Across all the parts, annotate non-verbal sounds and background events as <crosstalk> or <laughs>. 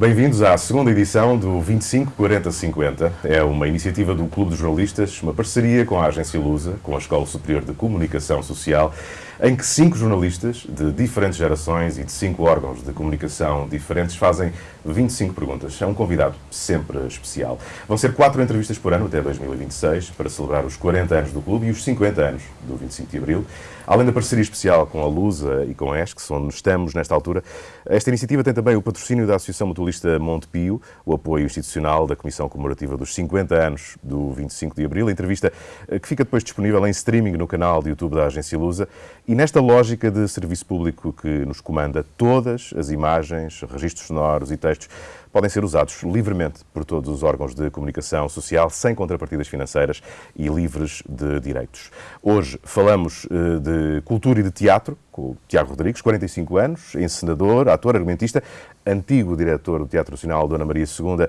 Bem-vindos à segunda edição do 25 40 50. É uma iniciativa do Clube dos Jornalistas, uma parceria com a agência Lusa, com a Escola Superior de Comunicação Social em que cinco jornalistas de diferentes gerações e de cinco órgãos de comunicação diferentes fazem 25 perguntas. É um convidado sempre especial. Vão ser quatro entrevistas por ano até 2026 para celebrar os 40 anos do clube e os 50 anos do 25 de Abril. Além da parceria especial com a Lusa e com a ESC, onde estamos nesta altura, esta iniciativa tem também o patrocínio da Associação Mutualista Montepio, o apoio institucional da Comissão Comemorativa dos 50 anos do 25 de Abril, a entrevista eh, que fica depois disponível em streaming no canal de YouTube da Agência Lusa. E nesta lógica de serviço público que nos comanda, todas as imagens, registros sonoros e textos podem ser usados livremente por todos os órgãos de comunicação social, sem contrapartidas financeiras e livres de direitos. Hoje falamos eh, de cultura e de teatro, com o Tiago Rodrigues, 45 anos, encenador, ator, argumentista, antigo diretor do Teatro Nacional Dona Maria II,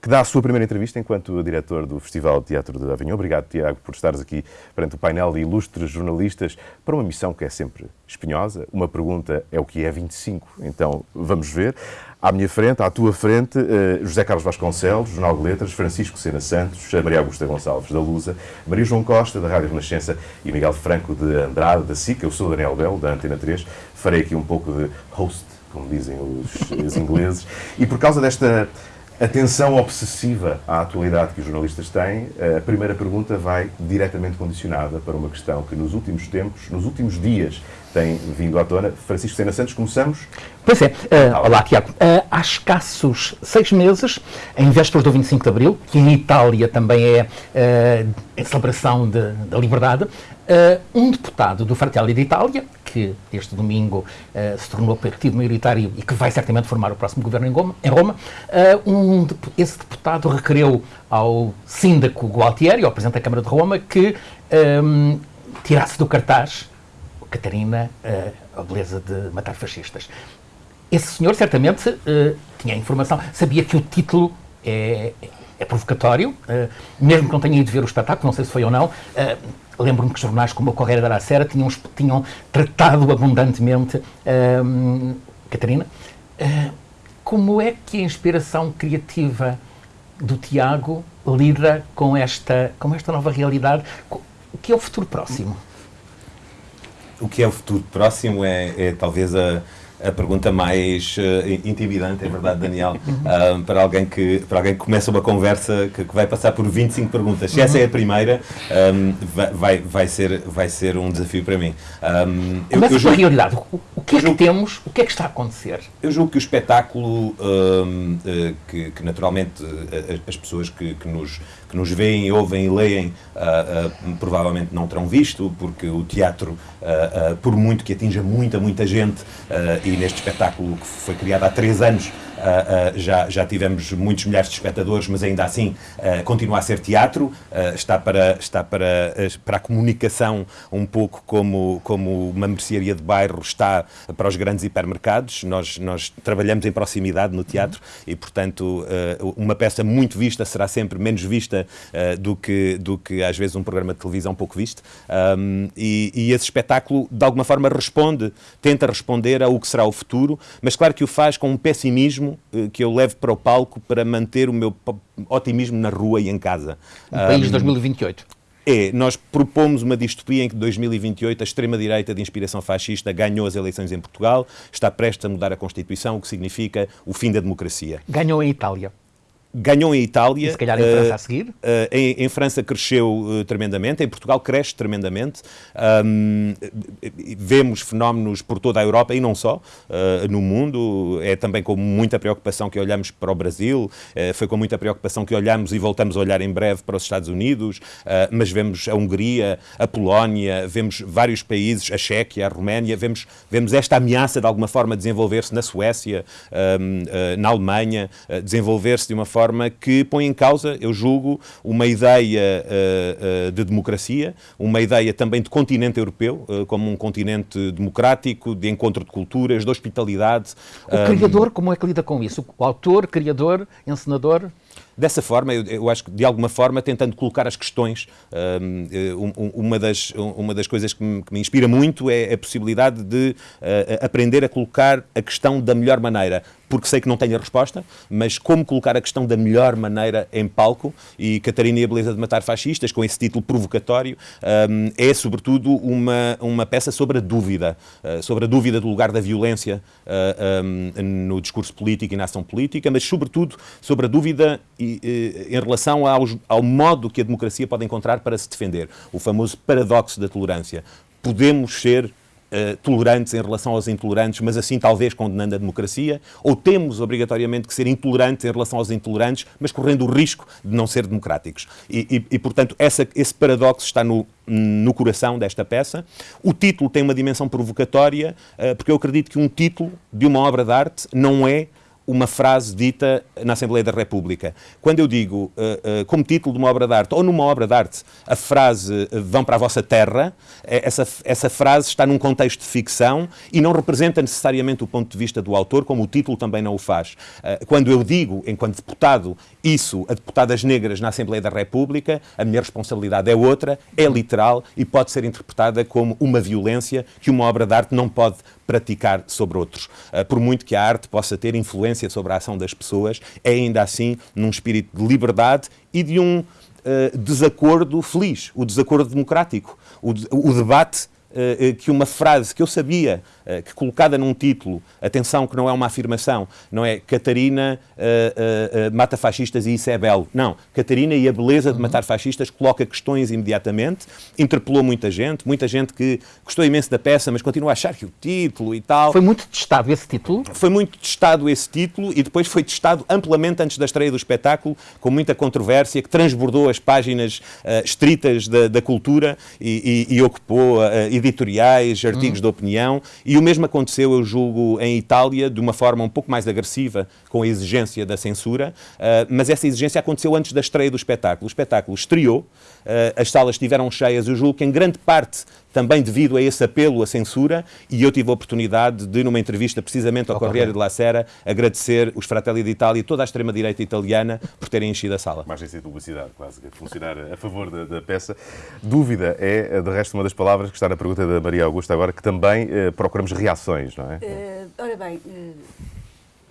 que dá a sua primeira entrevista enquanto diretor do Festival de Teatro de Avignon. Obrigado, Tiago, por estares aqui perante o painel de ilustres jornalistas para uma missão que é sempre espinhosa. Uma pergunta é o que é 25, então vamos ver. À minha frente, à tua frente, eh, José Carlos Vasconcelos, Jornal de Letras, Francisco Sena Santos, Maria Augusta Gonçalves, da Lusa, Maria João Costa, da Rádio Renascença e Miguel Franco, de Andrade, da SIC. Eu sou Daniel Belo, da Antena 3. Farei aqui um pouco de host, como dizem os, os ingleses. E por causa desta atenção obsessiva à atualidade que os jornalistas têm, a primeira pergunta vai diretamente condicionada para uma questão que nos últimos tempos, nos últimos dias, tem vindo à tona. Francisco Sena Santos, começamos? Pois é. Uh, olá, Tiago. Uh, há escassos seis meses, em vésperas do 25 de Abril, que em Itália também é uh, a celebração de, da liberdade, um deputado do Fratelli d'Italia, que este domingo se tornou partido maioritário e que vai certamente formar o próximo governo em Roma, em Roma um, esse deputado requereu ao síndaco Gualtieri, ao Presidente da Câmara de Roma, que um, tirasse do cartaz Catarina, uh, a beleza de matar fascistas. Esse senhor certamente uh, tinha informação, sabia que o título é, é provocatório, uh, mesmo que não tenha ido ver o espetáculo, não sei se foi ou não. Lembro-me que jornais como a Correia da Aracera tinham, tinham tratado abundantemente Catarina. como é que a inspiração criativa do Tiago lida com esta, com esta nova realidade? Que é o futuro próximo? O que é o futuro próximo é, é talvez a, a pergunta mais uh, intimidante, é verdade, Daniel, <laughs> uh, para, alguém que, para alguém que começa uma conversa que, que vai passar por 25 perguntas. Se essa é a primeira, um, vai, vai, ser, vai ser um desafio para mim. Um, Começa eu, julgo, realidade. O, o que é que julgo, temos? O que é que está a acontecer? Eu julgo que o espetáculo, um, que, que, naturalmente as pessoas que, que nos que nos veem, ouvem e leem, uh, uh, provavelmente não terão visto, porque o teatro, uh, por muito que atinja muita, muita gente, e neste espetáculo que foi criado há três anos, Uh, já, já tivemos muitos milhares de espectadores, mas ainda assim uh, continua a ser teatro, está, para, está para, para a comunicação um pouco como, como uma mercearia de bairro está para os grandes hipermercados. Nós, nós trabalhamos em proximidade no teatro e, portanto, uma peça muito vista será sempre menos vista do, que, do que às vezes um programa de televisão pouco visto. Um, e, e esse espetáculo, de alguma forma, responde, tenta responder ao que será o futuro, mas claro que o faz com um pessimismo eh, que eu levo para o palco para manter o meu otimismo na rua e em casa. Um país de 2028. É, nós propomos uma distopia em que 2028 a extrema-direita de inspiração fascista ganhou as eleições em Portugal, está prestes a mudar a Constituição, o que significa o fim da democracia. Ganhou em Itália ganhou em Itália. E se calhar em França uh, a seguir? Uh, em, em, França cresceu uh, tremendamente, em Portugal cresce tremendamente. Um, vemos fenómenos por toda a Europa e não só, no mundo. É também com muita preocupação que olhamos para o Brasil, foi com muita preocupação que olhamos e voltamos a olhar em breve para os Estados Unidos, mas vemos a Hungria, a Polónia, vemos vários países, a Chequia, a Roménia, vemos, vemos esta ameaça de alguma forma desenvolver-se na Suécia, um, na Alemanha, desenvolver-se de uma forma forma que põe em causa, eu julgo, uma ideia uh, uh, de democracia, uma ideia também de continente europeu, uh, como um continente democrático, de encontro de culturas, de hospitalidade. O criador, como é que lida com isso? O autor, criador, encenador? Dessa forma, eu, eu, acho que de alguma forma tentando colocar as questões, um, uma, das, uma das coisas que me, que me inspira muito é a possibilidade de uh, aprender a colocar a questão da melhor maneira porque sei que não tenho a resposta, mas como colocar a questão da melhor maneira em palco e Catarina e a Beleza de Matar Fascistas, com esse título provocatório, um, é sobretudo uma, uma peça sobre a dúvida, uh, sobre a dúvida do lugar da violência uh, um, no discurso político e na ação política, mas sobretudo sobre a dúvida e, uh, em relação aos, ao modo que a democracia pode encontrar para se defender, o famoso paradoxo da tolerância. Podemos ser uh, tolerantes em relação aos intolerantes, mas assim talvez condenando a democracia, ou temos obrigatoriamente que ser intolerantes em relação aos intolerantes, mas correndo o risco de não ser democráticos. E, e, e portanto, essa, esse paradoxo está no, no coração desta peça. O título tem uma dimensão provocatória, uh, porque eu acredito que um título de uma obra de arte não é uma frase dita na Assembleia da República. Quando eu digo, uh, uh, como título de uma obra de arte, ou numa obra de arte, a frase uh, vão para a vossa terra, essa, essa frase está num contexto de ficção e não representa necessariamente o ponto de vista do autor, como o título também não o faz. quando eu digo, enquanto deputado, isso a deputadas negras na Assembleia da República, a minha responsabilidade é outra, é literal e pode ser interpretada como uma violência que uma obra de arte não pode praticar sobre outros. por muito que a arte possa ter influência sobre a ação das pessoas, é ainda assim num espírito de liberdade e de um uh, desacordo feliz, o desacordo democrático, o, debate uh, que uma frase que eu sabia eh, que colocada num título, atenção que não é uma afirmação, não é Catarina uh, uh, mata fascistas e isso é belo. Não, Catarina e a beleza de matar fascistas coloca questões imediatamente, interpelou muita gente, muita gente que gostou imenso da peça, mas continua a achar que o título e tal... Foi muito testado esse título? Foi muito testado esse título e depois foi testado amplamente antes da estreia do espetáculo, com muita controvérsia, que transbordou as páginas uh, estritas da, da cultura e, e, e ocupou editoriais, artigos hum. de opinião e o mesmo aconteceu, eu julgo, em Itália, de uma forma um pouco mais agressiva, com a exigência da censura, uh, mas essa exigência aconteceu antes da estreia do espetáculo. O espetáculo estreou, uh, as salas estiveram cheias, eu julgo que em grande parte também devido a esse apelo à censura, e eu tive a oportunidade de, numa entrevista precisamente ao Corriere de la Sera, agradecer os Fratelli d'Italia e toda a extrema-direita italiana por terem enchido a sala. Mais de publicidade, quase, a funcionar a favor da, da, peça. Dúvida é, de resto, uma das palavras que está na pergunta da Maria Augusta agora, que também eh, procuramos reações, não é? Uh, ora bem, uh,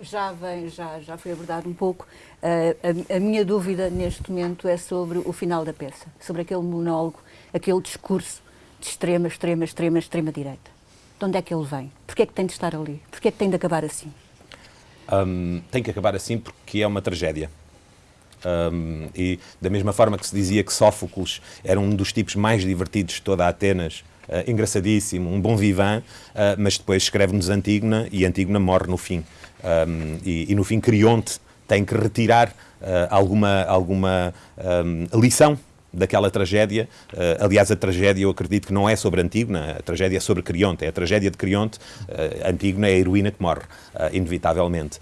já, vem, já, já foi abordado um pouco. Uh, a, a minha dúvida neste momento é sobre o final da peça, sobre aquele monólogo, aquele discurso de extrema, extrema, extrema, extrema direita. De onde é que ele vem? Porquê é que tem de estar ali? Porquê é que tem de acabar assim? Um, tem que acabar assim porque é uma tragédia. Um, e da mesma forma que se dizia que Sófocles era um dos tipos mais divertidos de toda Atenas, uh, engraçadíssimo, um bom vivan, uh, mas depois escreve-nos Antígona e Antígona morre no fim. Um, e, e, no fim Crionte tem que retirar uh, alguma, alguma lição daquela tragédia. Uh, aliás, a tragédia eu acredito que não é sobre Antígona, a tragédia é sobre Crionte. É a tragédia de Crionte. Uh, Antígona é a heroína que morre, uh, inevitavelmente.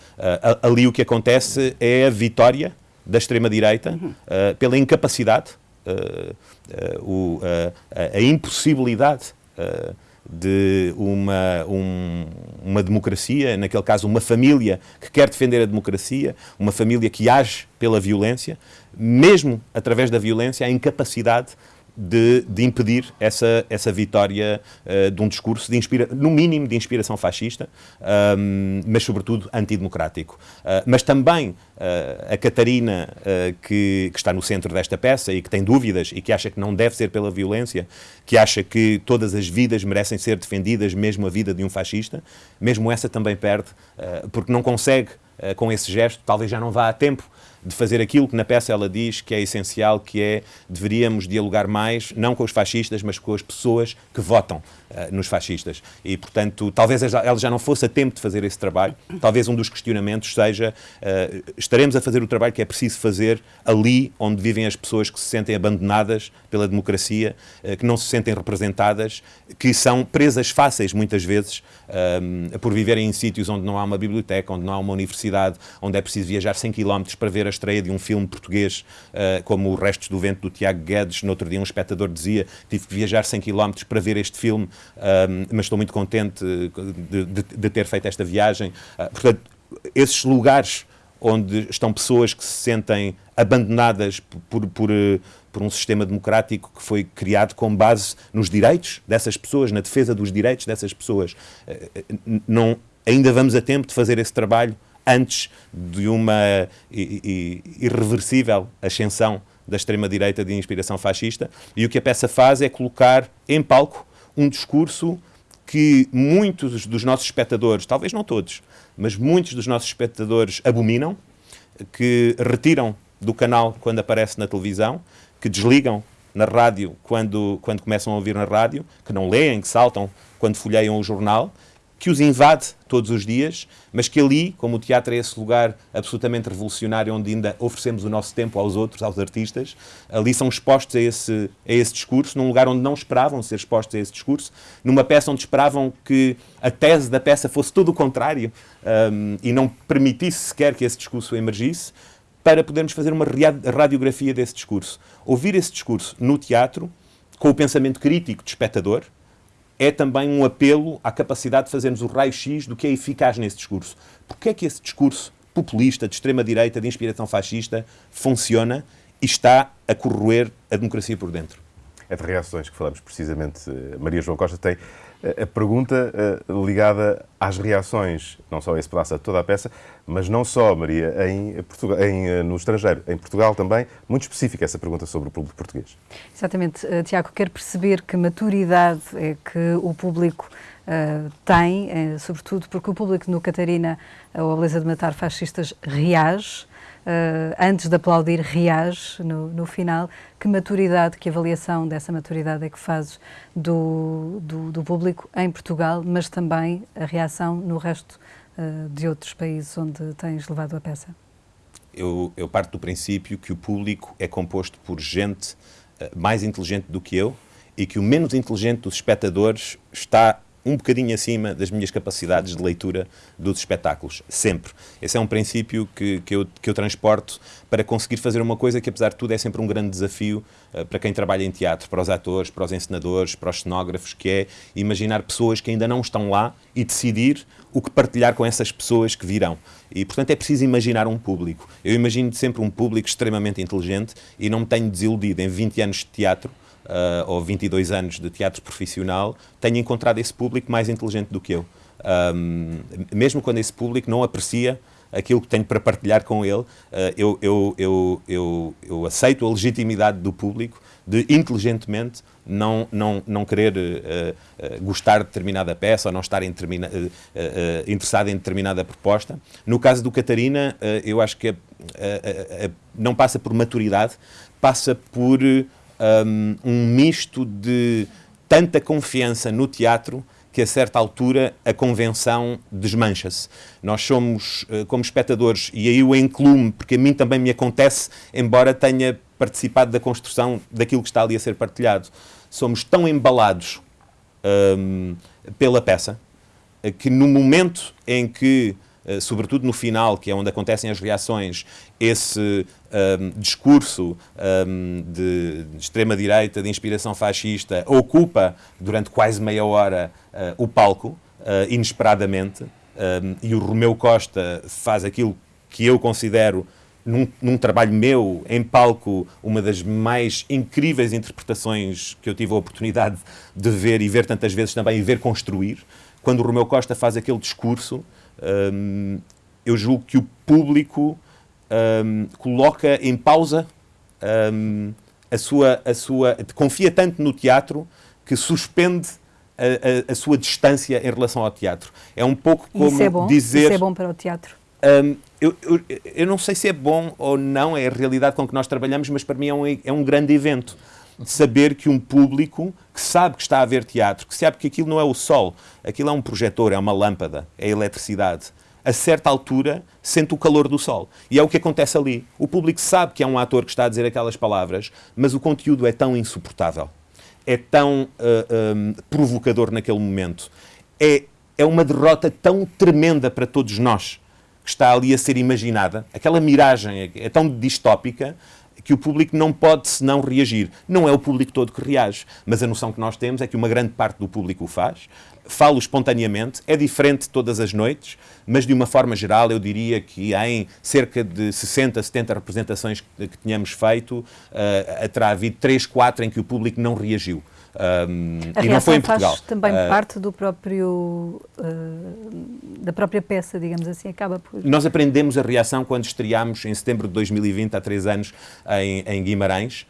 ali o que acontece é a vitória da extrema-direita uhum. pela incapacidade, o, a impossibilidade de uma, um, uma democracia, naquele caso uma família que quer defender a democracia, uma família que age pela violência, mesmo através da violência, a incapacidade de, de, impedir essa, essa vitória uh, de um discurso, de inspira, no mínimo, de inspiração fascista, um, mas sobretudo antidemocrático. Uh, mas também uh, a Catarina, que, que, está no centro desta peça e que tem dúvidas e que acha que não deve ser pela violência, que acha que todas as vidas merecem ser defendidas, mesmo a vida de um fascista, mesmo essa também perde, porque não consegue, com esse gesto, talvez já não vá a tempo de fazer aquilo que na peça ela diz que é essencial, que é deveríamos dialogar mais, não com os fascistas, mas com as pessoas que votam uh, nos fascistas. E, portanto, talvez ela já não fosse a tempo de fazer esse trabalho. Talvez um dos questionamentos seja uh, estaremos a fazer o trabalho que é preciso fazer ali onde vivem as pessoas que se sentem abandonadas pela democracia, uh, que não se sentem representadas, que são presas fáceis, muitas vezes, por viverem em sítios onde não há uma biblioteca, onde não há uma universidade, onde é preciso viajar 100 km para ver a estreia de um filme português uh, como o Restos do Vento do Tiago Guedes. No outro dia um espectador dizia tive que viajar 100 km para ver este filme, uh, mas estou muito contente de, de, de ter feito esta viagem. Uh, portanto, esses lugares onde estão pessoas que se sentem abandonadas por, por, por, um sistema democrático que foi criado com base nos direitos dessas pessoas, na defesa dos direitos dessas pessoas. Não, ainda vamos a tempo de fazer esse trabalho antes de uma irreversível ascensão da extrema-direita de inspiração fascista. E o que a peça faz é colocar em palco um discurso que muitos dos nossos espectadores, talvez não todos, mas muitos dos nossos espectadores abominam, que retiram do canal quando aparece na televisão, que desligam na rádio quando, quando começam a ouvir na rádio, que não leem, que saltam quando folheiam o jornal que os invade todos os dias, mas que ali, como o teatro é esse lugar absolutamente revolucionário onde ainda oferecemos o nosso tempo aos outros, aos artistas, ali são expostos a esse, a esse discurso, num lugar onde não esperavam ser expostos a esse discurso, numa peça onde esperavam que a tese da peça fosse tudo o contrário um, e não permitisse sequer que esse discurso emergisse, para podermos fazer uma radiografia desse discurso. Ouvir esse discurso no teatro, com o pensamento crítico do espectador, é também um apelo à capacidade de fazermos o raio-x do que é eficaz nesse discurso. Porquê é que esse discurso populista, de extrema-direita, de inspiração fascista, funciona e está a corroer a democracia por dentro? É de reações que falamos precisamente. Maria João Costa tem a pergunta uh, ligada às reações, não só a esse pedaço, a toda a peça, mas não só, Maria, em Portugal, em, uh, no estrangeiro, em Portugal também, muito específica essa pergunta sobre o público português. Exatamente. Uh, Tiago, quero perceber que maturidade é que o público tem, sobretudo porque o público no Catarina, a Beleza de Matar Fascistas, reage, uh, antes de aplaudir, reage no, no, final. Que maturidade, que avaliação dessa maturidade é que fazes do, do, do público em Portugal, mas também a reação no resto uh, de outros países onde tens levado a peça? Eu, eu parto do princípio que o público é composto por gente uh, mais inteligente do que eu e que o menos inteligente dos espectadores está um bocadinho acima das minhas capacidades de leitura dos espetáculos, sempre. Esse é um princípio que, que, eu, que eu transporto para conseguir fazer uma coisa que, apesar de tudo, é sempre um grande desafio uh, para quem trabalha em teatro, para os atores, para os encenadores, para os cenógrafos, que é imaginar pessoas que ainda não estão lá e decidir o que partilhar com essas pessoas que virão. E, portanto, é preciso imaginar um público. Eu imagino sempre um público extremamente inteligente e não me tenho desiludido em 20 anos de teatro uh, ou 22 anos de teatro profissional, tenho encontrado esse público mais inteligente do que eu. Um, mesmo quando esse público não aprecia aquilo que tenho para partilhar com ele, uh, eu, eu, eu, eu, eu aceito a legitimidade do público de inteligentemente não, não, não querer uh, uh, gostar de determinada peça ou não estar em determina, uh, interessado em determinada proposta. No caso do Catarina, eu acho que não passa por maturidade, passa por um, um misto de tanta confiança no teatro que a certa altura a convenção desmancha-se. Nós somos, eh, como espectadores, e aí eu incluo-me, porque a mim também me acontece, embora tenha participado da construção daquilo que está ali a ser partilhado, somos tão embalados pela peça que no momento em que eh, sobretudo no final, que é onde acontecem as reações, esse um, discurso um, de, de extrema-direita, de inspiração fascista, ocupa durante quase meia hora uh, o palco, uh, inesperadamente, um, e o Romeu Costa faz aquilo que eu considero num, num, trabalho meu, em palco, uma das mais incríveis interpretações que eu tive a oportunidade de ver e ver tantas vezes também e ver construir. Quando o Romeu Costa faz aquele discurso, eu julgo que o público um, coloca em pausa um, a, sua, a sua. confia tanto no teatro que suspende a, a, a, sua distância em relação ao teatro. É um pouco como isso é bom? dizer. Isso é bom para o teatro? Um, eu, eu, eu, não sei se é bom ou não, é a realidade com que nós trabalhamos, mas para mim é um, é um grande evento. Saber que um público que sabe que está a ver teatro, que sabe que aquilo não é o sol, aquilo é um projetor, é uma lâmpada, é eletricidade, a certa altura sente o calor do sol. E é o que acontece ali. O público sabe que é um ator que está a dizer aquelas palavras, mas o conteúdo é tão insuportável, é tão uh, um, provocador naquele momento, é, é uma derrota tão tremenda para todos nós que está ali a ser imaginada. Aquela miragem é, é tão distópica que o público não pode senão reagir. Não é o público todo que reage, mas a noção que nós temos é que uma grande parte do público o faz, falo espontaneamente, é diferente todas as noites, mas de uma forma geral eu diria que em cerca de 60, 70 representações que, que tínhamos feito, uh, terá havido 3, 4 em que o público não reagiu. Um, e não foi em Portugal. Faz também uh, parte do próprio uh, da própria peça, digamos assim, acaba por. Nós aprendemos a reação quando estreámos em setembro de 2020, há três anos, em, em Guimarães.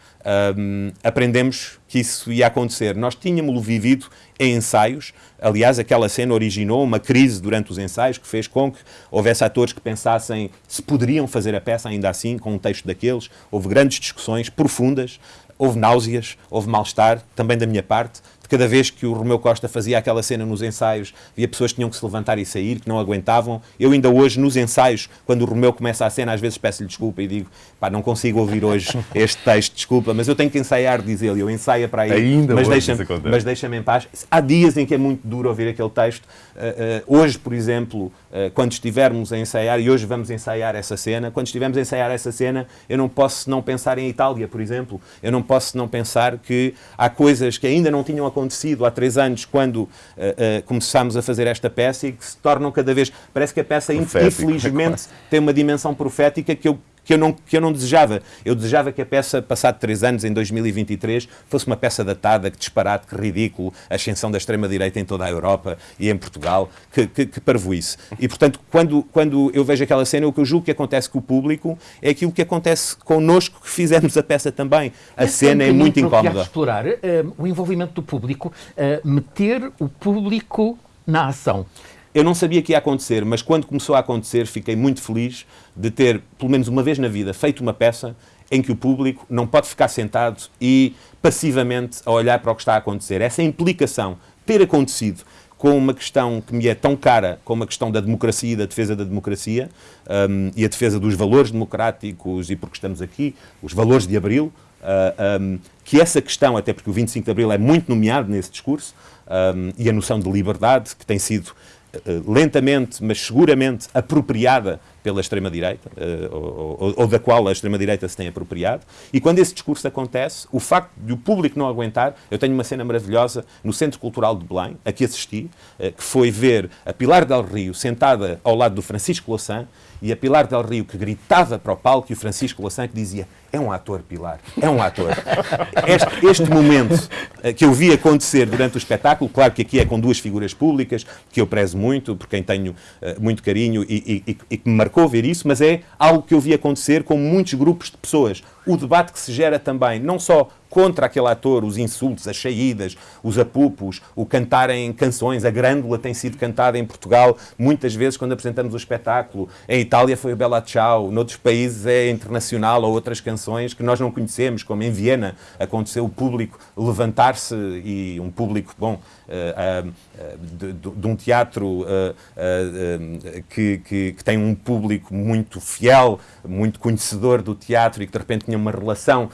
Um, aprendemos que isso ia acontecer. Nós tínhamos vivido em ensaios. Aliás, aquela cena originou uma crise durante os ensaios que fez com que houvesse atores que pensassem se poderiam fazer a peça ainda assim, com um texto daqueles. Houve grandes discussões profundas houve náuseas, houve mal-estar, também da minha parte, cada vez que o Romeu Costa fazia aquela cena nos ensaios, havia pessoas que tinham que se levantar e sair, que não aguentavam. Eu ainda hoje, nos ensaios, quando o Romeu começa a cena, às vezes peço-lhe desculpa e digo, pá, não consigo ouvir hoje <laughs> este texto, desculpa, mas eu tenho que ensaiar, diz ele, eu ensaio para aí, ainda mas deixa-me deixa em paz. Há dias em que é muito duro ouvir aquele texto. Uh, uh, hoje, por exemplo, uh, quando estivermos a ensaiar, e hoje vamos ensaiar essa cena, quando estivermos a ensaiar essa cena, eu não posso não pensar em Itália, por exemplo. Eu não posso não pensar que há coisas que ainda não tinham acontecido acontecido há três anos, quando uh, uh, começámos a fazer esta peça e que se tornam cada vez. Parece que a peça, Profético, infelizmente, tem uma dimensão profética que eu que eu, não, que eu não desejava. Eu desejava que a peça, passado três anos, em 2023, fosse uma peça datada, que disparate, que ridículo, a ascensão da extrema-direita em toda a Europa e em Portugal, que, que, que parvoíce. E, portanto, quando, quando eu vejo aquela cena, o que eu julgo que acontece com o público é aquilo que acontece connosco, que fizemos a peça também. A Esse cena é muito incómoda. explorar uh, o envolvimento do público, uh, meter o público na ação. Eu não sabia que ia acontecer, mas quando começou a acontecer, fiquei muito feliz de ter, pelo menos uma vez na vida, feito uma peça em que o público não pode ficar sentado e passivamente a olhar para o que está a acontecer. Essa implicação ter acontecido com uma questão que me é tão cara como a questão da democracia e da defesa da democracia um, e a defesa dos valores democráticos e porque estamos aqui, os valores de Abril, uh, um, que essa questão, até porque o 25 de Abril é muito nomeado nesse discurso, um, e a noção de liberdade, que tem sido eh, lentamente, mas seguramente apropriada pela extrema-direita, eh, ou, ou, da qual a extrema-direita se tem apropriado. E quando esse discurso acontece, o facto de o público não aguentar, eu tenho uma cena maravilhosa no Centro Cultural de Belém, a que assisti, eh, que foi ver a Pilar del Rio sentada ao lado do Francisco Louçã e a Pilar del Rio que gritava para o palco e o Francisco Louçã que dizia é um ator, Pilar, é um ator. <laughs> Este, este, momento eh, que eu vi acontecer durante o espetáculo, claro que aqui é com duas figuras públicas, que eu prezo muito, por quem tenho muito carinho e, e, e, que me marcou ver isso, mas é algo que eu vi acontecer com muitos grupos de pessoas. O debate que se gera também, não só contra aquele ator, os insultos, as saídas, os apupos, o cantarem canções. A Grândola tem sido cantada em Portugal muitas vezes quando apresentamos o espetáculo. Em Itália foi o Bella Ciao, noutros países é internacional ou outras canções que nós não conhecemos, como em Viena aconteceu o público levantar-se e um público, bom, uh, uh, de, de, um teatro uh, que, que, que, tem um público muito fiel, muito conhecedor do teatro e que de repente tinha uma relação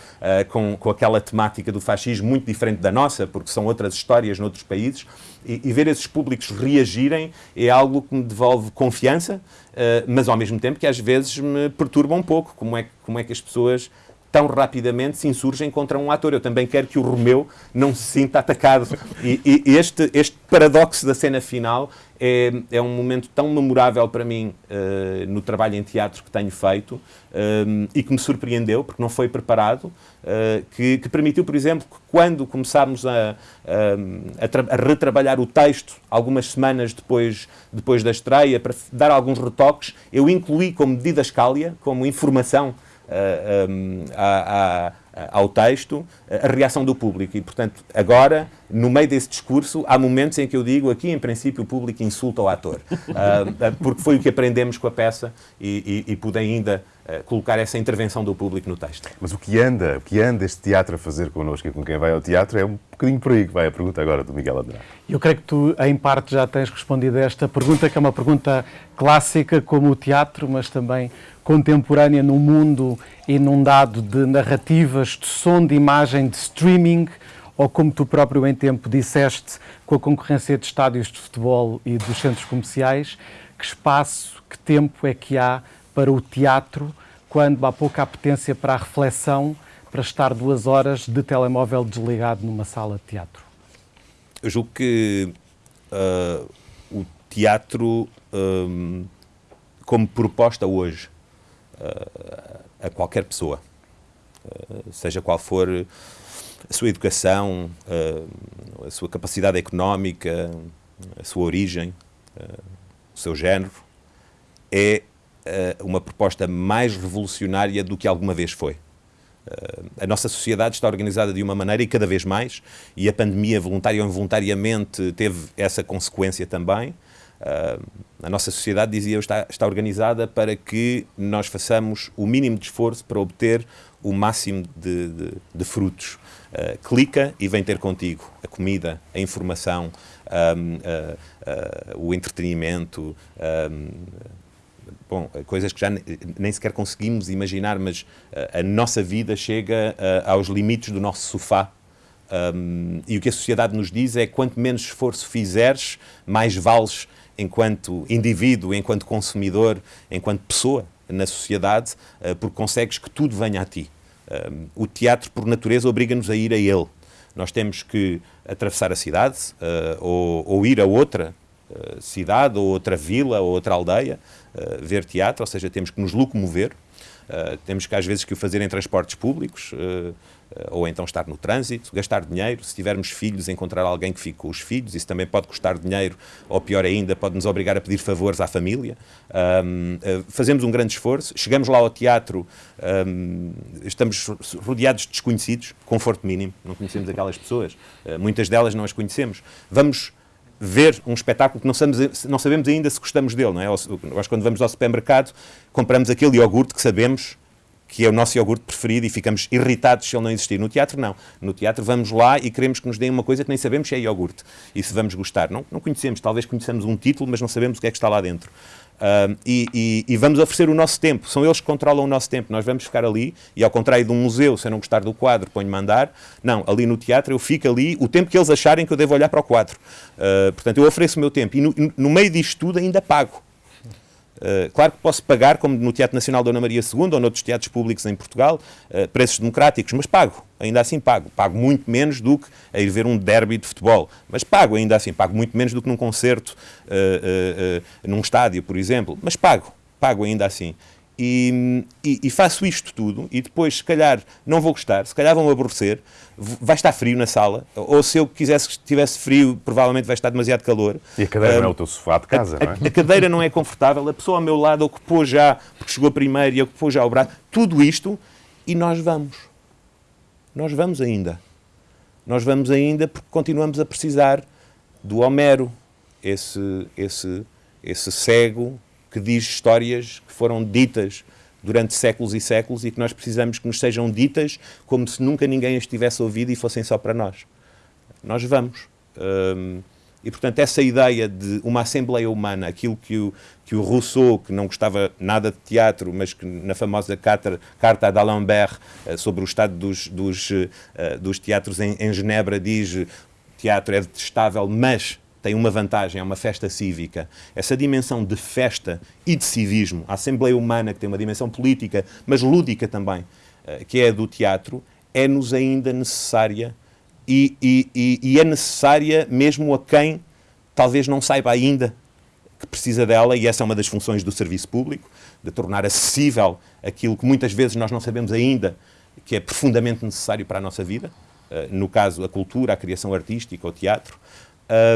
com, com aquela temática do fascismo muito diferente da nossa, porque são outras histórias noutros países, e, e ver esses públicos reagirem é algo que me devolve confiança, mas ao mesmo tempo que às vezes me perturba um pouco como é, como é que as pessoas tão rapidamente se insurgem contra um ator. Eu também quero que o Romeu não se sinta atacado. E, e este, este paradoxo da cena final é, é um momento tão memorável para mim uh, no trabalho em teatro que tenho feito um, e que me surpreendeu, porque não foi preparado, uh, que, que, permitiu, por exemplo, que quando começámos a, a, a, retrabalhar o texto, algumas semanas depois, depois da estreia, para dar alguns retoques, eu incluí como medida escália, como informação a, a, ao texto a reação do público. E, portanto, agora, no meio desse discurso, há momentos em que eu digo aqui, em princípio, o público insulta o ator. uh, <laughs> porque foi o que aprendemos com a peça e, e, e pude ainda uh, colocar essa intervenção do público no texto. Mas o que anda, o que anda este teatro a fazer connosco e com quem vai ao teatro é um bocadinho por aí que vai a pergunta agora do Miguel Andrade. Eu creio que tu, em parte, já tens respondido a esta pergunta, que é uma pergunta clássica como o teatro, mas também contemporânea num mundo inundado de narrativas, de som, de imagem, de streaming, ou como tu próprio em tempo disseste, com a concorrência de estádios de futebol e dos centros comerciais, que espaço, que tempo é que há para o teatro quando há pouca apetência para a reflexão, para estar duas horas de telemóvel desligado numa sala de teatro? Eu julgo que uh, o teatro, um, como proposta hoje, a qualquer pessoa, seja qual for a sua educação, a sua capacidade económica, a sua origem, o seu género, é uma proposta mais revolucionária do que alguma vez foi. a nossa sociedade está organizada de uma maneira e cada vez mais, e a pandemia, voluntária ou involuntariamente, teve essa consequência também. A nossa sociedade, dizia eu, está, está organizada para que nós façamos o mínimo de esforço para obter o máximo de, de, de frutos. Uh, clica e vem ter contigo a comida, a informação, um, uh, uh, o entretenimento, um, bom, coisas que já nem sequer conseguimos imaginar, mas a nossa vida chega aos limites do nosso sofá. Um, e o que a sociedade nos diz é quanto menos esforço fizeres, mais vales enquanto indivíduo, enquanto consumidor, enquanto pessoa na sociedade, porque consegues que tudo venha a ti o teatro, por natureza, obriga-nos a ir a ele. Nós temos que atravessar a cidade uh, ou, ou, ir a outra cidade, ou outra vila, ou outra aldeia, ver teatro, ou seja, temos que nos locomover. temos que, às vezes, que o fazer em transportes públicos eh, ou então estar no trânsito, gastar dinheiro, se tivermos filhos, encontrar alguém que fique com os filhos, isso também pode custar dinheiro, ou pior ainda, pode nos obrigar a pedir favores à família. Um, eh, fazemos um grande esforço, chegamos lá ao teatro, um, estamos rodeados de desconhecidos, conforto mínimo, não conhecemos aquelas pessoas, uh, muitas delas não as conhecemos. Vamos ver um espetáculo que não sabemos, não sabemos ainda se gostamos dele, não é? Nós, quando vamos ao supermercado, compramos aquele iogurte que sabemos que é o nosso iogurte preferido e ficamos irritados se ele não existir. No teatro, não. No teatro, vamos lá e queremos que nos deem uma coisa que nem sabemos se é iogurte. E se vamos gostar. Não, não conhecemos, talvez conheçamos um título, mas não sabemos o que é que está lá dentro. Uh, e, e, e, vamos oferecer o nosso tempo. São eles que controlam o nosso tempo. Nós vamos ficar ali, e ao contrário de um museu, se eu não gostar do quadro, ponho-me a andar. Não, ali no teatro eu fico ali o tempo que eles acharem que eu devo olhar para o quadro. Uh, portanto, eu ofereço o meu tempo. E no, no meio disto tudo ainda pago. Uh, claro que posso pagar, como no Teatro Nacional Dona Maria II ou noutros teatros públicos em Portugal, uh, preços democráticos, mas pago, ainda assim pago. Pago muito menos do que a ir ver um derby de futebol, mas pago ainda assim, pago muito menos do que num concerto, uh, num estádio, por exemplo, mas pago, pago ainda assim. E, e, e, faço isto tudo e depois, se calhar, não vou gostar, se calhar vão aborrecer, vai estar frio na sala, ou se eu quisesse que estivesse frio, provavelmente vai estar demasiado calor. E a cadeira um, não é o teu sofá de casa, a, não é? A cadeira não é confortável, a pessoa ao meu lado ocupou já, porque chegou primeiro e ocupou já o braço, tudo isto, e nós vamos. Nós vamos ainda. Nós vamos ainda porque continuamos a precisar do Homero, esse, esse, esse cego que diz histórias que foram ditas durante séculos e séculos e que nós precisamos que nos sejam ditas como se nunca ninguém as tivesse ouvido e fossem só para nós. Nós vamos. Um, e, portanto, essa ideia de uma Assembleia Humana, aquilo que o, que o Rousseau, que não gostava nada de teatro, mas que na famosa carta, carta d'Alembert uh, sobre o estado dos, dos, uh, dos teatros em, em Genebra, diz teatro é detestável, mas tem uma vantagem, é uma festa cívica. Essa dimensão de festa e de civismo, a Assembleia Humana, que tem uma dimensão política, mas lúdica também, eh, que é a do teatro, é-nos ainda necessária e, e, e, é necessária mesmo a quem talvez não saiba ainda que precisa dela, e essa é uma das funções do serviço público, de tornar acessível aquilo que muitas vezes nós não sabemos ainda que é profundamente necessário para a nossa vida, eh, no caso a cultura, a criação artística, o teatro,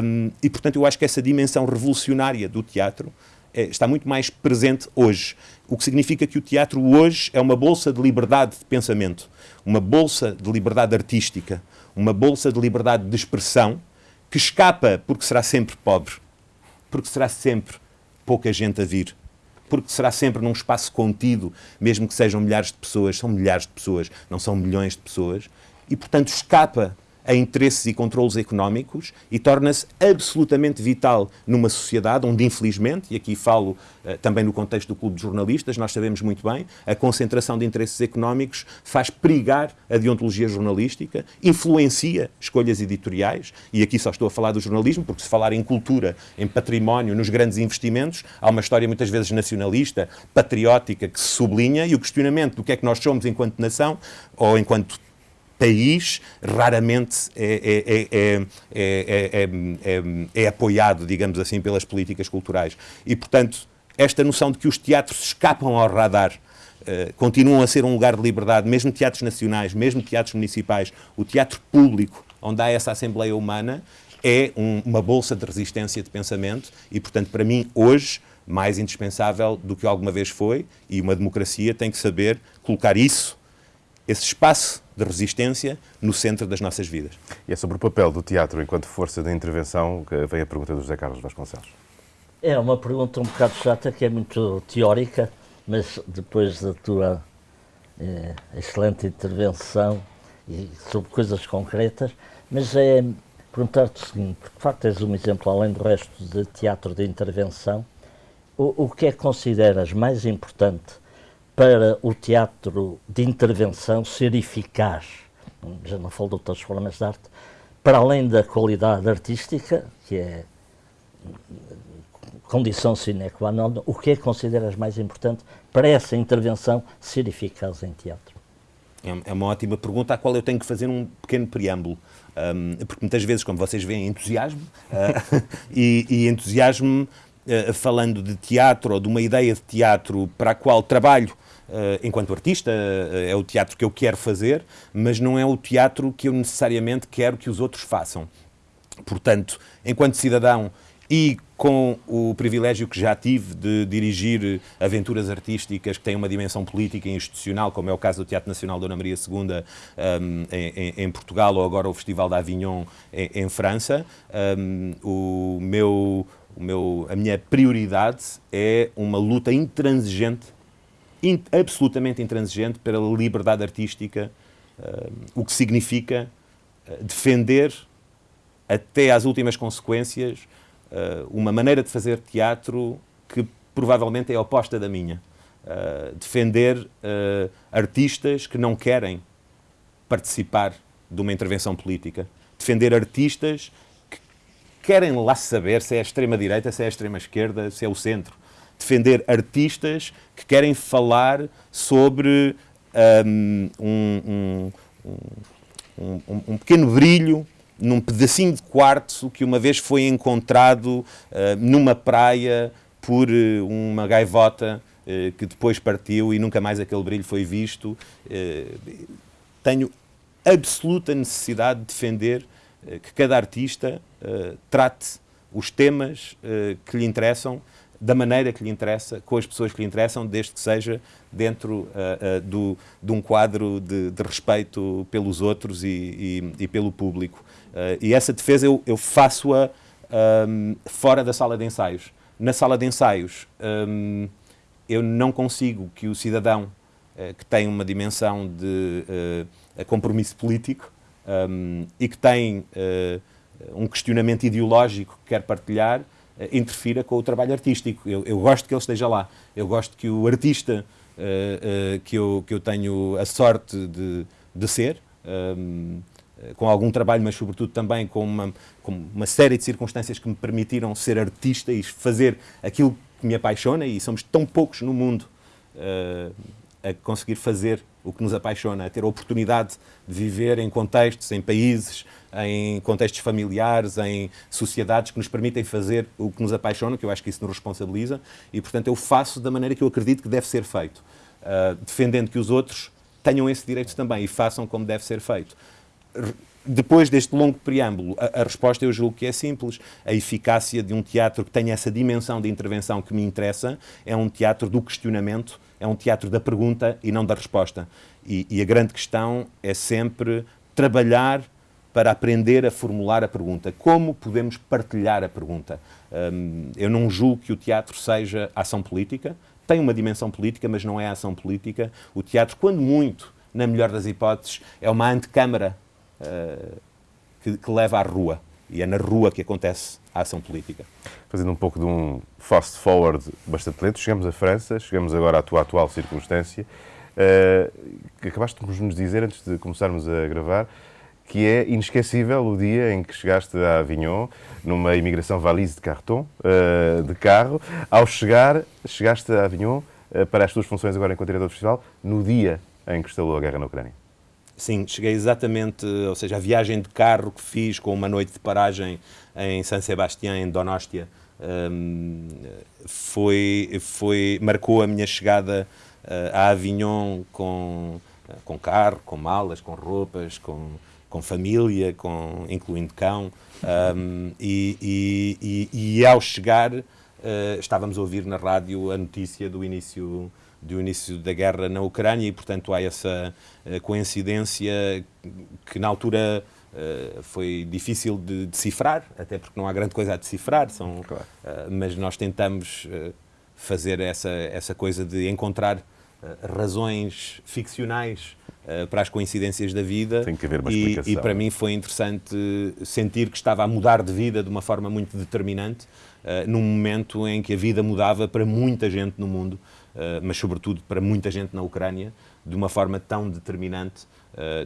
um, e, portanto, eu acho que essa dimensão revolucionária do teatro é, está muito mais presente hoje. O que significa que o teatro hoje é uma bolsa de liberdade de pensamento, uma bolsa de liberdade artística, uma bolsa de liberdade de expressão que escapa porque será sempre pobre, porque será sempre pouca gente a vir, porque será sempre num espaço contido, mesmo que sejam milhares de pessoas, são milhares de pessoas, não são milhões de pessoas, e portanto escapa a interesses e controlos económicos e torna-se absolutamente vital numa sociedade onde, infelizmente, e aqui falo uh, também no contexto do Clube de Jornalistas, nós sabemos muito bem, a concentração de interesses económicos faz perigar a deontologia jornalística, influencia escolhas editoriais, e aqui só estou a falar do jornalismo, porque se falar em cultura, em património, nos grandes investimentos, há uma história muitas vezes nacionalista, patriótica, que se sublinha, e o questionamento do que é que nós somos enquanto nação, ou enquanto país raramente é, é, é, é, apoiado, digamos assim, pelas políticas culturais. E, portanto, esta noção de que os teatros escapam ao radar uh, continuam a ser um lugar de liberdade, mesmo teatros nacionais, mesmo teatros municipais, o teatro público, onde há essa Assembleia Humana, é um, uma bolsa de resistência de pensamento e, portanto, para mim, hoje, mais indispensável do que alguma vez foi, e uma democracia tem que saber colocar isso, esse espaço de resistência, no centro das nossas vidas. E é sobre o papel do teatro enquanto força de intervenção que vem a pergunta do José Carlos Vasconcelos. É uma pergunta um bocado chata, que é muito teórica, mas depois da tua é, excelente intervenção e sobre coisas concretas, mas é perguntar-te o seguinte, porque de facto és um exemplo, além do resto, de teatro de intervenção, o, o que é que consideras mais importante para o teatro de intervenção ser eficaz? Já não falo de outras formas de arte, para além da qualidade artística, que é condição sine qua non, o que é que consideras mais importante para essa intervenção ser eficaz em teatro? É, é uma ótima pergunta à qual eu tenho que fazer um pequeno preâmbulo. Um, porque muitas vezes, como vocês veem, entusiasmo uh, <laughs> e, e, entusiasmo uh, falando de teatro ou de uma ideia de teatro para a qual trabalho enquanto artista, uh, é o teatro que eu quero fazer, mas não é o teatro que eu necessariamente quero que os outros façam. Portanto, enquanto cidadão e com o privilégio que já tive de dirigir aventuras artísticas que têm uma dimensão política e institucional, como é o caso do Teatro Nacional Dona Maria II um, em, em, Portugal ou agora o Festival da Avignon em, em França, um, o meu, o meu, a minha prioridade é uma luta intransigente, in, absolutamente intransigente pela liberdade artística, um, o que significa uh, defender até às últimas consequências uh, uma maneira de fazer teatro que provavelmente é oposta da minha. Uh, defender uh, artistas que não querem participar de uma intervenção política. Defender artistas que querem lá saber se é a extrema-direita, se é a extrema-esquerda, se é o centro. Defender artistas que querem falar sobre um, um, um, um pequeno brilho num pedacinho de quartzo que uma vez foi encontrado uh, numa praia por uh, uma gaivota uh, que depois partiu e nunca mais aquele brilho foi visto. tenho absoluta necessidade de defender que cada artista trate os temas que lhe interessam da maneira que lhe interessa, com as pessoas que lhe interessam, desde que seja dentro uh, uh, do, de um quadro de, de respeito pelos outros e, e, e pelo público. Uh, e essa defesa eu, eu faço-a um, fora da sala de ensaios. Na sala de ensaios, um, eu não consigo que o cidadão uh, que tem uma dimensão de uh, compromisso político um, e que tem um questionamento ideológico que quer partilhar, interfira com o trabalho artístico. Eu, eu, gosto que ele esteja lá. Eu gosto que o artista que, eu, que eu tenho a sorte de, de ser, um, eh, com algum trabalho, mas sobretudo também com uma, com uma série de circunstâncias que me permitiram ser artista e fazer aquilo que me apaixona, e somos tão poucos no mundo uh, a conseguir fazer o que nos apaixona, a ter a oportunidade de viver em contextos, em países, em contextos familiares, em sociedades que nos permitem fazer o que nos apaixona, que eu acho que isso nos responsabiliza, e portanto eu faço da maneira que eu acredito que deve ser feito, uh, defendendo que os outros tenham esse direito também e façam como deve ser feito depois deste longo preâmbulo, a, a, resposta eu julgo que é simples. A eficácia de um teatro que tenha essa dimensão de intervenção que me interessa é um teatro do questionamento, é um teatro da pergunta e não da resposta. E, e a grande questão é sempre trabalhar para aprender a formular a pergunta. Como podemos partilhar a pergunta? Um, eu não julgo que o teatro seja ação política, tem uma dimensão política, mas não é ação política. O teatro, quando muito, na melhor das hipóteses, é uma antecâmara uh, que, que, leva à rua. E é na rua que acontece a ação política. Fazendo um pouco de um fast forward bastante lento, chegamos à França, chegamos agora à tua atual circunstância. Que acabaste de nos dizer, antes de começarmos a gravar, que é inesquecível o dia em que chegaste a Avignon, numa imigração valise de cartão, uh, de carro. Ao chegar, chegaste a Avignon uh, para as tuas funções agora enquanto diretor do festival, no dia em que instalou a guerra na Ucrânia. Sim, cheguei exatamente, ou seja, a viagem de carro que fiz com uma noite de paragem em San Sebastián, em Donóstia, um, foi, foi, marcou a minha chegada a Avignon com, com carro, com malas, com roupas, com, com família, com, incluindo cão. Um, e, e, e, e, ao chegar, uh, estávamos a ouvir na rádio a notícia do início, do início da guerra na Ucrânia e, portanto, há essa uh, coincidência que na altura uh, foi difícil de decifrar, até porque não há grande coisa a decifrar, são, claro. mas nós tentamos fazer essa, essa coisa de encontrar razões ficcionais uh, para as coincidências da vida. Tem que haver uma e, e, para mim foi interessante sentir que estava a mudar de vida de uma forma muito determinante, uh, num momento em que a vida mudava para muita gente no mundo, uh, mas sobretudo para muita gente na Ucrânia, de uma forma tão determinante.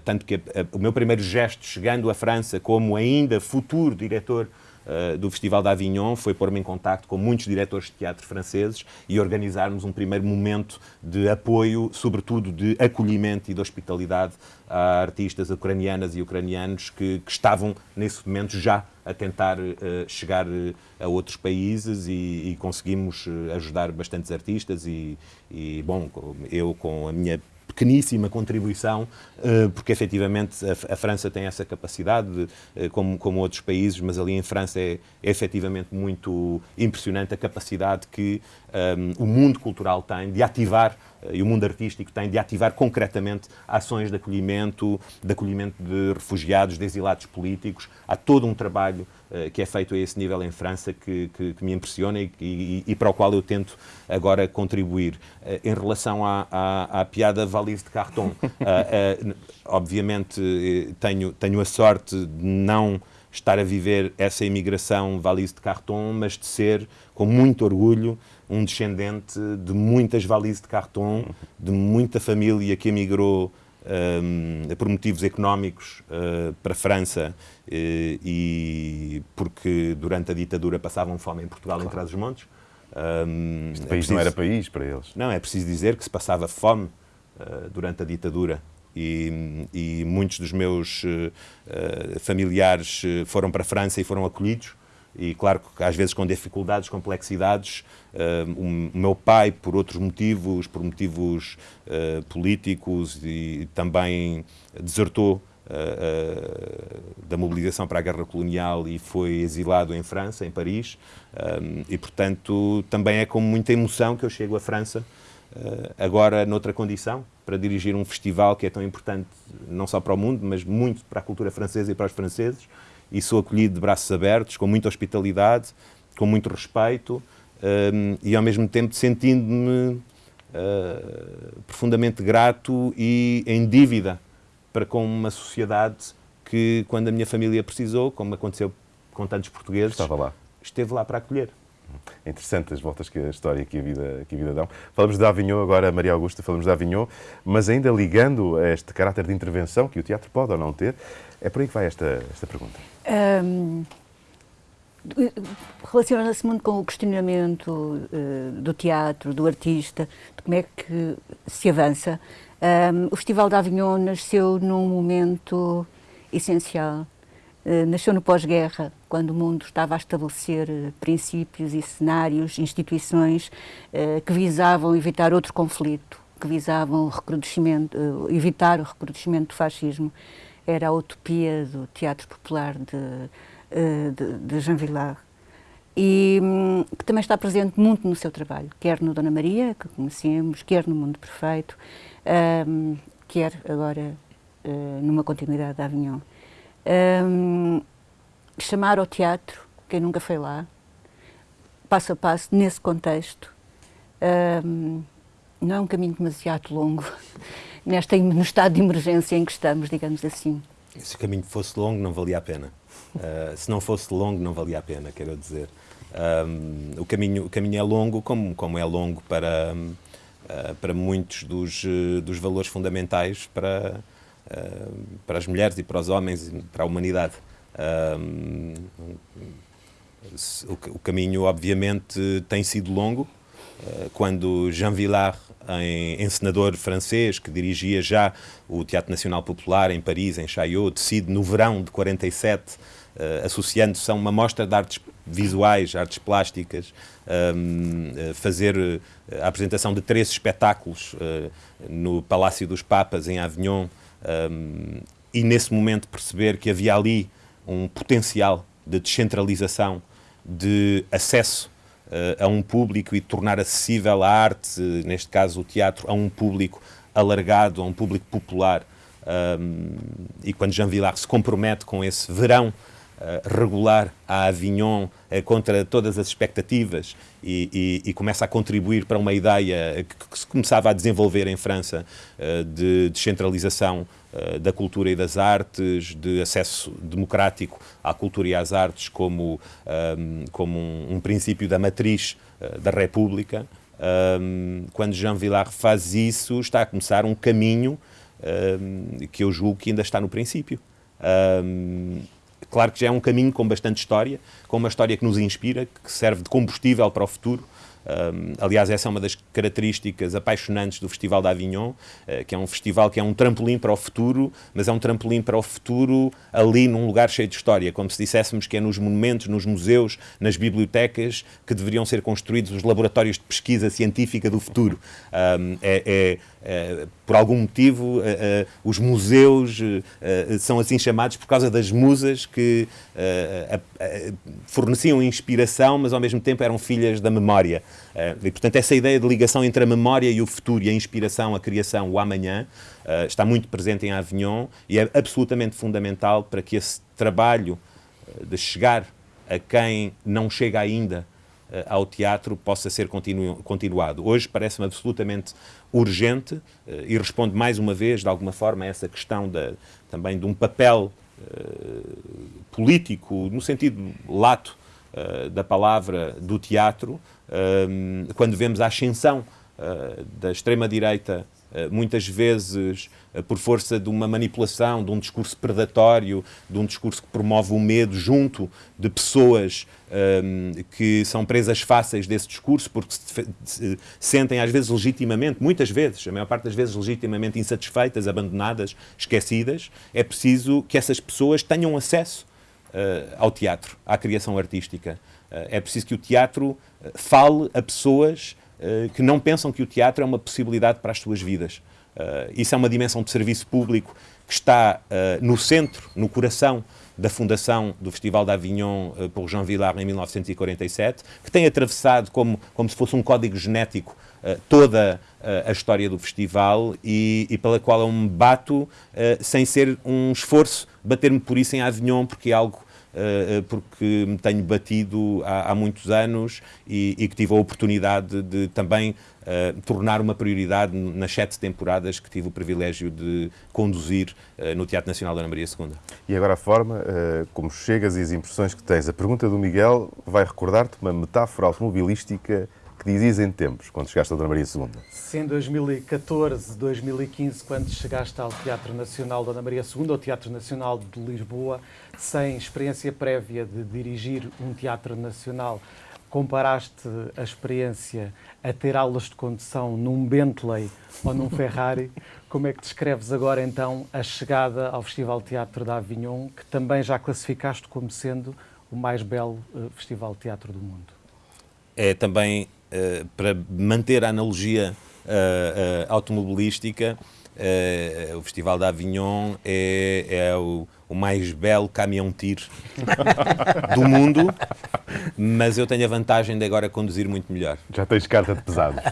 Tanto que a, a, o meu primeiro gesto chegando à França como ainda futuro diretor uh, do Festival de Avignon foi pôr-me em contacto com muitos diretores de teatro franceses e organizarmos um primeiro momento de apoio, sobretudo de acolhimento e de hospitalidade a artistas ucranianas e ucranianos que, que estavam, nesse momento, já a tentar uh, chegar a outros países e, e conseguimos ajudar bastantes artistas e, e, bom, eu com a minha pequeníssima contribuição, eh, porque efetivamente a, França tem essa capacidade, eh, como, como outros países, mas ali em França é, é efetivamente muito impressionante a capacidade que um, eh, o mundo cultural tem de ativar e o mundo artístico tem de ativar concretamente ações de acolhimento, de acolhimento de refugiados, de exilados políticos. Há todo um trabalho uh, que é feito a esse nível em França que, que, que me impressiona e, e, e, para o qual eu tento agora contribuir. Uh, em relação à, à, à, piada valise de cartão, uh, <laughs> obviamente tenho, tenho a sorte de não estar a viver essa imigração valise de cartão, mas de ser, com muito orgulho, um descendente de muitas valises de cartão, de muita família que emigrou um, por motivos económicos uh, para a França uh, e porque durante a ditadura passavam fome em Portugal claro. em Trás-os-Montes. Um, este é país preciso, não era país para eles. Não, é preciso dizer que se passava fome uh, durante a ditadura e, e muitos dos meus familiares foram para a França e foram acolhidos e claro que às vezes com dificuldades, complexidades, uh, o meu pai, por outros motivos, por motivos uh, políticos e também desertou uh, da mobilização para a guerra colonial e foi exilado em França, em Paris, e portanto também é com muita emoção que eu chego à França, agora noutra condição, para dirigir um festival que é tão importante não só para o mundo, mas muito para a cultura francesa e para os franceses, e sou acolhido de braços abertos, com muita hospitalidade, com muito respeito um, e ao mesmo tempo sentindo-me uh, profundamente grato e em dívida para com uma sociedade que, quando a minha família precisou, como aconteceu com tantos portugueses, Estava lá. esteve lá para acolher. É interessante as voltas que a história que a vida, que a vida dão. Falamos de Avignon agora, Maria Augusta, falamos de Avignon, mas ainda ligando a este caráter de intervenção que o teatro pode ou não ter, é por aí que vai esta, esta pergunta. Um, Relaciona-se muito com o questionamento uh, do teatro, do artista, de como é que se avança. Um, o Festival de Avignon nasceu num momento essencial. Uh, nasceu no pós-guerra, quando o mundo estava a estabelecer uh, princípios e cenários, instituições que visavam evitar outro conflito, que visavam o recrudescimento, evitar o recrudescimento do fascismo era a utopia do teatro popular de, eh, de, de Jean Villard e hum, que também está presente muito no seu trabalho, quer no Dona Maria, que conhecemos, quer no Mundo Perfeito, um, quer agora uh, numa continuidade da Avignon. Um, chamar ao teatro, quem nunca foi lá, passo a passo, nesse contexto, um, não é um caminho demasiado longo. <laughs> nesta, no estado de emergência em que estamos, digamos assim. Se o caminho fosse longo, não valia a pena. Uh, <laughs> se não fosse longo, não valia a pena, quero dizer. Um, o, caminho, o caminho é longo, como, como é longo para, uh, para muitos dos, uh, dos valores fundamentais para, para as mulheres e para os homens e para a humanidade. Um, o, o, caminho, obviamente, tem sido longo, quando Jean Villard, encenador francês que dirigia já o Teatro Nacional Popular em Paris, em Chaillot, decide no verão de 47, associando-se a uma mostra de artes visuais, artes plásticas, fazer a apresentação de três espetáculos no Palácio dos Papas, em Avignon, e nesse momento perceber que havia ali um potencial de descentralização, de acesso uh, a um público e tornar acessível a arte, neste caso o teatro, a um público alargado, a um público popular. Um, e quando Jean Villard se compromete com esse verão regular a Avignon uh, contra todas as expectativas e, e, e, começa a contribuir para uma ideia que, se começava a desenvolver em França uh, de descentralização eh, da cultura e das artes, de acesso democrático à cultura e às artes como, ehm, como um, princípio da matriz da República. Ehm, quando Jean Villard faz isso, está a começar um caminho ehm, que eu julgo que ainda está no princípio. Claro que já é um caminho com bastante história, com uma história que nos inspira, que serve de combustível para o futuro, um, aliás, essa é uma das características apaixonantes do Festival de Avignon, uh, que é um festival que é um trampolim para o futuro, mas é um trampolim para o futuro ali num lugar cheio de história, como se disséssemos que é nos monumentos, nos museus, nas bibliotecas que deveriam ser construídos os laboratórios de pesquisa científica do futuro. Um, é, é por algum motivo, uh, uh, os museus são assim chamados por causa das musas que forneciam inspiração, mas ao mesmo tempo eram filhas da memória. e, portanto, essa ideia de ligação entre a memória e o futuro, e a inspiração, a criação, o amanhã, está muito presente em Avignon e é absolutamente fundamental para que esse trabalho de chegar a quem não chega ainda ao teatro possa ser continu continuado. Hoje parece-me absolutamente urgente eh, e responde mais uma vez, de alguma forma, a essa questão da, também de um papel uh, político, no sentido lato da palavra, do teatro, quando vemos a ascensão da extrema-direita eh, muitas vezes eh, por força de uma manipulação, de um discurso predatório, de um discurso que promove o medo junto de pessoas um, ehm, que são presas fáceis desse discurso, porque se, se sentem às vezes legitimamente, muitas vezes, a maior parte das vezes legitimamente insatisfeitas, abandonadas, esquecidas, é preciso que essas pessoas tenham acesso uh, ao teatro, à criação artística. Uh, é preciso que o teatro fale a pessoas eh, que não pensam que o teatro é uma possibilidade para as suas vidas. Uh, isso é uma dimensão de serviço público que está uh, no centro, no coração da fundação do Festival de Avignon uh, por Jean Villard em 1947, que tem atravessado como, como se fosse um código genético toda a história do festival e, e, pela qual eu me bato sem ser um esforço bater-me por isso em Avignon, porque é algo porque me tenho batido há, há muitos anos e, e, que tive a oportunidade de, também uh, tornar uma prioridade nas sete temporadas que tive o privilégio de conduzir uh, no Teatro Nacional da Ana Maria II. E agora a forma como chegas e as impressões que tens. A pergunta do Miguel vai recordar-te uma metáfora automobilística que dizias em tempos, quando chegaste à Dona Maria II? Se em 2014, 2015, quando chegaste ao Teatro Nacional da Dona Maria II, ao Teatro Nacional de Lisboa, sem experiência prévia de dirigir um teatro nacional, comparaste a experiência a ter aulas de condução num Bentley ou num Ferrari, <laughs> como é que descreves agora então a chegada ao Festival Teatro da Avignon, que também já classificaste como sendo o mais belo uh, festival de teatro do mundo? É também uh, para manter a analogia uh, automobilística, o Festival da Avignon é, é o o mais belo caminhão-tiro do mundo, mas eu tenho a vantagem de agora conduzir muito melhor. Já tens carta de pesados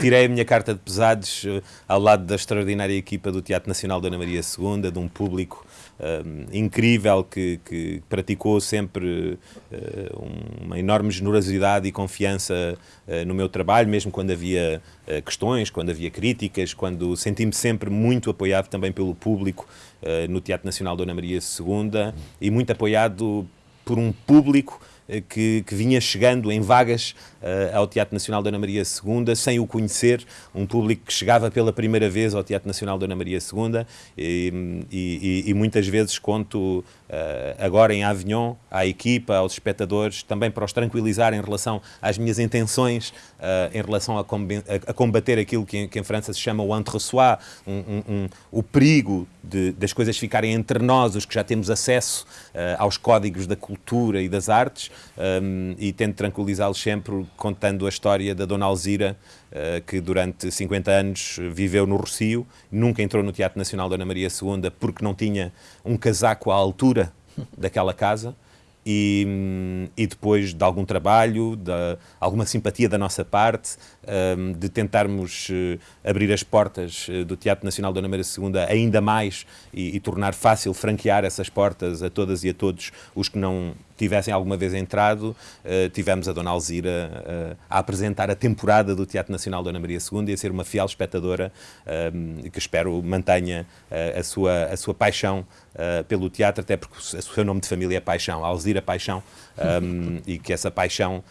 Tirei a minha carta de pesados ao lado da extraordinária equipa do Teatro Nacional da Ana Maria II, de um público uh, incrível que, que, praticou sempre uh, uma enorme generosidade e confiança uh, no meu trabalho, mesmo quando havia questões, quando havia críticas, quando senti-me sempre muito apoiado também pelo público no Teatro Nacional Dona Maria II e muito apoiado por um público que, que vinha chegando em vagas ao Teatro Nacional Dona Maria II, sem o conhecer, um público que chegava pela primeira vez ao Teatro Nacional Dona Maria II e, e, e muitas vezes conto agora em Avignon à equipa, aos espectadores, também para os tranquilizar em relação às minhas intenções em relação a, combater aquilo que, que, em França se chama o entre-soi, um, um, um, o perigo de, das coisas ficarem entre nós, os que já temos acesso uh, aos códigos da cultura e das artes, um, e tento tranquilizá-los sempre contando a história da Dona Alzira, que durante 50 anos viveu no Rocio, nunca entrou no Teatro Nacional Dona Maria II porque não tinha um casaco à altura daquela casa. E, e, depois de algum trabalho, de alguma simpatia da nossa parte, um, de tentarmos uh, abrir as portas uh, do Teatro Nacional Dona Maria II ainda mais e, e, tornar fácil franquear essas portas a todas e a todos os que não tivessem alguma vez entrado, uh, tivemos a Dona Alzira a apresentar a temporada do Teatro Nacional Dona Maria II e a ser uma fiel espectadora um, que espero mantenha a, sua, a sua paixão pelo teatro, até porque o seu nome de família é Paixão, Alzira Paixão, e que essa paixão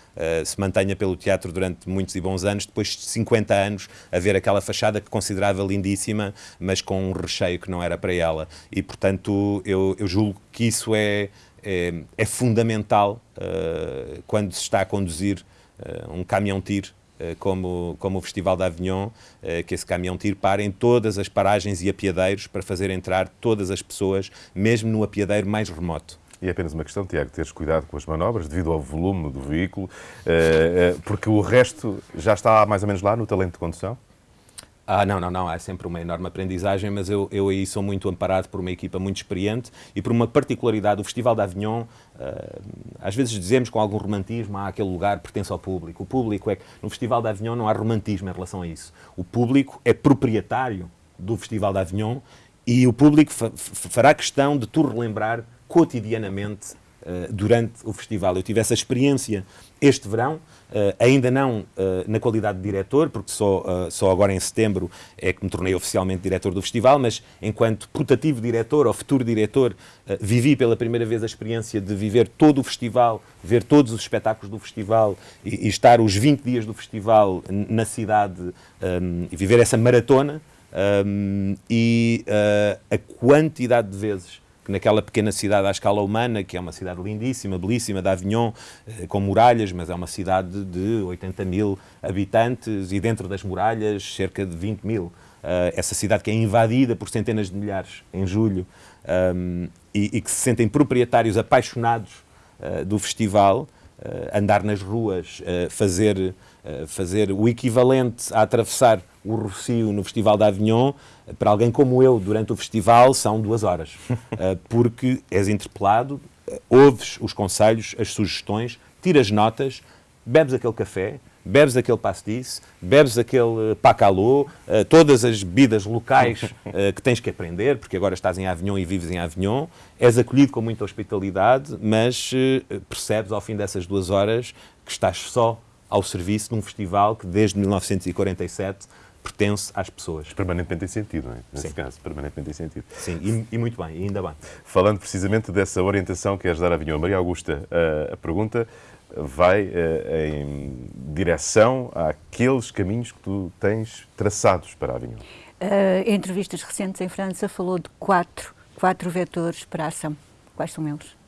se mantenha pelo teatro durante muitos e bons anos, depois de 50 anos, a ver aquela fachada que considerava lindíssima, mas com um recheio que não era para ela. E, portanto, eu, eu julgo que isso é, é, é fundamental uh, quando se está a conduzir uh, um caminhão-tiro uh, como, como o Festival de Avignon, que esse caminhão-tiro para em todas as paragens e apiadeiros para fazer entrar todas as pessoas, mesmo no apiadeiro mais remoto. E é apenas uma questão, Tiago, teres cuidado com as manobras devido ao volume do veículo, porque o resto já está mais ou menos lá no talento de condução? Ah, não, não, não, é sempre uma enorme aprendizagem, mas eu, eu aí sou muito amparado por uma equipa muito experiente e por uma particularidade. O Festival de Avignon, uh, às vezes dizemos com algum romantismo, ah, aquele lugar pertence ao público. O público é que no Festival de Avignon não há romantismo em relação a isso. O público é proprietário do Festival de Avignon e o público fa fará questão de tu relembrar cotidianamente uh, durante o festival. Eu tive essa experiência este verão, uh, ainda não uh, na qualidade de diretor, porque só, só agora em setembro é que me tornei oficialmente diretor do festival, mas enquanto putativo diretor ou futuro diretor, vivi pela primeira vez a experiência de viver todo o festival, ver todos os espetáculos do festival e, e estar os 20 dias do festival na cidade um, e viver essa maratona. Um, e a quantidade de vezes naquela pequena cidade à escala humana, que é uma cidade lindíssima, belíssima, de Avignon, eh, com muralhas, mas é uma cidade de 80 mil habitantes e dentro das muralhas cerca de 20 mil. Uh, essa cidade que é invadida por centenas de milhares em julho um, e, e, que se sentem proprietários apaixonados uh, do festival, uh, andar nas ruas, fazer, fazer o equivalente a atravessar o Rocio no Festival de Avignon, para alguém como eu, durante o festival, são duas horas. <laughs> Eh, porque és interpelado, eh, ouves os conselhos, as sugestões, tiras notas, bebes aquele café, bebes aquele pastis, bebes aquele pacalô, uh, todas as bebidas locais <laughs> que tens que aprender, porque agora estás em Avignon e vives em Avignon, és acolhido com muita hospitalidade, mas percebes ao fim dessas duas horas que estás só ao serviço de um festival que desde 1947 pertence às pessoas. Permanentemente tem sentido, não é? Nesse Sim. caso, permanentemente tem sentido. Sim, e, e, muito bem, e ainda bem. Falando precisamente dessa orientação que queres dar a Avignon, Maria Augusta, a, a pergunta vai a, em direção àqueles caminhos que tu tens traçados para a Avignon. Uh, em entrevistas recentes em França falou de quatro, quatro vetores para a ação. Quais são eles?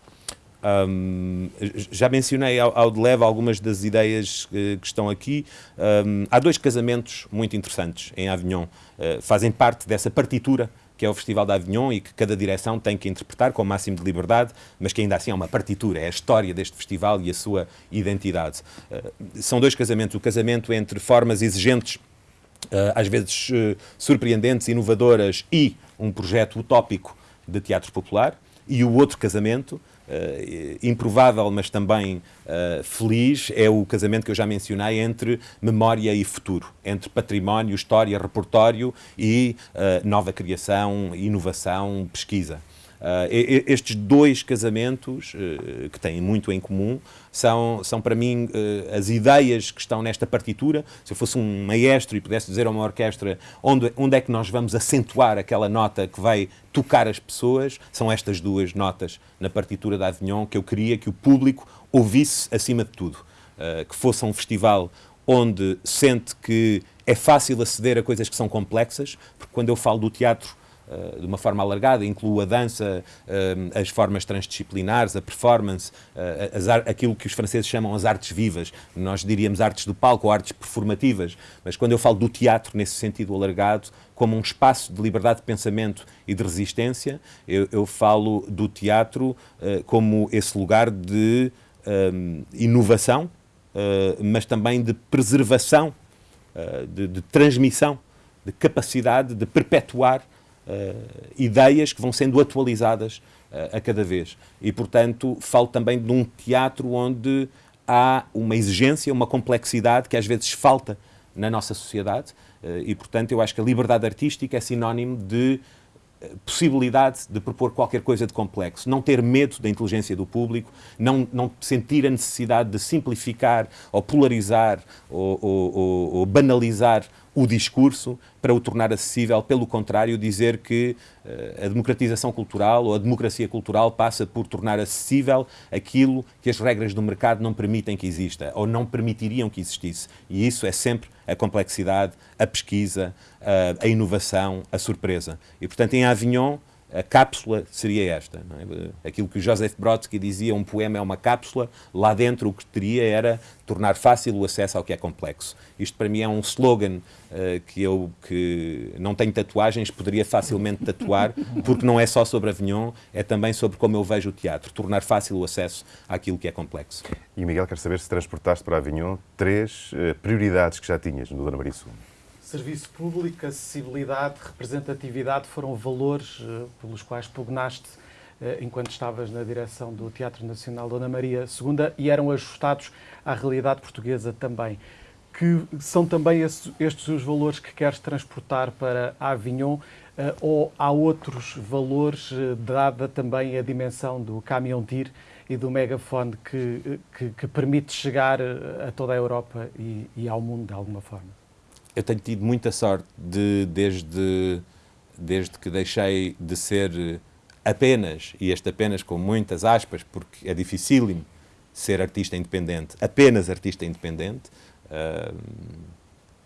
Um, já mencionei ao, ao, de leve algumas das ideias que, que estão aqui. Um, há dois casamentos muito interessantes em Avignon. Uh, fazem parte dessa partitura que é o Festival de Avignon e que cada direção tem que interpretar com o máximo de liberdade, mas que ainda assim é uma partitura, é a história deste festival e a sua identidade. Uh, são dois casamentos. O casamento entre formas exigentes, uh, às vezes surpreendentes, inovadoras e um projeto utópico de teatro popular, e o outro casamento Uh, improvável, mas também uh, feliz, é o casamento que eu já mencionei entre memória e futuro, entre património, história, repertório e uh, nova criação, inovação, pesquisa. Uh, estes dois casamentos, uh, que têm muito em comum, são, são para mim uh, as ideias que estão nesta partitura. Se eu fosse um maestro e pudesse dizer a uma orquestra onde, onde é que nós vamos acentuar aquela nota que vai tocar as pessoas, são estas duas notas na partitura da Avignon que eu queria que o público ouvisse acima de tudo. que fosse um festival onde sente que é fácil aceder a coisas que são complexas, porque quando eu falo do teatro Uh, de uma forma alargada, incluo a dança, uh, as formas transdisciplinares, a performance, uh, as aquilo que os franceses chamam as artes vivas, nós diríamos artes do palco ou artes performativas, mas quando eu falo do teatro nesse sentido alargado, como um espaço de liberdade de pensamento e de resistência, eu, eu falo do teatro como esse lugar de inovação, mas também de preservação eh, de, de, transmissão, de capacidade de perpetuar ideias que vão sendo atualizadas uh, a cada vez. E, portanto, falo também de um teatro onde há uma exigência, uma complexidade que às vezes falta na nossa sociedade. e, portanto, eu acho que a liberdade artística é sinónimo de possibilidade de propor qualquer coisa de complexo, não ter medo da inteligência do público, não, não sentir a necessidade de simplificar ou polarizar ou, ou, ou, ou banalizar o discurso para o tornar acessível, pelo contrário, dizer que uh, a democratização cultural ou a democracia cultural passa por tornar acessível aquilo que as regras do mercado não permitem que exista ou não permitiriam que existisse. E isso é sempre a complexidade, a pesquisa, uh, a inovação, a surpresa. E, portanto, em Avignon, a cápsula seria esta. É? Aquilo que Joseph Brodsky dizia, um poema é uma cápsula, lá dentro o que teria era tornar fácil o acesso ao que é complexo. Isto para mim é um slogan uh, que eu que não tenho tatuagens, poderia facilmente tatuar, porque não é só sobre Avignon, é também sobre como eu vejo o teatro, tornar fácil o acesso àquilo que é complexo. E Miguel, quer saber se transportaste para Avignon três uh, prioridades que já tinhas no Dona Maria. Serviço público, acessibilidade, representatividade foram valores uh, pelos quais pugnaste uh, enquanto estavas na direção do Teatro Nacional Dona Maria II e eram ajustados à realidade portuguesa também. Que são também estes os valores que queres transportar para Avignon uh, ou há outros valores, dada também a dimensão do caminhão tir e do megafone que, que, que permite chegar a toda a Europa e, e ao mundo de alguma forma? Eu tenho tido muita sorte de, desde, desde que deixei de ser apenas, e este apenas com muitas aspas, porque é dificílimo ser artista independente, apenas artista independente, uh,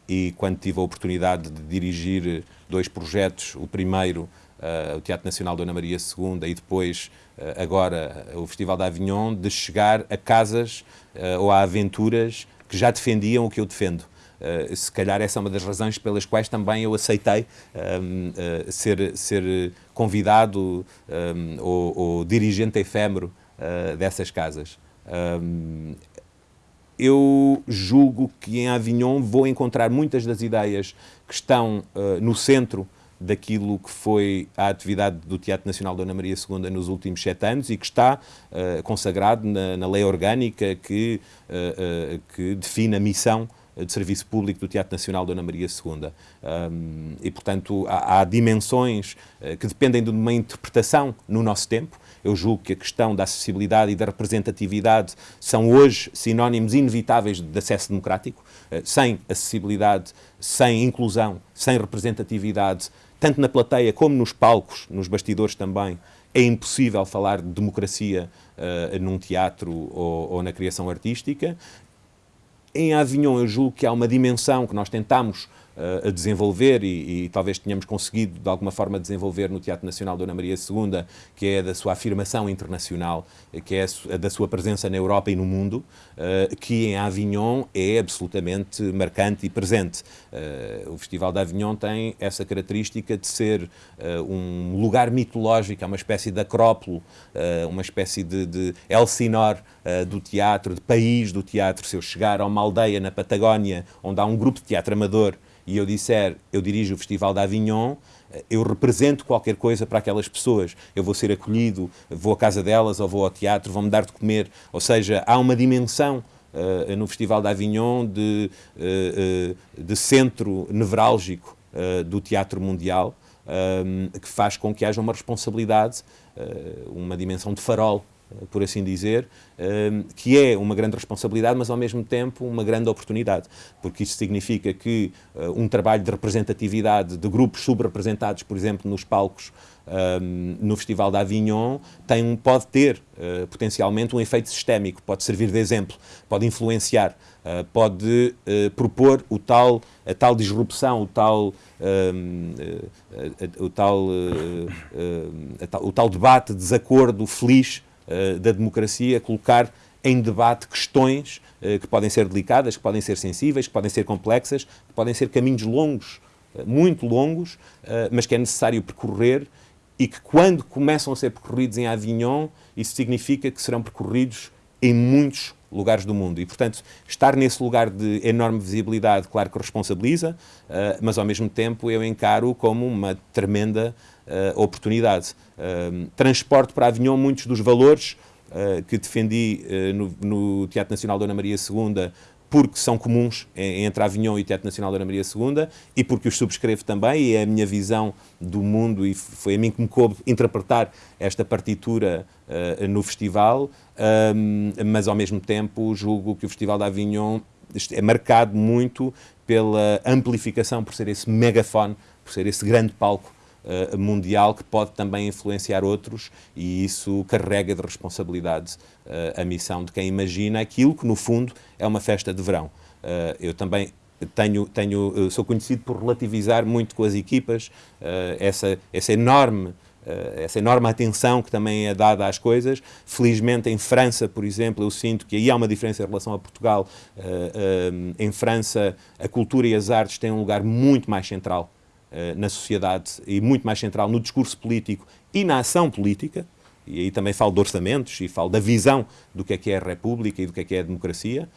e quando tive a oportunidade de dirigir dois projetos, o primeiro, uh, o Teatro Nacional Dona Maria II, e depois, uh, agora, o Festival da Avignon, de chegar a casas ou a aventuras que já defendiam o que eu defendo. Uh, se calhar essa é uma das razões pelas quais também eu aceitei um, uh, eh, ser, ser convidado um, ou, ou, dirigente efêmero uh, dessas casas. Um, eu julgo que em Avignon vou encontrar muitas das ideias que estão no centro daquilo que foi a atividade do Teatro Nacional Dona Maria II nos últimos sete anos e que está uh, consagrado na, na, lei orgânica que, uh, uh, que define a missão de serviço público do Teatro Nacional Dona Maria II. Um, e, portanto, há, há dimensões uh, que dependem de uma interpretação no nosso tempo. Eu julgo que a questão da acessibilidade e da representatividade são hoje sinónimos inevitáveis de acesso democrático. Uh, sem acessibilidade, sem inclusão, sem representatividade, tanto na plateia como nos palcos, nos bastidores também, é impossível falar de democracia uh, num teatro ou, ou, na criação artística. Em Avignon, eu julgo que há uma dimensão que nós tentamos a desenvolver e, e, talvez tenhamos conseguido de alguma forma desenvolver no Teatro Nacional Dona Maria II, que é da sua afirmação internacional, que é a da sua presença na Europa e no mundo, uh, que em Avignon é absolutamente marcante e presente. Uh, o Festival de Avignon tem essa característica de ser um lugar mitológico, é uma espécie de acrópolo, uma espécie de, de Elsinor do teatro, de país do teatro. Se eu chegar a uma aldeia na Patagónia, onde há um grupo de teatro amador e eu disser, eu dirijo o Festival de Avignon, eh, eu represento qualquer coisa para aquelas pessoas. Eu vou ser acolhido, vou à casa delas ou vou ao teatro, vão-me dar de comer. Ou seja, há uma dimensão uh, no Festival de Avignon de, uh, de centro nevrálgico do teatro mundial. que faz com que haja uma responsabilidade, uma dimensão de farol por assim dizer, que é uma grande responsabilidade, mas ao mesmo tempo uma grande oportunidade, porque isso significa que um trabalho de representatividade de grupos subrepresentados, por exemplo, nos palcos no Festival de Avignon tem, pode ter potencialmente um efeito sistémico, pode servir de exemplo, pode influenciar, pode propor o tal, a tal disrupção, o tal, o, tal, o tal debate, desacordo feliz da democracia, colocar em debate questões que podem ser delicadas, que podem ser sensíveis, que podem ser complexas, que podem ser caminhos longos, muito longos, mas que é necessário percorrer e que quando começam a ser percorridos em Avignon, isso significa que serão percorridos em muitos lugares do mundo. E, portanto, estar nesse lugar de enorme visibilidade, claro que responsabiliza, uh, mas ao mesmo tempo eu encaro como uma tremenda uh, oportunidade. Uh, transporte para Avignon muitos dos valores que defendi no, no Teatro Nacional Dona Maria II porque são comuns entre Avignon e o Teatro Nacional da Ana Maria II e porque os subscrevo também e é a minha visão do mundo e foi a mim que me coube interpretar esta partitura uh, no festival, um, mas ao mesmo tempo julgo que o Festival de Avignon é marcado muito pela amplificação, por ser esse megafone, por ser esse grande palco uh, mundial que pode também influenciar outros e isso carrega de responsabilidade uh, a missão de quem imagina aquilo que, no fundo, é uma festa de verão. Uh, eu também tenho, tenho, sou conhecido por relativizar muito com as equipas essa, essa enorme essa enorme atenção que também é dada às coisas. Felizmente, em França, por exemplo, eu sinto que aí há uma diferença em relação a Portugal. em França, a cultura e as artes têm um lugar muito mais central eh, na sociedade e muito mais central no discurso político e na ação política, e aí também falo de orçamentos e falo da visão do que é que é a República e do que é que é a democracia,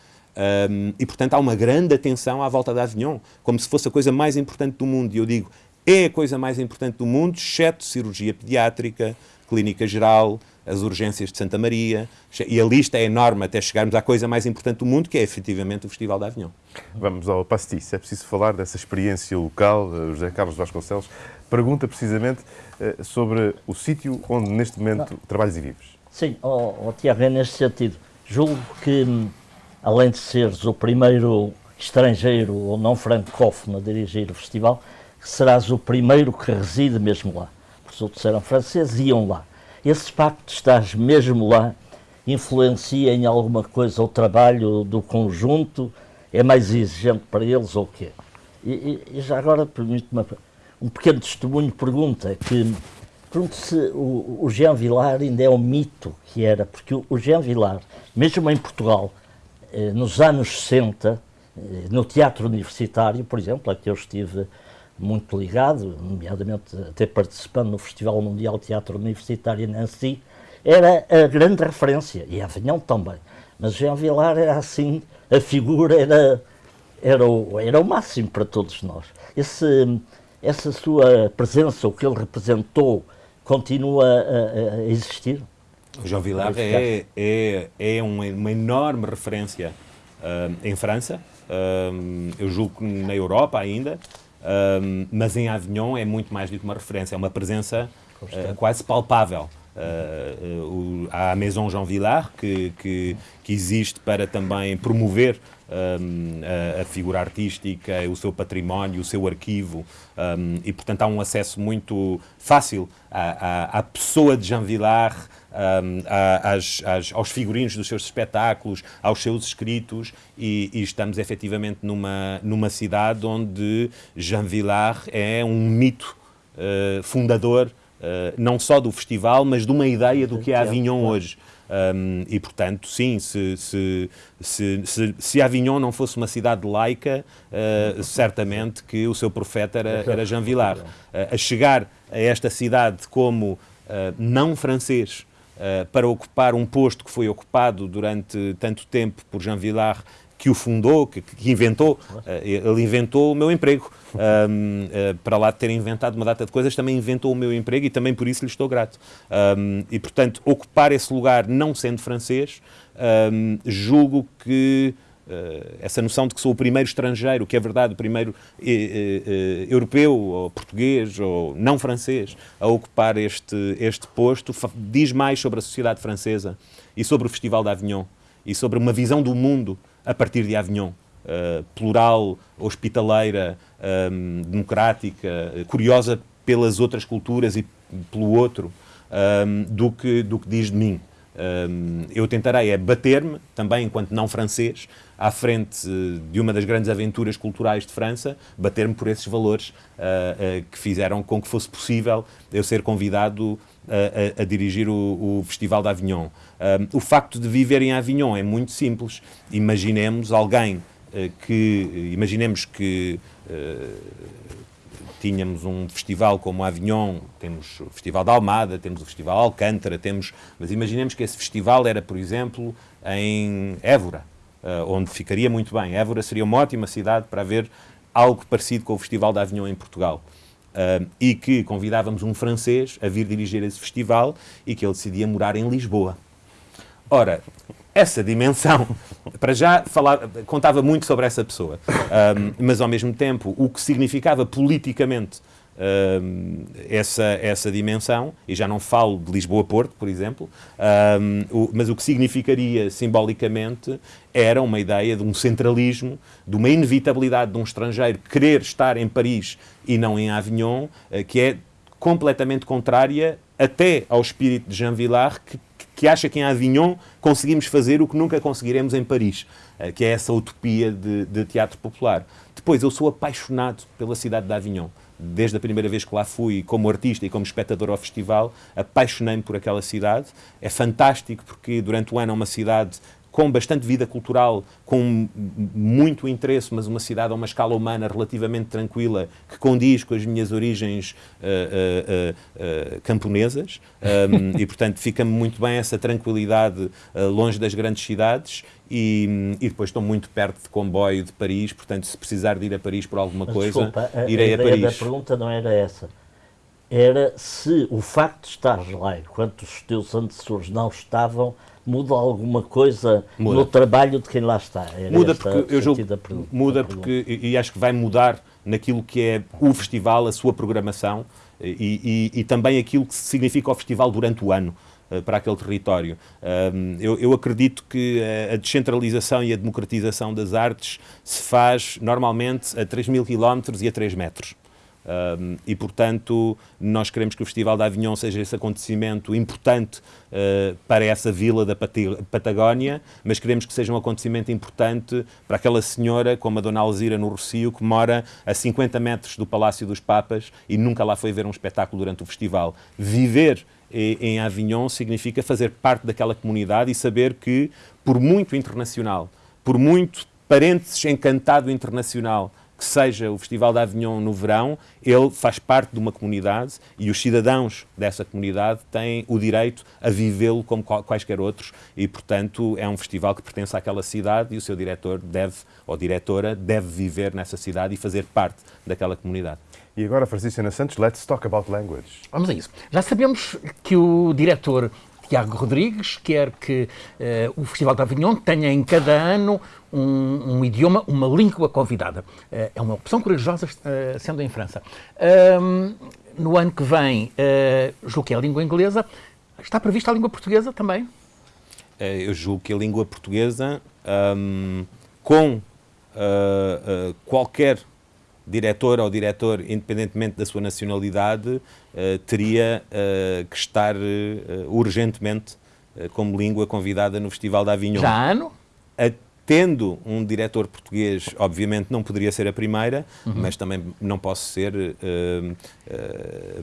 um, e portanto há uma grande atenção à volta da Avignon, como se fosse a coisa mais importante do mundo, e eu digo, é a coisa mais importante do mundo, exceto cirurgia pediátrica, clínica geral, as urgências de Santa Maria, e a lista é enorme até chegarmos à coisa mais importante do mundo, que é efetivamente o Festival da Avignon. Vamos ao pastis. É preciso falar dessa experiência local. Eh, José Carlos Vasconcelos pergunta precisamente eh, sobre o sítio onde neste momento trabalhas e vives. Sim, oh, oh, Tiago, é neste sentido. Julgo que, além de seres o primeiro estrangeiro ou não francófono a dirigir o festival, serás o primeiro que reside mesmo lá. Os outros eram franceses e iam lá esse facto de estar mesmo lá influencia em alguma coisa o trabalho do conjunto? É mais exigente para eles ou o quê? E, e, já agora, permite-me um pequeno testemunho, pergunta que pergunto se o, o Jean Vilar ainda é o mito que era, porque o, o Jean Vilar, mesmo em Portugal, eh, nos anos 60, eh, no teatro universitário, por exemplo, a que eu estive muito ligado, nomeadamente até participando no Festival Mundial de Teatro Universitário em Nancy, era a grande referência, e Avignon também. Mas Jean Vilar era assim, a figura era, era, o, era o máximo para todos nós. Esse, essa sua presença, o que ele representou, continua a, a existir? O Jean Vilar é, é, é uma, uma enorme referência uh, em França, uh, eu julgo que na Europa ainda, um, mas em Avignon é muito mais do que uma referência, é uma presença uh, quase palpável. Uh, há a Maison Jean Villard, que, que, que existe para também promover um, a, a, figura artística, o seu património, o seu arquivo, um, e portanto há um acesso muito fácil à, à, à pessoa de Jean Villard, um, às, às, aos figurinos dos seus espetáculos, aos seus escritos, e, e, estamos efetivamente numa, numa cidade onde Jean Villard é um mito uh, fundador, não só do festival, mas de uma ideia do que é Avignon hoje. Um, e, portanto, sim, se, se, se, se, se Avignon não fosse uma cidade laica, uh, certamente que o seu profeta era, era Jean Villard. Uh, a chegar a esta cidade como uh, não francês, para ocupar um posto que foi ocupado durante tanto tempo por Jean Villard, que o fundou, que, que inventou, ele inventou o meu emprego. Um, uh, para lá de ter inventado uma data de coisas, também inventou o meu emprego e também por isso lhe estou grato. Um, e, portanto, ocupar esse lugar não sendo francês, um, julgo que Uh, essa noção de que sou o primeiro estrangeiro, que é verdade, o primeiro uh, uh, europeu, ou português, ou não francês, a ocupar este, este posto, diz mais sobre a sociedade francesa e sobre o Festival de Avignon e sobre uma visão do mundo a partir de Avignon. plural, hospitaleira, um, democrática, curiosa pelas outras culturas e pelo outro, um, do, que, do que diz de mim. Um, eu tentarei é bater-me, também enquanto não francês, à frente de uma das grandes aventuras culturais de França, bater-me por esses valores uh, uh, que fizeram com que fosse possível eu ser convidado a, a, a dirigir o, o, Festival de Avignon. Um, o facto de viver em Avignon é muito simples. Imaginemos alguém uh, que, imaginemos que tínhamos um festival como Avignon, temos o Festival da Almada, temos o Festival Alcântara, temos, mas imaginemos que esse festival era, por exemplo, em Évora, onde ficaria muito bem. Évora seria uma ótima cidade para ver algo parecido com o Festival da Avignon em Portugal. E que convidávamos um francês a vir dirigir esse festival e que ele decidia morar em Lisboa. Ora, essa dimensão, para já falar, contava muito sobre essa pessoa, um, mas ao mesmo tempo o que significava politicamente um, essa, essa dimensão, e já não falo de Lisboa-Porto, por exemplo, um, o, mas o que significaria simbolicamente era uma ideia de um centralismo, de uma inevitabilidade de um estrangeiro querer estar em Paris e não em Avignon, uh, que é completamente contrária até ao espírito de Jean Villard, que que acha que em Avignon conseguimos fazer o que nunca conseguiremos em Paris, eh, que é essa utopia de, de teatro popular. Depois, eu sou apaixonado pela cidade de Avignon desde a primeira vez que lá fui, como artista e como espectador ao festival, apaixonei-me por aquela cidade. É fantástico porque durante o ano é uma cidade com bastante vida cultural, com muito interesse, mas uma cidade a uma escala humana relativamente tranquila, que condiz com as minhas origens uh, uh, uh, camponesas, um, e portanto fica-me muito bem essa tranquilidade longe das grandes cidades. E, e, depois estou muito perto de comboio de Paris, portanto, se precisar de ir a Paris por alguma mas, coisa, desculpa, a, irei a, a Paris. A pergunta não era essa. Era se o facto de estar lá, enquanto os teus antecessores não estavam, muda alguma coisa muda. no trabalho de quem lá está? Era muda porque eu julgo, muda porque e, acho que vai mudar naquilo que é o festival, a sua programação e, e, e também aquilo que significa o festival durante o ano eh, para aquele território. eu, eu, acredito que a descentralização e a democratização das artes se faz normalmente a 3 mil quilómetros e a 3 metros. Um, e, portanto, nós queremos que o Festival da Avignon seja esse acontecimento importante uh, para essa vila da Patagónia, mas queremos que seja um acontecimento importante para aquela senhora, como a Dona Alzira no Rocio, que mora a 50 metros do Palácio dos Papas e nunca lá foi ver um espetáculo durante o festival. Viver em Avignon significa fazer parte daquela comunidade e saber que, por muito internacional, por muito parênteses encantado internacional que seja o Festival de Avignon no verão, ele faz parte de uma comunidade e os cidadãos dessa comunidade têm o direito a vivê-lo como quaisquer outros e, portanto, é um festival que pertence àquela cidade e o seu diretor deve, ou diretora, deve viver nessa cidade e fazer parte daquela comunidade. E agora, Francisco Ana Santos, let's talk about language. Vamos a isso. Já sabemos que o diretor Tiago Rodrigues quer que uh, o Festival de Avignon tenha em cada ano um, um idioma, uma língua convidada. Uh, é uma opção corajosa, uh, sendo em França. no ano que vem, uh, julgo que é a língua inglesa. Está prevista a língua portuguesa também? eu julgo que a língua portuguesa, um, com qualquer diretor ou diretor, independentemente da sua nacionalidade, uh, teria uh, que estar uh, urgentemente como língua convidada no Festival da Avignon. Já ano? Tendo um diretor português, obviamente não poderia ser a primeira, uhum. mas também não posso ser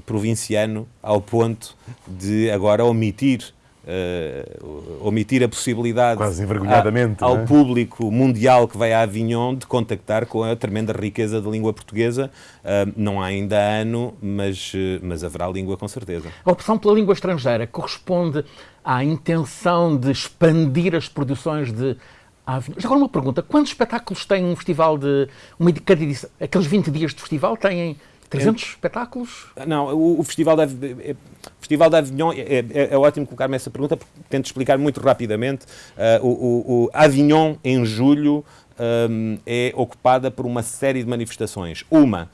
provinciano ao ponto de agora omitir uh, omitir a possibilidade Quase envergonhadamente, a, ao é? público mundial que vai a Avignon de contactar com a tremenda riqueza da língua portuguesa. Uh, não há ainda ano, mas, uh, mas haverá língua com certeza. A opção pela língua estrangeira corresponde à intenção de expandir as produções de Avignon. Já agora uma pergunta, quantos espetáculos tem um festival de... Uma, cada edição, aqueles 20 dias de festival têm 300 espetáculos? Não, o, o Festival da é, Festival da Avignon, é, é, é ótimo colocar-me essa pergunta porque tento explicar muito rapidamente. Uh, o, o, o, Avignon, em julho, um, é ocupada por uma série de manifestações. Uma,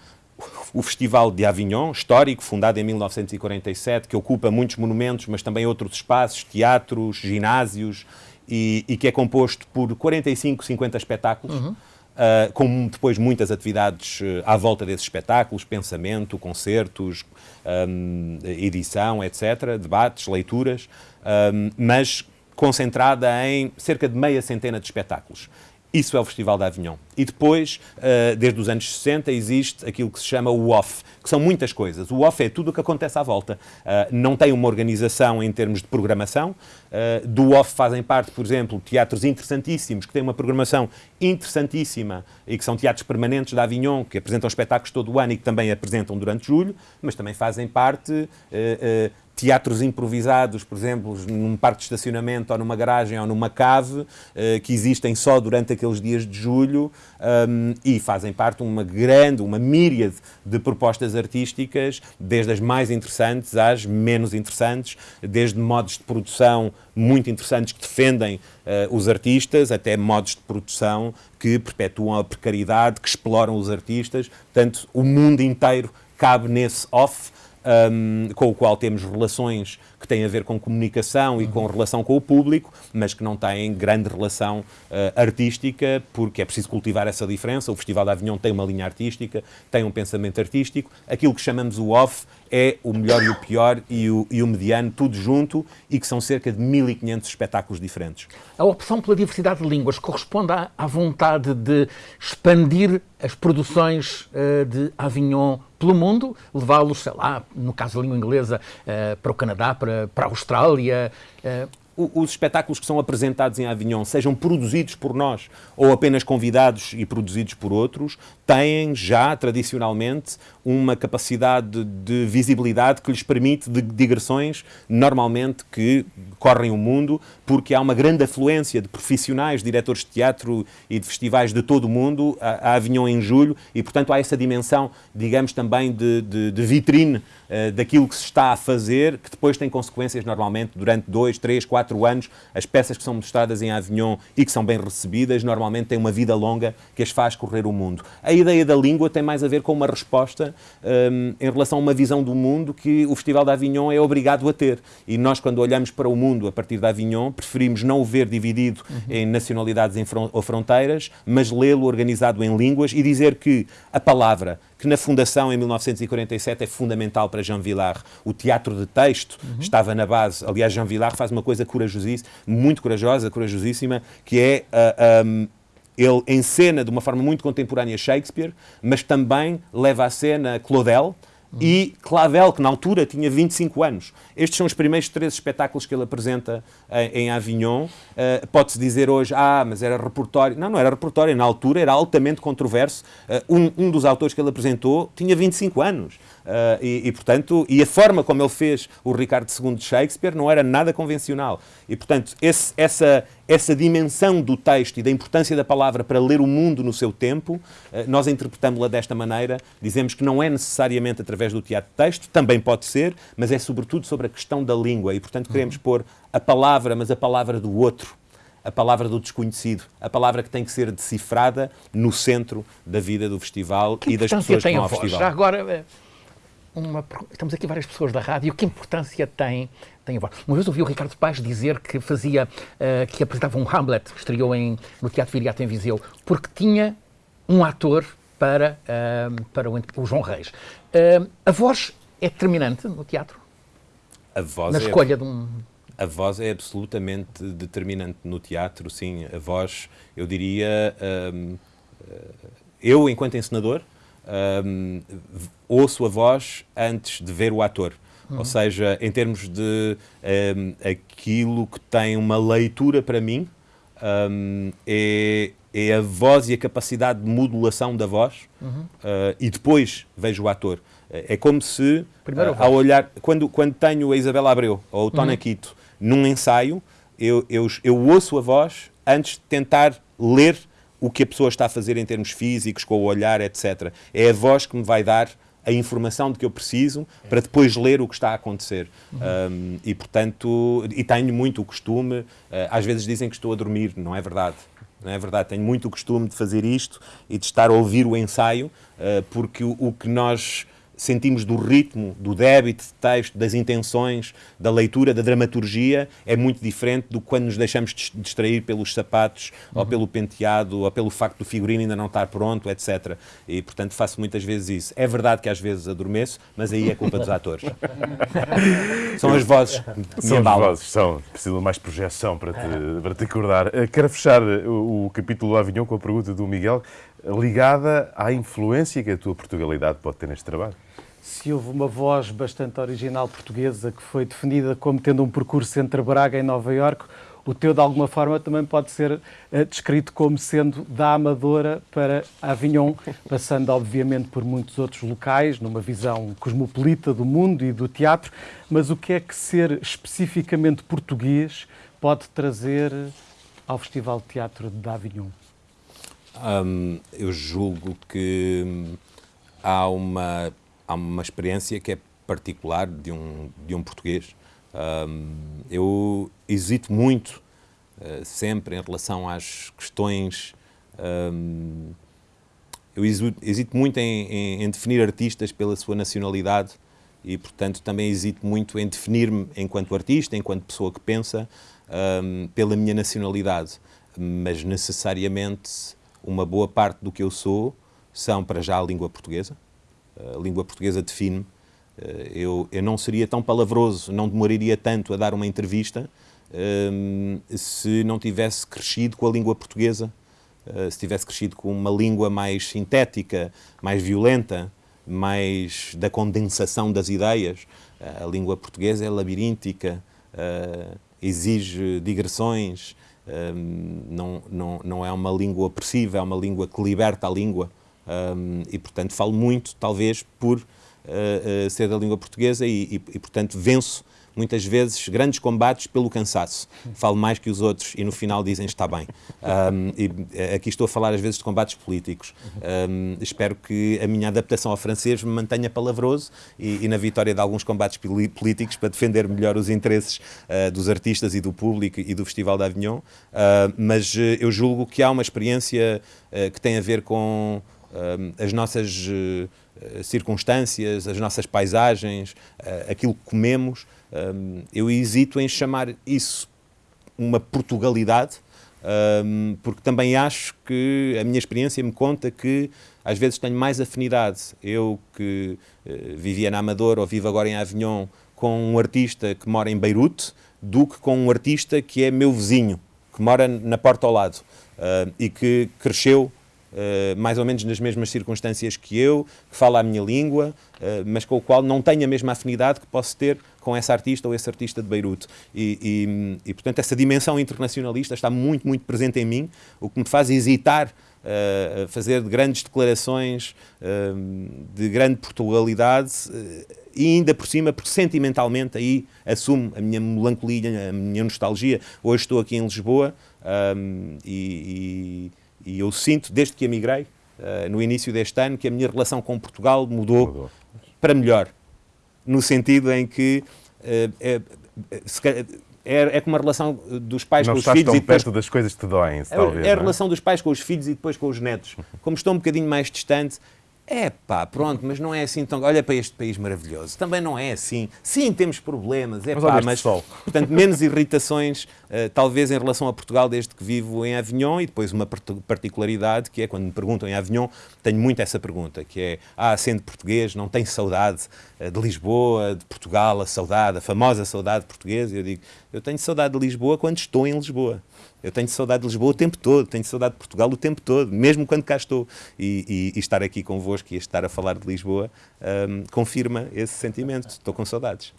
o Festival de Avignon, histórico, fundado em 1947, que ocupa muitos monumentos, mas também outros espaços, teatros, ginásios, e, e que é composto por 45, 50 espetáculos. Uhum. Uh, com depois muitas atividades uh, à volta desses espetáculos, pensamento, concertos, um, edição, etc., debates, leituras, um, mas concentrada em cerca de meia centena de espetáculos. Isso é o Festival da Avignon. E depois, uh, desde os anos 60, existe aquilo que se chama o OFF, que são muitas coisas. O OFF é tudo o que acontece à volta. Uh, não tem uma organização em termos de programação. Uh, do OFF fazem parte, por exemplo, teatros interessantíssimos, que têm uma programação interessantíssima e que são teatros permanentes da Avignon, que apresentam espetáculos todo o ano e que também apresentam durante julho, mas também fazem parte teatros improvisados, por exemplo, num parque de estacionamento ou numa garagem ou numa cave, eh, que existem só durante aqueles dias de julho um, e fazem parte de uma grande, uma míriade de propostas artísticas, desde as mais interessantes às menos interessantes, desde modos de produção muito interessantes que defendem uh, os artistas, até modos de produção que perpetuam a precariedade, que exploram os artistas. Portanto, o mundo inteiro cabe nesse off um, com o qual temos relações que têm a ver com comunicação e com relação com o público, mas que não têm grande relação uh, artística, porque é preciso cultivar essa diferença. O Festival da Avignon tem uma linha artística, tem um pensamento artístico. Aquilo que chamamos o off é o melhor e o pior e o, e o mediano, tudo junto, e que são cerca de 1500 espetáculos diferentes. A opção pela diversidade de línguas corresponde à, à vontade de expandir as produções uh, de Avignon pelo mundo, levá-los, sei lá, no caso da língua inglesa, uh, para o Canadá, para para, a Austrália. Uh, os espetáculos que são apresentados em Avignon, sejam produzidos por nós ou apenas convidados e produzidos por outros, têm já tradicionalmente uma capacidade de visibilidade que lhes permite de digressões normalmente que correm o mundo, porque há uma grande afluência de profissionais, diretores de teatro e de festivais de todo o mundo a, Avignon em julho e, portanto, há essa dimensão, digamos, também de, de, de vitrine uh, daquilo que se está a fazer, que depois tem consequências normalmente durante dois, três, quatro anos. As peças que são mostradas em Avignon e que são bem recebidas normalmente têm uma vida longa que as faz correr o mundo. A ideia da língua tem mais a ver com uma resposta um, em relação a uma visão do mundo que o Festival de Avignon é obrigado a ter. E nós, quando olhamos para o mundo a partir de Avignon, preferimos não o ver dividido uhum. em nacionalidades ou fronteiras, mas lê-lo organizado em línguas e dizer que a palavra que na fundação em 1947 é fundamental para Jean Villard. O teatro de texto uhum. estava na base. Aliás, Jean Villard faz uma coisa corajosíssima, muito corajosa, corajosíssima, que é uh, ah, um, ele encena de uma forma muito contemporânea Shakespeare, mas também leva à cena Claudel, e Clavel, que na altura tinha 25 anos. Estes são os primeiros três espetáculos que ele apresenta em, em Avignon. Uh, Pode-se dizer hoje, ah, mas era repertório. Não, não era repertório. Na altura era altamente controverso. Uh, um, um dos autores que ele apresentou tinha 25 anos. Uh, e, e, portanto, e a forma como ele fez o Ricardo II de Shakespeare não era nada convencional. E, portanto, esse, essa, essa dimensão do texto e da importância da palavra para ler o mundo no seu tempo, uh, nós interpretamos-la desta maneira. Dizemos que não é necessariamente através do teatro de texto, também pode ser, mas é sobretudo sobre a questão da língua. E, portanto, queremos pôr a palavra, mas a palavra do outro a palavra do desconhecido, a palavra que tem que ser decifrada no centro da vida do festival que e das pessoas que vão ao festival. Já agora, eh, uma, estamos aqui várias pessoas da rádio, que importância tem, tem a voz? Uma vez ouvi o Ricardo Paz dizer que fazia, uh, que apresentava um Hamlet, que estreou em, no Teatro Viriato em Viseu, porque tinha um ator para, uh, para o, o, João Reis. Uh, a voz é determinante no teatro? A voz Na é, escolha de um... A voz é absolutamente determinante no teatro, sim. A voz, eu diria... eu, enquanto encenador, um, ouço a voz antes de ver o ator. Uhum. Ou seja, em termos de um, aquilo que tem uma leitura para mim, um, é, é a voz e a capacidade de modulação da voz uhum. uh, e depois vejo o ator. É como se, uh, ao olhar, quando, quando tenho a Isabela Abreu ou o Tona uhum. Quito num ensaio, eu, eu, eu ouço a voz antes de tentar ler o que a pessoa está a fazer em termos físicos, com o olhar, etc. É a voz que me vai dar a informação de que eu preciso para depois ler o que está a acontecer. Um, e, portanto, e tenho muito o costume, uh, às vezes dizem que estou a dormir, não é verdade. Não é verdade, tenho muito o costume de fazer isto e de estar a ouvir o ensaio, uh, porque o, o que nós sentimos do ritmo, do débito de texto, das intenções, da leitura, da dramaturgia, é muito diferente do que quando nos deixamos distrair pelos sapatos, uhum. ou pelo penteado, ou pelo facto do figurino ainda não estar pronto, etc. E, portanto, faço muitas vezes isso. É verdade que às vezes adormeço, mas aí é culpa dos atores. são as vozes que São as vozes, são. Preciso de mais projeção para te, para te acordar. Eh, quero fechar o, o capítulo do Avignon com a pergunta do Miguel ligada à influência que a tua Portugalidade pode ter neste trabalho. Se houve uma voz bastante original portuguesa que foi definida como tendo um percurso entre Braga e Nova Iorque, o teu, de alguma forma, também pode ser uh, descrito como sendo da Amadora para Avignon, passando, obviamente, por muitos outros locais, numa visão cosmopolita do mundo e do teatro. Mas o que é que ser especificamente português pode trazer ao Festival de Teatro de Avignon? Eu julgo que há uma, há uma experiência que é particular de um, de um português. Eu hesito muito, uh, sempre, em relação às questões. Eu hesito, hesito muito em, em, em, definir artistas pela sua nacionalidade e, portanto, também hesito muito em definir-me enquanto artista, enquanto pessoa que pensa, pela minha nacionalidade. Mas necessariamente uma boa parte do que eu sou são, para já, a língua portuguesa. A língua portuguesa define-me. Eh, eu, eu não seria tão palavroso, não demoraria tanto a dar uma entrevista ehm, se não tivesse crescido com a língua portuguesa, uh, se tivesse crescido com uma língua mais sintética, mais violenta, mais da condensação das ideias. A língua portuguesa é labiríntica, exige digressões, um, não, não, não é uma língua opressiva, é uma língua que liberta a língua. Um, e, portanto, falo muito, talvez, por uh, uh, ser da língua portuguesa e, e, e, portanto, venço muitas vezes grandes combates pelo cansaço. Falo mais que os outros e no final dizem está bem. Um, e eh, aqui estou a falar às vezes de combates políticos. Um, espero que a minha adaptação ao francês me mantenha palavroso e, e na vitória de alguns combates políticos para defender melhor os interesses uh, dos artistas e do público e do Festival de Avignon. Uh, mas uh, eu julgo que há uma experiência que tem a ver com as nossas circunstâncias, as nossas paisagens, aquilo que comemos, um, eu hesito em chamar isso uma Portugalidade, um, porque também acho que a minha experiência me conta que às vezes tenho mais afinidade. Eu que uh, vivia na Amadora ou vivo agora em Avignon com um artista que mora em Beirute do que com um artista que é meu vizinho, que mora na porta ao lado uh, e que cresceu Uh, mais ou menos nas mesmas circunstâncias que eu, que fala a minha língua, uh, mas com o qual não tenho a mesma afinidade que posso ter com essa artista ou esse artista de Beirute. E, e, e, portanto, essa dimensão internacionalista está muito, muito presente em mim, o que me faz hesitar uh, a fazer grandes declarações de grande Portugalidade e ainda por cima, porque sentimentalmente aí assumo a minha melancolia, a minha nostalgia. Hoje estou aqui em Lisboa um, e, e eu sinto, desde que emigrei, uh, no início deste ano, que a minha relação com Portugal mudou, mudou. para melhor. No sentido em que uh, é, é, é, como a relação dos pais Não com os filhos. Não estás tão perto das coisas que te doem, é, talvez. É a é? relação dos pais com os filhos e depois com os netos. Como estou um bocadinho mais distante, é pá, pronto, mas não é assim tão. Olha para este país maravilhoso. Também não é assim. Sim, temos problemas, é mas pá, mas. Sol. Portanto, menos irritações, uh, talvez em relação a Portugal, desde que vivo em Avignon. E depois uma particularidade que é quando me perguntam em Avignon, tenho muito essa pergunta, que é: ah, sendo português, não tem saudade uh, de Lisboa, de Portugal, a saudade, a famosa saudade portuguesa? Eu digo: eu tenho saudade de Lisboa quando estou em Lisboa. Eu tenho saudade de Lisboa o tempo todo, tenho saudade de Portugal o tempo todo, mesmo quando cá estou. E, e, e estar aqui convosco e estar a falar de Lisboa um, confirma esse sentimento. Estou com saudades.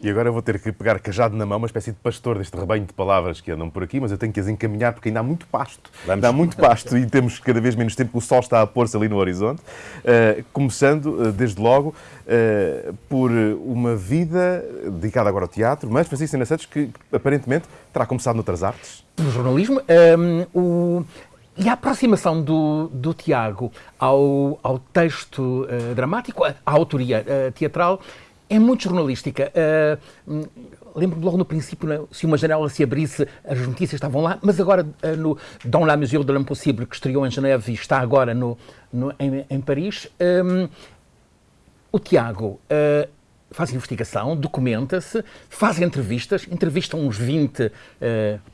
E agora eu vou ter que pegar cajado na mão, uma espécie de pastor deste rebanho de palavras que andam por aqui, mas eu tenho que as encaminhar porque ainda há muito pasto. Vamos. Ainda há muito pasto e temos cada vez menos tempo, o sol está a pôr-se ali no horizonte. Uh, começando, uh, desde logo, uh, por uma vida dedicada agora ao teatro, mas Francisco Sena Santos, que aparentemente terá começado noutras artes no jornalismo. Um, o, e a aproximação do, do Tiago ao, ao texto uh, dramático, à autoria uh, teatral, é muito jornalística. Uh, Lembro-me logo no princípio, né, se uma janela se abrisse, as notícias estavam lá, mas agora no Dans la mesure de l'impossible, que estreou em Geneve e está agora no, no em, em, Paris, um, o Tiago uh, faz investigação, documenta-se, faz entrevistas, entrevista uns 20 uh,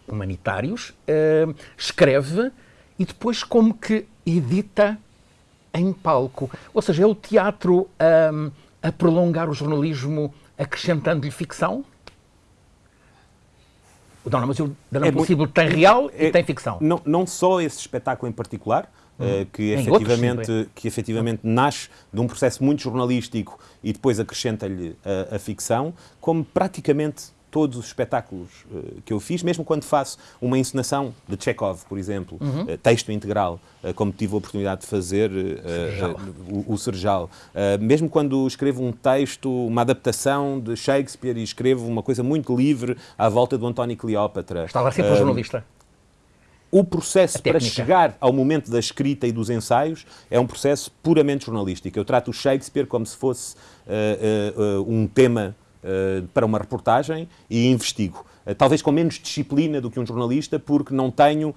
humanitários, uh, escreve e depois como que edita em palco. Ou seja, é o teatro um, a prolongar o jornalismo acrescentando-lhe ficção? O Dona Mas o Dona é Possível tem real é, e tem ficção. Não, não só esse espetáculo em particular, uh, que, efetivamente, outros, que efetivamente nasce de um processo muito jornalístico e depois acrescenta-lhe a, a ficção, como praticamente todos os espetáculos uh, que eu fiz, mesmo quando faço uma encenação de Chekhov, por exemplo, uhum. uh, texto integral, uh, como tive a oportunidade de fazer o, o Serjal. mesmo quando escrevo um texto, uma adaptação de Shakespeare e escrevo uma coisa muito livre à volta do António Cleópatra. Está lá sempre o jornalista. O processo para chegar ao momento da escrita e dos ensaios é um processo puramente jornalístico. Eu trato o Shakespeare como se fosse um tema uh, para uma reportagem e investigo. Uh, talvez com menos disciplina do que um jornalista, porque não tenho,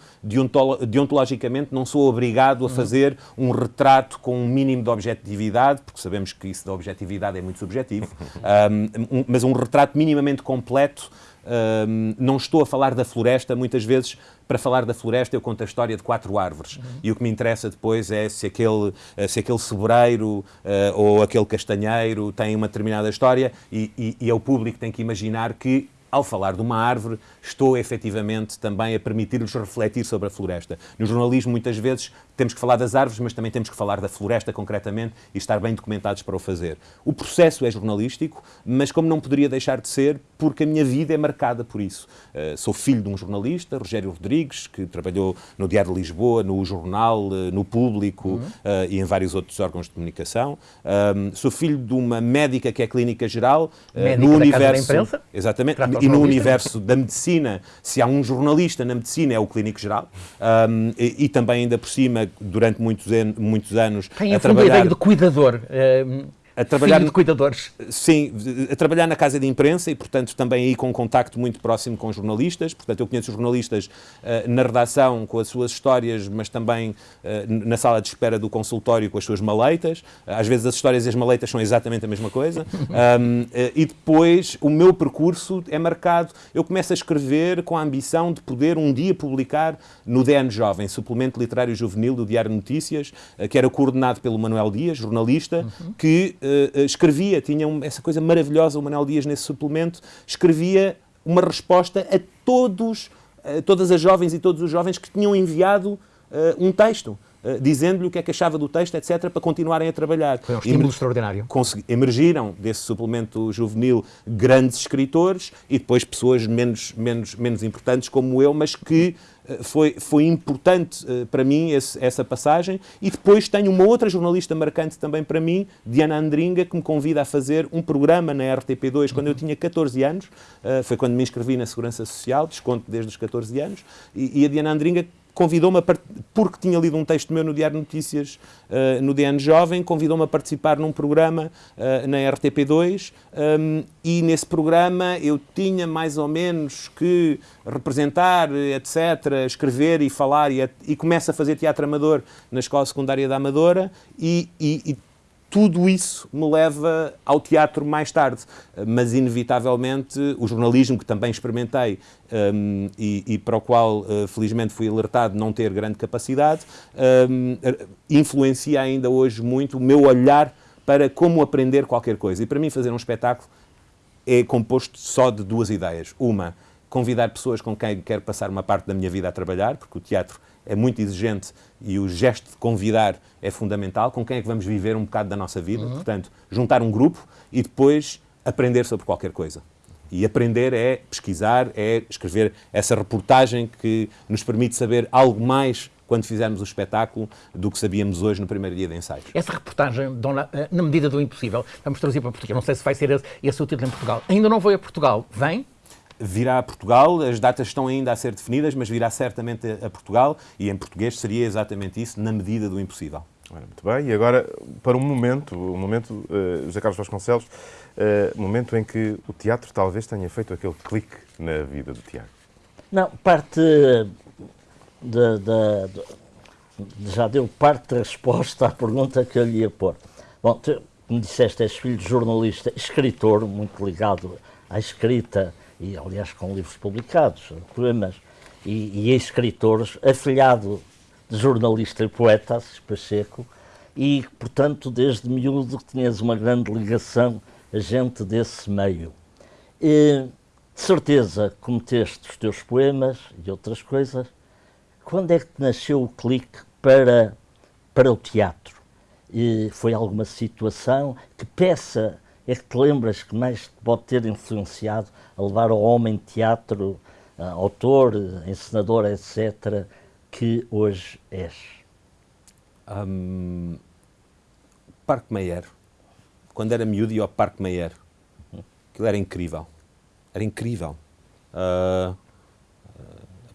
deontologicamente, não sou obrigado a uhum. fazer um retrato com um mínimo de objetividade, porque sabemos que isso da objetividade é muito subjetivo, <laughs> um, mas um retrato minimamente completo um, não estou a falar da floresta, muitas vezes, para falar da floresta, eu conto a história de quatro árvores. Uhum. E o que me interessa depois é se aquele, eh, se aquele sobreiro uh, ou aquele castanheiro tem uma determinada história, e, e, e é o público que tem que imaginar que ao falar de uma árvore, estou efetivamente também a permitir-lhes refletir sobre a floresta. No jornalismo, muitas vezes, temos que falar das árvores, mas também temos que falar da floresta concretamente e estar bem documentados para o fazer. O processo é jornalístico, mas como não poderia deixar de ser, porque a minha vida é marcada por isso. Uh, sou filho de um jornalista, Rogério Rodrigues, que trabalhou no Diário de Lisboa, no Jornal, uh, no Público uhum. uh, e em vários outros órgãos de comunicação. sou filho de uma médica que é clínica geral, médica no universo. Imprensa, exatamente, e no universo da medicina, se há um jornalista na medicina, é o clínico geral. E, e, também, ainda por cima, durante muitos, muitos anos. Tem a, trabalhar... a ideia de cuidador. Uh, a trabalhar Filho de cuidadores. Sim, a trabalhar na casa de imprensa e, portanto, também aí com um contacto muito próximo com jornalistas. Portanto, eu conheço os jornalistas uh, na redação com as suas histórias, mas também uh, na sala de espera do consultório com as suas maleitas. Às vezes as histórias e as maleitas são exatamente a mesma coisa. <laughs> um, e depois o meu percurso é marcado. Eu começo a escrever com a ambição de poder um dia publicar no DN Jovem, suplemento literário juvenil do Diário Notícias, que era coordenado pelo Manuel Dias, jornalista, uhum. que uh, escrevia, tinha um, essa coisa maravilhosa, o Manuel Dias nesse suplemento, escrevia uma resposta a todos, a todas as jovens e todos os jovens que tinham enviado uh, um texto. Uh, dizendo-lhe o que é que achava do texto, etc., para continuarem a trabalhar. Foi um estímulo Emer extraordinário. Emergiram desse suplemento juvenil grandes escritores e depois pessoas menos, menos, menos importantes como eu, mas que eh, foi, foi importante uh, para mim esse, essa passagem. E depois tenho uma outra jornalista marcante também para mim, Diana Andringa, que me convida a fazer um programa na RTP2 quando eu tinha 14 anos. Uh, foi quando me inscrevi na Segurança Social, desconto desde os 14 anos. E, e a Diana Andringa convidou-me, porque tinha lido um texto meu no Diário Notícias, uh, no DN Jovem, convidou-me a participar num programa uh, na RTP2 um, e nesse programa eu tinha mais ou menos que representar, etc., escrever e falar e, e começo a fazer teatro amador na Escola Secundária da Amadora e, e, e tudo isso me leva ao teatro mais tarde. Mas, inevitavelmente, o jornalismo, que também experimentei um, e, e, para o qual, uh, felizmente, fui alertado não ter grande capacidade, um, influencia ainda hoje muito o meu olhar para como aprender qualquer coisa. E para mim, fazer um espetáculo é composto só de duas ideias. Uma, convidar pessoas com quem quero passar uma parte da minha vida a trabalhar, porque o teatro é muito exigente e o gesto de convidar é fundamental. Com quem é que vamos viver um bocado da nossa vida? Uhum. Portanto, juntar um grupo e depois aprender sobre qualquer coisa. E aprender é pesquisar, é escrever essa reportagem que nos permite saber algo mais quando fizermos o espetáculo do que sabíamos hoje no primeiro dia de ensaios. Essa reportagem, dona, eh, na medida do impossível, vamos trazer para Portugal. Não sei se vai ser esse, esse o título em Portugal. Ainda não foi a Portugal. Vem? Virá a Portugal, as datas estão ainda a ser definidas, mas virá certamente a Portugal e em português seria exatamente isso, na medida do impossível. Muito bem, e agora para um momento, um momento, uh, José Carlos Vasconcelos, uh, momento em que o teatro talvez tenha feito aquele clique na vida do Tiago. Não, parte de, de, de, já deu parte da resposta à pergunta que eu lhe ia pôr. Bom, tu, como disseste, és filho de jornalista, escritor, muito ligado à escrita e, aliás, com livros publicados, poemas, e, e escritores, afilhado de jornalista e poeta, Pacheco, e, portanto, desde miúdo tinhas uma grande ligação a gente desse meio. E, de certeza cometeste os teus poemas e outras coisas. Quando é que nasceu o clique para, para o teatro? E foi alguma situação? Que peça é que te lembras que mais te pode ter influenciado a levar ao homem teatro, autor, encenador, etc., que hoje és? Um, Parque Meyer. Quando era miúdo ia ao Parque Meyer. Aquilo era incrível. Era incrível. Uh,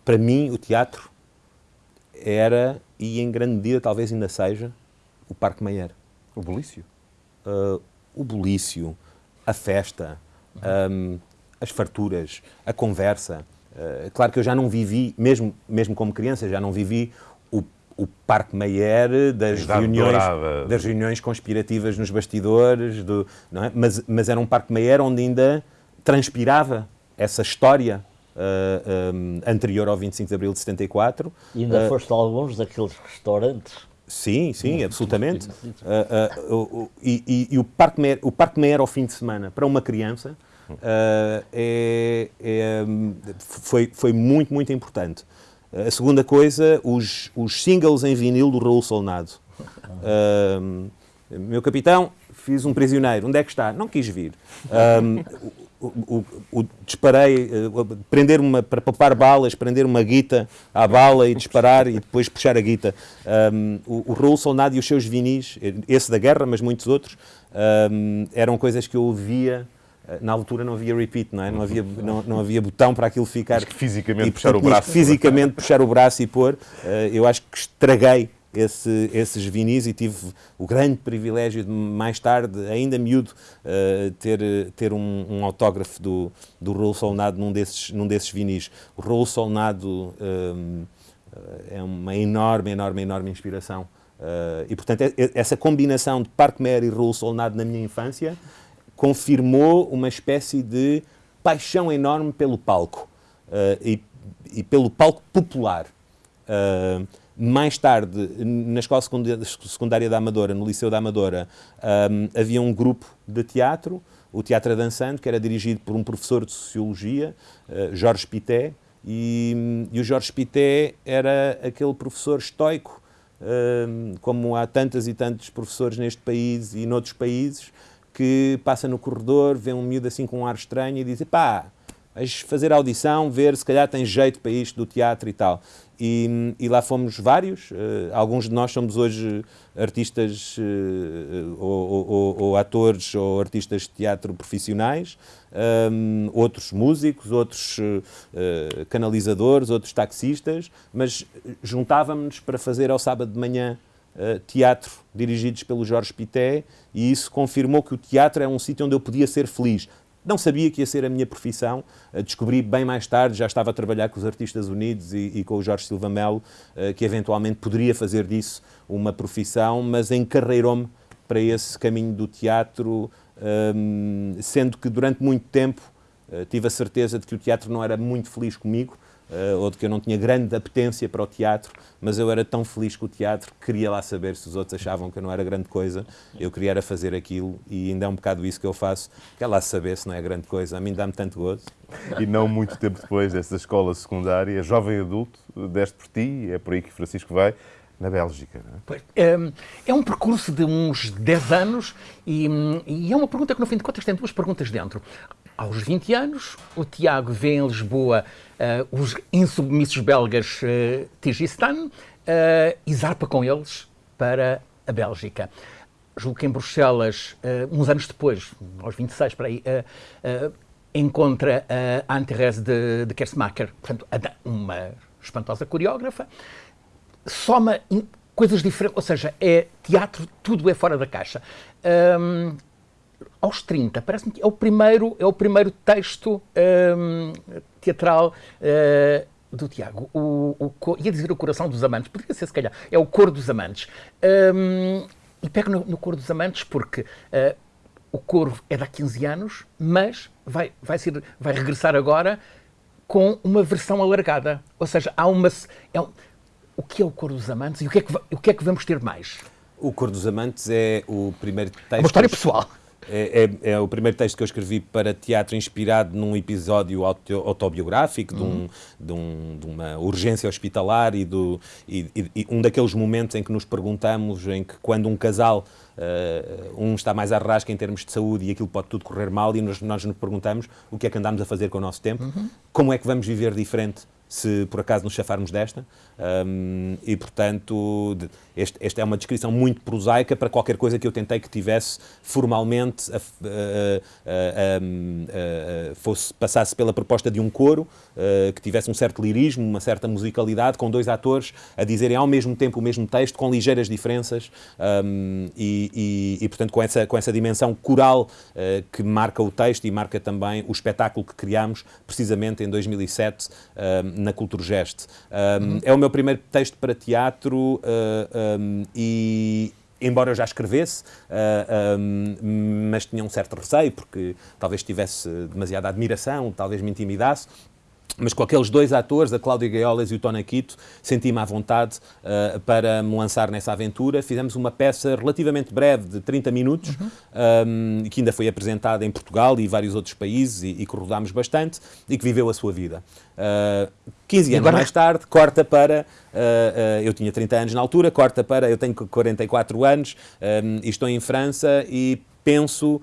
para mim, o teatro era, e em grande medida talvez ainda seja, o Parque Meyer. O bulício? Uh, o bulício, a festa, um, as farturas, a conversa. Uh, claro que eu já não vivi, mesmo, mesmo como criança, já não vivi o, o Parque Meyer das reuniões, das reuniões conspirativas nos bastidores, do, é? mas, mas era um Parque Meyer onde ainda transpirava essa história uh, um, anterior ao 25 de Abril de 74. E ainda uh, foste a alguns daqueles restaurantes? Sim, sim, absolutamente. Uh, e, e, e, o Parque Meyer, o Parque Meyer ao fim de semana, para uma criança, é, é, foi, foi muito, muito importante. A segunda coisa, os, os singles em vinil do Raul Solnado. meu capitão, fiz um prisioneiro. Onde é que está? Não quis vir. Um, o, o, o, disparei, uh, prender uma, para poupar balas, prender uma guita à bala e disparar e depois puxar a guita. Um, o, o Raul Solnado e os seus vinis, esse da guerra, mas muitos outros, um, eram coisas que eu ouvia na altura não havia repeat, não é? Não havia, não, não havia botão para aquilo ficar. Que fisicamente e, puxar o braço. Fisicamente puxar o braço e pôr. Uh, eu acho que estraguei esse, esses vinis e tive o grande privilégio de, mais tarde, ainda miúdo, uh, ter, ter um, um, autógrafo do, do Raul Solnado num desses, num desses vinis. O Raul Solnado um, eh, é uma enorme, enorme, enorme inspiração. Uh, e, portanto, essa combinação de Parque Mer e Raul Solnado na minha infância confirmou uma espécie de paixão enorme pelo palco uh, e, e, pelo palco popular. Uh, mais tarde, na Escola Secundária da Amadora, no Liceu da Amadora, um, havia um grupo de teatro, o Teatro Dançando, que era dirigido por um professor de Sociologia, uh, Jorge Pité, e, e, o Jorge Pité era aquele professor estoico, uh, como há tantas e tantos professores neste país e noutros países, que passa no corredor, vê um miúdo assim com um ar estranho e diz, pá, vais fazer audição, ver se calhar tem jeito para isto do teatro e tal. E, e lá fomos vários, uh, alguns de nós somos hoje artistas uh, ou, ou, ou, atores ou artistas de teatro profissionais, um, outros músicos, outros uh, canalizadores, outros taxistas, mas juntávamos para fazer ao sábado de manhã teatro dirigidos pelo Jorge Pité e isso confirmou que o teatro é um sítio onde eu podia ser feliz. Não sabia que ia ser a minha profissão, eh, descobri bem mais tarde, já estava a trabalhar com os Artistas Unidos e, e com o Jorge Silva Melo, eh, que eventualmente poderia fazer disso uma profissão, mas encarreirou-me para esse caminho do teatro, ehm, sendo que durante muito tempo eh, tive a certeza de que o teatro não era muito feliz comigo, uh, ou de que eu não tinha grande apetência para o teatro, mas eu era tão feliz com o teatro que queria lá saber se os outros achavam que eu não era grande coisa. Eu queria era fazer aquilo e ainda é um bocado isso que eu faço. Quer lá saber se não é grande coisa. A mim dá-me tanto gozo. E não muito tempo depois dessa escola secundária, jovem adulto, deste por ti, é por aí que Francisco vai, na Bélgica. É? é? É, um percurso de uns 10 anos e, e, é uma pergunta que, no fim de contas, tem duas perguntas dentro. Aos 20 anos, o Tiago vê em Lisboa os insubmissos belgas uh, Tigistan uh, e zarpa com eles para a Bélgica. Julgo que em Bruxelas, uh, uns anos depois, aos 26 para aí, encontra a Anne-Thérèse de, de Kersmacher, portanto, uma espantosa coreógrafa, soma coisas diferentes, ou seja, é teatro, tudo é fora da caixa. Um, aos 30, parece-me que é o primeiro, é o primeiro texto um, teatral uh, do Tiago. O, o, ia dizer o coração dos amantes, poderia ser se calhar, é o cor dos amantes. Um, e pego no, no cor dos amantes porque uh, o coro é de há 15 anos, mas vai, vai, ser, vai regressar agora com uma versão alargada. Ou seja, há uma. É um, o que é o Cor dos Amantes e o que é que, o que, é que vamos ter mais? O Cor dos Amantes é o primeiro texto. Uma história pessoal. É, é, é, o primeiro texto que eu escrevi para teatro inspirado num episódio auto, autobiográfico, de, um, uhum. de, um, de, uma urgência hospitalar e, do, e, e, um daqueles momentos em que nos perguntamos, em que quando um casal, uh, um está mais à rasca em termos de saúde e aquilo pode tudo correr mal e nós, nós nos perguntamos o que é que andamos a fazer com o nosso tempo, uhum. como é que vamos viver diferente se por acaso nos chafarmos desta. Um, e, portanto, este, esta é uma descrição muito prosaica para qualquer coisa que eu tentei que tivesse formalmente, a, a, a, fosse, passasse pela proposta de um coro, que tivesse um certo lirismo, uma certa musicalidade, com dois atores a dizerem ao mesmo tempo o mesmo texto, com ligeiras diferenças, um, e, e, e, portanto, com essa, com essa dimensão coral uh, que marca o texto e marca também o espetáculo que criámos, precisamente em 2007, na Cultura Geste. Uhum. É o meu primeiro texto para teatro uh, um, e, embora eu já escrevesse, uh, um, mas tinha um certo receio, porque talvez tivesse demasiada admiração, talvez me intimidasse. Mas com aqueles dois atores, a Cláudia Gaiolas e o Tony Quito, senti-me à vontade uh, para me lançar nessa aventura. Fizemos uma peça relativamente breve, de 30 minutos, uhum. um, que ainda foi apresentada em Portugal e vários outros países e, e que rodámos bastante e que viveu a sua vida. Uh, 15 anos agora... mais tarde, corta para. Uh, uh, eu tinha 30 anos na altura, corta para. Eu tenho 44 anos um, e estou em França e penso uh,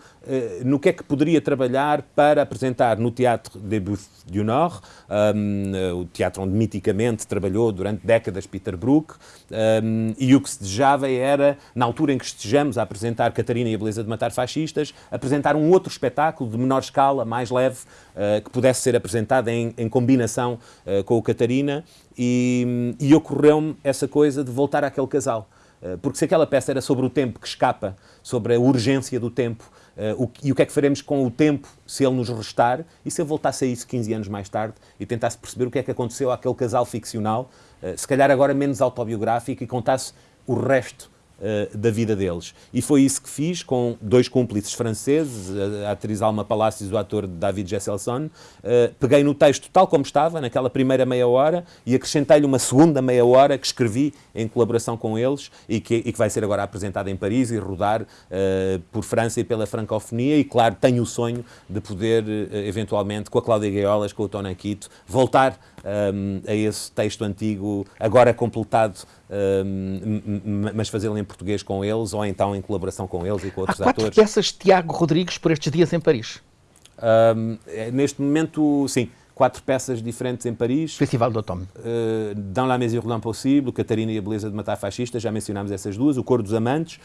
no que é que poderia trabalhar para apresentar no Teatro des Buffes du Nord, um, uh, o teatro onde miticamente trabalhou durante décadas Peter Brook, um, e o que se desejava era, na altura em que estejamos a apresentar Catarina e a Beleza de Matar Fascistas, apresentar um outro espetáculo de menor escala, mais leve, uh, que pudesse ser apresentado em, em combinação com o Catarina, e, e ocorreu-me essa coisa de voltar àquele casal. Eh, porque se aquela peça era sobre o tempo que escapa, sobre a urgência do tempo, o, e o que é que faremos com o tempo se ele nos restar, e se eu voltasse a isso 15 anos mais tarde e tentasse perceber o que é que aconteceu àquele casal ficcional, uh, se calhar agora menos autobiográfico, e contasse o resto uh, da vida deles. E foi isso que fiz com dois cúmplices franceses, a, atriz Alma Palacios e o ator David Jesselson. Uh, peguei no texto tal como estava, naquela primeira meia hora, e acrescentei-lhe uma segunda meia hora que escrevi em colaboração com eles e que, e que vai ser agora apresentada em Paris e rodar uh, por França e pela francofonia. E, claro, tenho o sonho de poder, eventualmente, com a Cláudia Gaiolas, com o Tony Quito, voltar um, a esse texto antigo, agora completado, um, mas fazê-lo em português com eles ou então em colaboração com eles e com outros Há quatro atores. peças de Tiago Rodrigues por estes dias em Paris? Um, neste momento, sim quatro peças diferentes em Paris. Festival do Automne. Uh, Dans la mesure de l'impossible, Catarina e a Beleza de Matar Fascistas, já mencionámos essas duas, O Cor dos Amantes,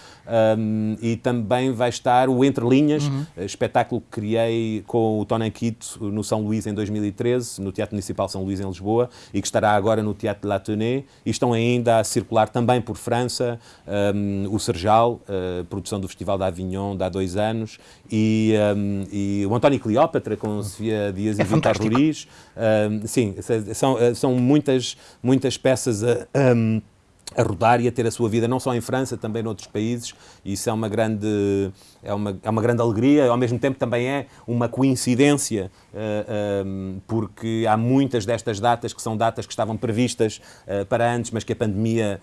um, e também vai estar o Entre Linhas, uhum. uh, espetáculo que criei com o Tony Quito no São Luís em 2013, no Teatro Municipal São Luís em Lisboa, e que estará agora no Teatro de L'Atelier, e estão ainda a circular também por França, um, o Serjal, uh, produção do Festival de Avignon de há dois anos, e, um, e o António Cleópatra com Sofia Dias é e Vitor Ruiz, Sim, são, ah, são muitas, muitas peças a, um, a rodar e a ter a sua vida não só em França, também noutros países, e isso é uma grande é uma, é uma grande alegria, ao mesmo tempo também é uma coincidência, eh, ehm, porque há muitas destas datas que são datas que estavam previstas uh, para antes, mas que a pandemia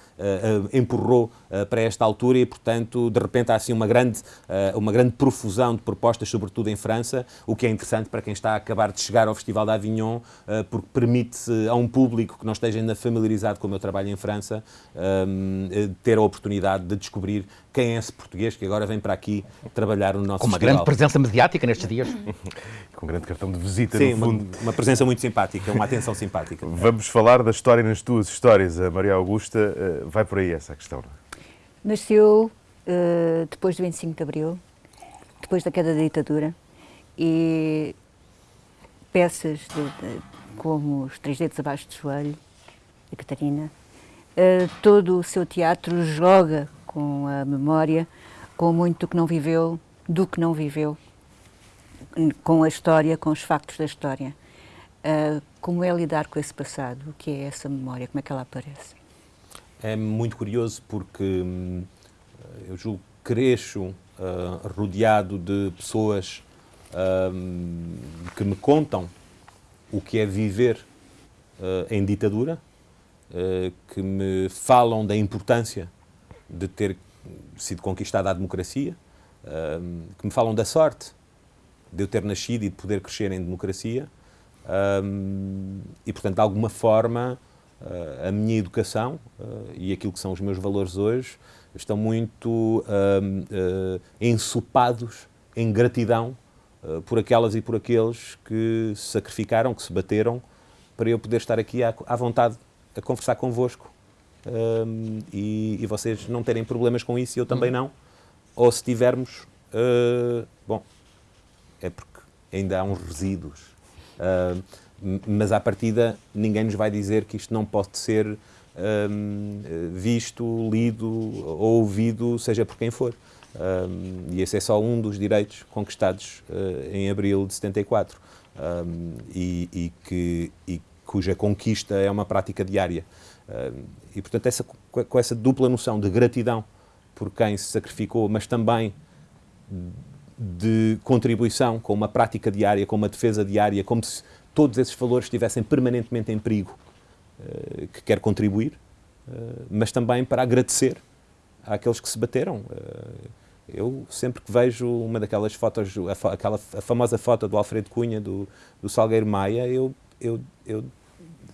empurrou para esta altura e, portanto, de repente há assim uma grande, uma grande profusão de propostas, sobretudo em França, o que é interessante para quem está a acabar de chegar ao Festival de Avignon, porque permite a um público que não esteja ainda familiarizado com o meu trabalho em França, ter a oportunidade de descobrir quem é esse português que agora vem para aqui trabalhar no nosso Com uma festival. grande presença mediática nestes dias. <laughs> Com um grande cartão de visita, Sim, no fundo. Uma, uma, presença muito simpática, uma atenção simpática. <laughs> Vamos falar da história nas tuas histórias. A Maria Augusta uh, vai por aí essa questão. É? Nasceu uh, depois do 25 de Abril, depois da queda da ditadura, e peças de, de, como Os Três Dedos Abaixo do Joelho, de Catarina. Uh, todo o seu teatro joga com a memória, com muito do que não viveu, do que não viveu, com a história, com os factos da história. Uh, como é lidar com esse passado? O que é essa memória? Como é que ela aparece? É muito curioso porque hum, eu julgo cresço uh, rodeado de pessoas hum, que me contam o que é viver uh, em ditadura, uh, que me falam da importância de ter sido conquistada a democracia, que me falam da sorte de eu ter nascido e de poder crescer em democracia. e, portanto, de alguma forma, a minha educação e aquilo que são os meus valores hoje estão muito ensopados em gratidão por aquelas e por aqueles que se sacrificaram, que se bateram, para eu poder estar aqui à, à vontade a conversar convosco um, e, e, vocês não terem problemas com isso e eu também não. Ou se tivermos, uh, bom, é porque ainda há uns resíduos. Uh, mas à partida ninguém nos vai dizer que isto não pode ser um, visto, lido ou ouvido, seja por quem for. Um, e esse é só um dos direitos conquistados uh, em abril de 74 um, e, e, que, e cuja conquista é uma prática diária. E, portanto, essa, com essa dupla noção de gratidão por quem se sacrificou, mas também de contribuição com uma prática diária, com uma defesa diária, como se todos esses valores estivessem permanentemente em perigo, uh, que quer contribuir, uh, mas também para agradecer àqueles que se bateram. Uh, eu sempre que vejo uma daquelas fotos, aquela a famosa foto do Alfredo Cunha, do, do Salgueiro Maia, eu, eu, eu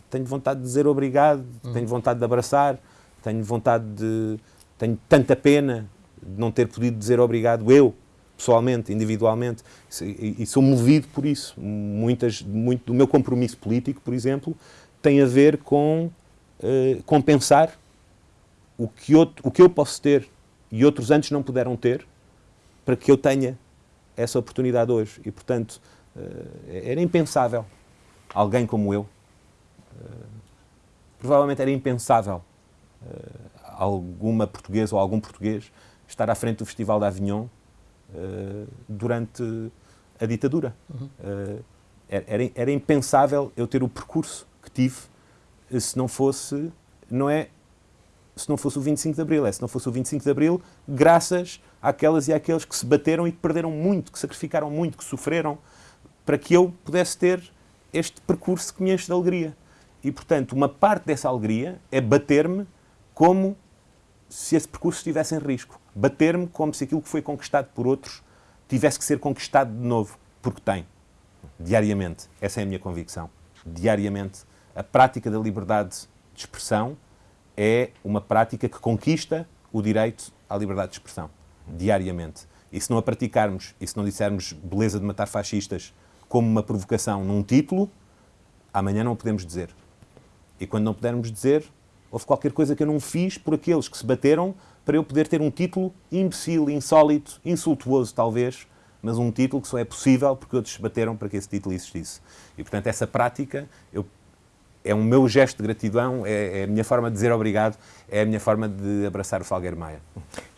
tenho vontade de dizer obrigado, uhum. tenho vontade de abraçar, tenho vontade de. tenho tanta pena de não ter podido dizer obrigado eu, pessoalmente, individualmente, e, e sou movido por isso. Muitas, muito do meu compromisso político, por exemplo, tem a ver com uh, compensar o que, outro, o que eu posso ter e outros antes não puderam ter, para que eu tenha essa oportunidade hoje. E, portanto, eh, era impensável alguém como eu. Eh, provavelmente era impensável eh, alguma portuguesa ou algum português estar à frente do Festival de Avignon durante a ditadura. Uhum. Era, era impensável eu ter o percurso que tive se não fosse, não é se não fosse o 25 de Abril. É se não fosse o 25 de Abril, graças àquelas e àqueles que se bateram e que perderam muito, que sacrificaram muito, que sofreram, para que eu pudesse ter este percurso que me enche de alegria. E, portanto, uma parte dessa alegria é bater-me como se esse percurso estivesse em risco. Bater-me como se aquilo que foi conquistado por outros tivesse que ser conquistado de novo, porque tem. Diariamente. Essa é a minha convicção. Diariamente. A prática da liberdade de expressão é uma prática que conquista o direito à liberdade de expressão, diariamente. E se não a praticarmos, e se não dissermos beleza de matar fascistas como uma provocação num título, amanhã não podemos dizer. E quando não pudermos dizer, houve qualquer coisa que eu não fiz por aqueles que se bateram para eu poder ter um título imbecil, insólito, insultuoso talvez, mas um título que só é possível porque outros se bateram para que esse título existisse. E, portanto, essa prática eu é um meu gesto de gratidão, é, é, a minha forma de dizer obrigado, é a minha forma de abraçar o Falgueiro Maia.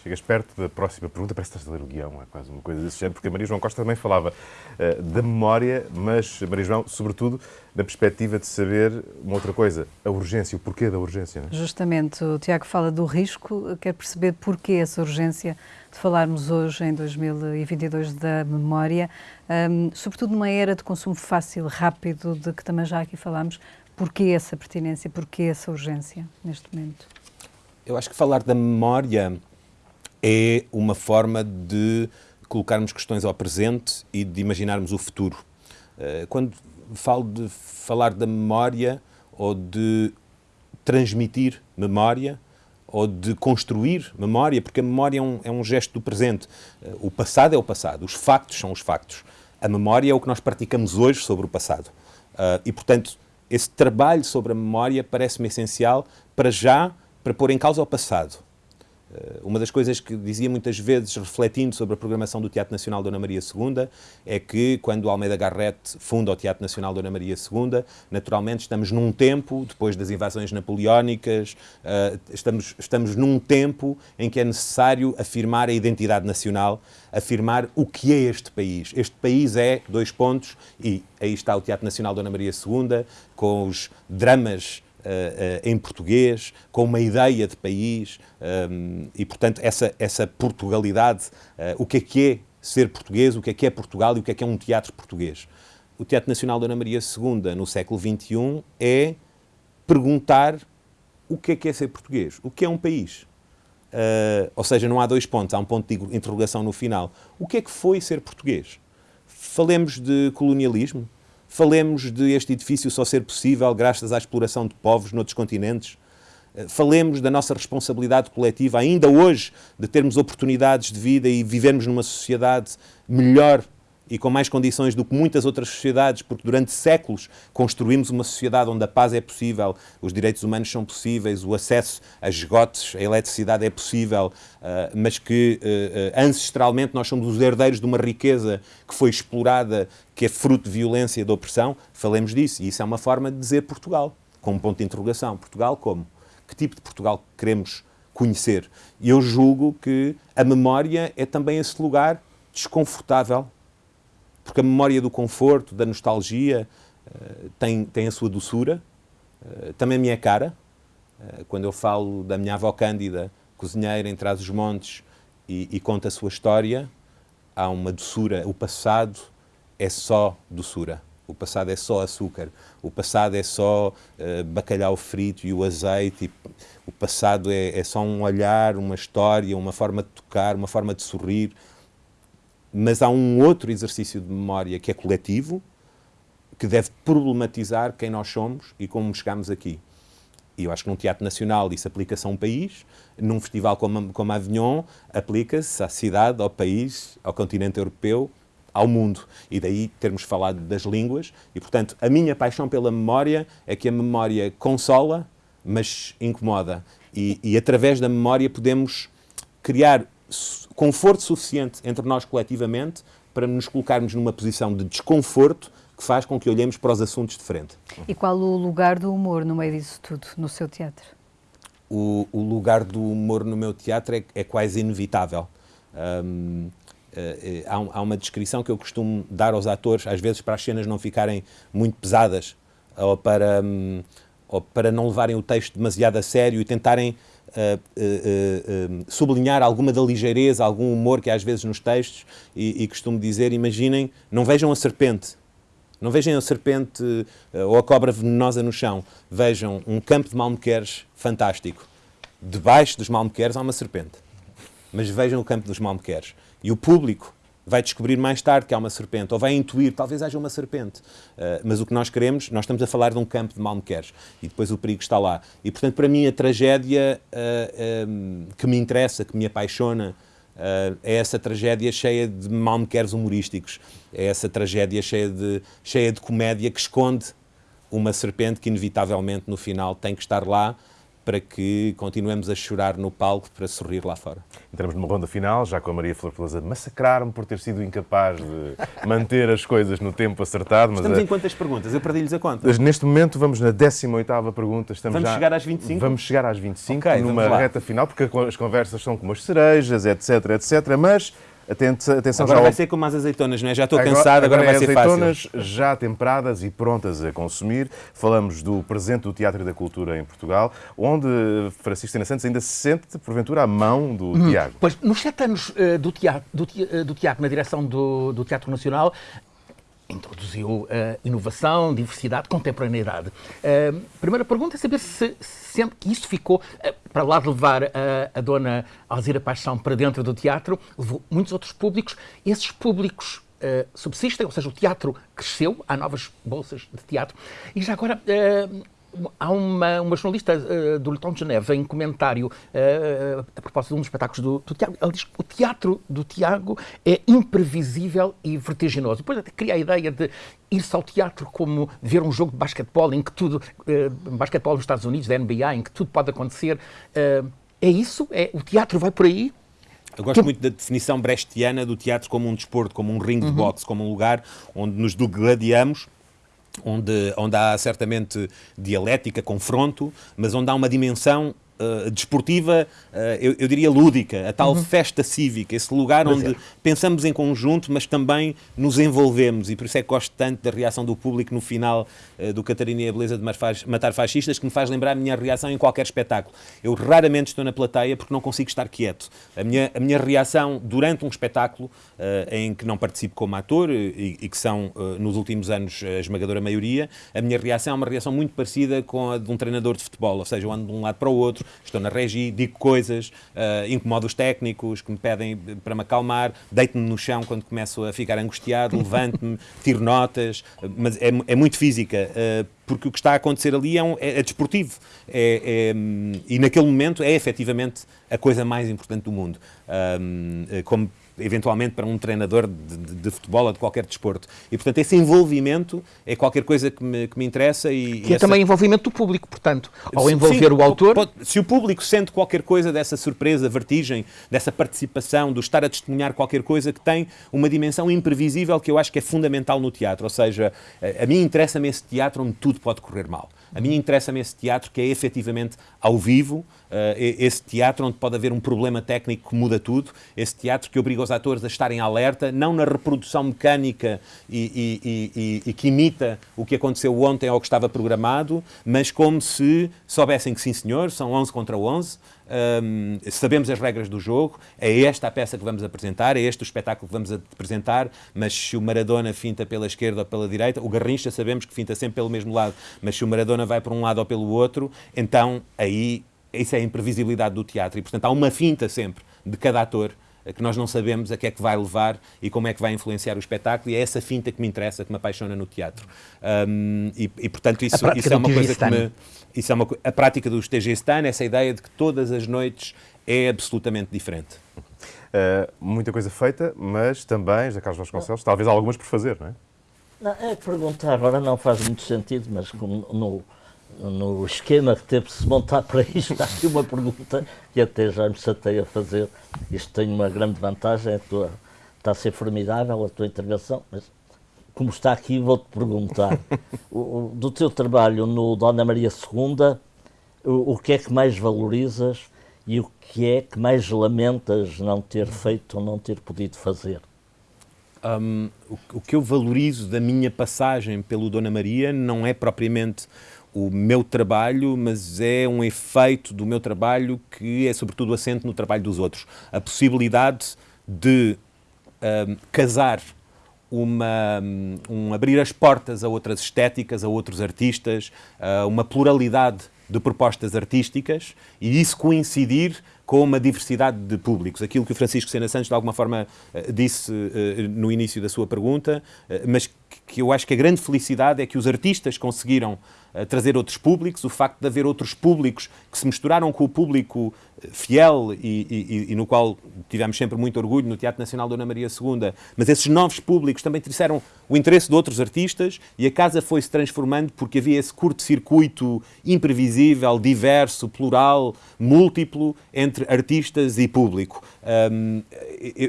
Chegas perto da próxima pergunta, parece que estás a ler o guião, é quase uma coisa desse género, porque a Maria João Costa também falava uh, da memória, mas, Maria João, sobretudo, na perspectiva de saber uma outra coisa, a urgência, o porquê da urgência. É? Justamente, o Tiago fala do risco, quer perceber porquê essa urgência de falarmos hoje, em 2022, da memória, um, sobretudo numa era de consumo fácil, rápido, de que também já aqui falámos, Porquê essa pertinência, porquê essa urgência neste momento? Eu acho que falar da memória é uma forma de colocarmos questões ao presente e de imaginarmos o futuro. Eh, quando falo de falar da memória ou de transmitir memória ou de construir memória, porque a memória é um, é um gesto do presente. Eh, o passado é o passado, os factos são os factos. A memória é o que nós praticamos hoje sobre o passado. Eh, e, portanto, esse trabalho sobre a memória parece-me essencial para já, para pôr em causa o passado, uma das coisas que dizia muitas vezes, refletindo sobre a programação do Teatro Nacional Dona Maria II, é que quando Almeida Garrett funda o Teatro Nacional Dona Maria II, naturalmente estamos num tempo, depois das invasões napoleónicas, eh, estamos, estamos num tempo em que é necessário afirmar a identidade nacional, afirmar o que é este país. Este país é, dois pontos, e aí está o Teatro Nacional Dona Maria II, com os dramas em português, com uma ideia de país um, e, portanto, essa, essa Portugalidade, uh, o que é que é ser português, o que é que é Portugal e o que é que é um teatro português. O Teatro Nacional Dona Maria II, no século XXI, é perguntar o que é que é ser português, o que é um país. ou seja, não há dois pontos, há um ponto de interrogação no final. O que é que foi ser português? Falemos de colonialismo, Falemos de este edifício só ser possível graças à exploração de povos noutros continentes. Eh, falemos da nossa responsabilidade coletiva, ainda hoje, de termos oportunidades de vida e vivermos numa sociedade melhor e com mais condições do que muitas outras sociedades, porque durante séculos construímos uma sociedade onde a paz é possível, os direitos humanos são possíveis, o acesso a esgotos, a eletricidade é possível, uh, mas que uh, ancestralmente nós somos os herdeiros de uma riqueza que foi explorada, que é fruto de violência e de opressão. Falemos disso, e isso é uma forma de dizer Portugal, com um ponto de interrogação. Portugal como? Que tipo de Portugal queremos conhecer? E eu julgo que a memória é também esse lugar desconfortável porque a memória do conforto, da nostalgia, uh, tem, tem a sua doçura, uh, também a minha cara. Uh, quando eu falo da minha avó Cândida, cozinheira em Trás-os-Montes, e, e conta a sua história, há uma doçura. O passado é só doçura. O passado é só açúcar. O passado é só uh, bacalhau frito e o azeite. E o passado é, é, só um olhar, uma história, uma forma de tocar, uma forma de sorrir. Mas há um outro exercício de memória que é coletivo, que deve problematizar quem nós somos e como chegamos aqui. E eu acho que num teatro nacional isso aplica-se a um país, num festival como, como Avignon, aplica-se à cidade, ao país, ao continente europeu, ao mundo. E daí termos falado das línguas. E, portanto, a minha paixão pela memória é que a memória consola, mas incomoda. E, e através da memória podemos criar conforto suficiente entre nós coletivamente para nos colocarmos numa posição de desconforto que faz com que olhemos para os assuntos de frente. E qual o lugar do humor no meio disso tudo, no seu teatro? O, o lugar do humor no meu teatro é, é quase inevitável. Um, uh, há, há, uma descrição que eu costumo dar aos atores, às vezes para as cenas não ficarem muito pesadas ou para, um, ou para não levarem o texto demasiado a sério e tentarem uh, sublinhar alguma da ligeireza, algum humor que há às vezes nos textos e, e costumo dizer, imaginem, não vejam a serpente, não vejam a serpente ou a cobra venenosa no chão, vejam um campo de malmequeres fantástico. Debaixo dos malmequeres há uma serpente. Mas vejam o campo dos malmequeres. E o público vai descobrir mais tarde que há uma serpente, ou vai intuir, talvez haja uma serpente. Uh, mas o que nós queremos, nós estamos a falar de um campo de malmequeres, e depois o perigo está lá. E, portanto, para mim, a tragédia uh, um, que me interessa, que me apaixona, uh, é essa tragédia cheia de malmequeres humorísticos, é essa tragédia cheia de, cheia de comédia que esconde uma serpente que, inevitavelmente, no final, tem que estar lá, para que continuemos a chorar no palco para sorrir lá fora. Entramos numa ronda final, já com a Maria Flor Pelosa massacrar-me por ter sido incapaz de <laughs> manter as coisas no tempo acertado. Mas Estamos a... em quantas perguntas? Eu perdi-lhes a conta. Neste momento vamos na 18ª pergunta. Estamos vamos já... chegar às 25? Vamos chegar às 25, okay, numa reta final, porque as conversas são como as cerejas, etc, etc, mas Atenção agora já vai ser como as azeitonas, não é? Já estou agora, cansado, agora, agora vai é ser fácil. azeitonas já temperadas e prontas a consumir. Falamos do presente do Teatro e da Cultura em Portugal, onde Francisco Santos ainda se sente, porventura, a mão do hum, Tiago. Pois, nos sete anos uh, do, teatro, do, uh, do Tiago na direção do, do Teatro Nacional, introduziu uh, inovação, diversidade, contemporaneidade. Uh, primeira pergunta é saber se sente que isso ficou, uh, para lá de levar a dona Alzira Paixão para dentro do teatro, levou muitos outros públicos. Esses públicos subsistem, ou seja, o teatro cresceu, há novas bolsas de teatro. E já agora, há uma, uma jornalista uh, do Letão de Geneve em comentário uh, a propósito de um dos espetáculos do, do Tiago, ela diz que o teatro do Tiago é imprevisível e vertiginoso. Depois até cria a ideia de ir-se ao teatro como ver um jogo de basquetebol em que tudo, uh, basquetebol nos Estados Unidos, da NBA, em que tudo pode acontecer. Uh, É isso? É, o teatro vai por aí? Eu gosto muito da definição brechtiana do teatro como um desporto, como um ringue de boxe, como um lugar onde nos degladiamos onde, onde há certamente dialética, confronto, mas onde há uma dimensão uh, desportiva, uh, eu, eu, diria lúdica, a tal uhum. festa cívica, esse lugar mas onde é. pensamos em conjunto, mas também nos envolvemos. E por isso é que gosto tanto da reação do público no final uh, do Catarina e a Beleza de Matar Fascistas, que me faz lembrar a minha reação em qualquer espetáculo. Eu raramente estou na plateia porque não consigo estar quieto. A minha, a minha reação durante um espetáculo em que não participo como ator e, e que são, nos últimos anos, a esmagadora maioria, a minha reação é uma reação muito parecida com a de um treinador de futebol, ou seja, eu ando de um lado para o outro, estou na regi, digo coisas, uh, incomodo os técnicos que me pedem para me acalmar, deito-me no chão quando começo a ficar angustiado, <laughs> levanto-me, tiro notas, mas é, é muito física. Uh, porque o que está a acontecer ali é, um, é, é desportivo. É, é, e naquele momento é efetivamente a coisa mais importante do mundo. Um, como eventualmente para um treinador de, de, de, futebol ou de qualquer desporto. E, portanto, esse envolvimento é qualquer coisa que me, que me interessa. E, que e é também envolvimento do público, portanto, ao envolver Sim, o autor... Pode, se o público sente qualquer coisa dessa surpresa, vertigem, dessa participação, do estar a testemunhar qualquer coisa que tem uma dimensão imprevisível que eu acho que é fundamental no teatro. Ou seja, a, a mim interessa-me esse teatro onde tudo pode correr mal. A mim interessa-me esse teatro que é efetivamente ao vivo, uh, esse teatro onde pode haver um problema técnico que muda tudo, esse teatro que obriga os atores a estarem alerta, não na reprodução mecânica e, e, e, e que imita o que aconteceu ontem ou que estava programado, mas como se soubessem que sim senhor, são 11 contra 11, um, sabemos as regras do jogo, é esta a peça que vamos apresentar, é este o espetáculo que vamos apresentar, mas se o Maradona finta pela esquerda ou pela direita, o Garrincha sabemos que finta sempre pelo mesmo lado, mas se o Maradona vai para um lado ou pelo outro, então aí isso é a imprevisibilidade do teatro. E, portanto, há uma finta sempre de cada ator que nós não sabemos a que é que vai levar e como é que vai influenciar o espetáculo, e é essa finta que me interessa, que me apaixona no teatro. Um, e, e, portanto, isso, isso é uma coisa que me. Isso é uma, a prática do TG Stan, essa ideia de que todas as noites é absolutamente diferente. Uh, muita coisa feita, mas também, José Carlos Vasconcelos, talvez algumas por fazer, não é? Não, é perguntar, agora não faz muito sentido, mas como no, no esquema que teve de se montar para isto, <laughs> está aqui uma pergunta que até já me chatei a fazer. Isto tem uma grande vantagem, a tua, está a ser formidável a tua intervenção, mas como está aqui, vou-te perguntar. <laughs> o, do teu trabalho no Dona Maria II, o, o que é que mais valorizas e o que é que mais lamentas não ter feito ou não ter podido fazer? Um, o, o, que eu valorizo da minha passagem pelo Dona Maria não é propriamente o meu trabalho, mas é um efeito do meu trabalho que é sobretudo assente no trabalho dos outros. A possibilidade de um, casar uma, um abrir as portas a outras estéticas, a outros artistas, a uma pluralidade de propostas artísticas e isso coincidir com uma diversidade de públicos. Aquilo que o Francisco Sena Santos, de alguma forma, eh, disse no início da sua pergunta, mas que eu acho que a grande felicidade é que os artistas conseguiram trazer outros públicos, o facto de haver outros públicos que se misturaram com o público fiel e, e, e, no qual tivemos sempre muito orgulho no Teatro Nacional Dona Maria II, mas esses novos públicos também trouxeram o interesse de outros artistas e a casa foi-se transformando porque havia esse curto-circuito imprevisível, diverso, plural, múltiplo entre artistas e público.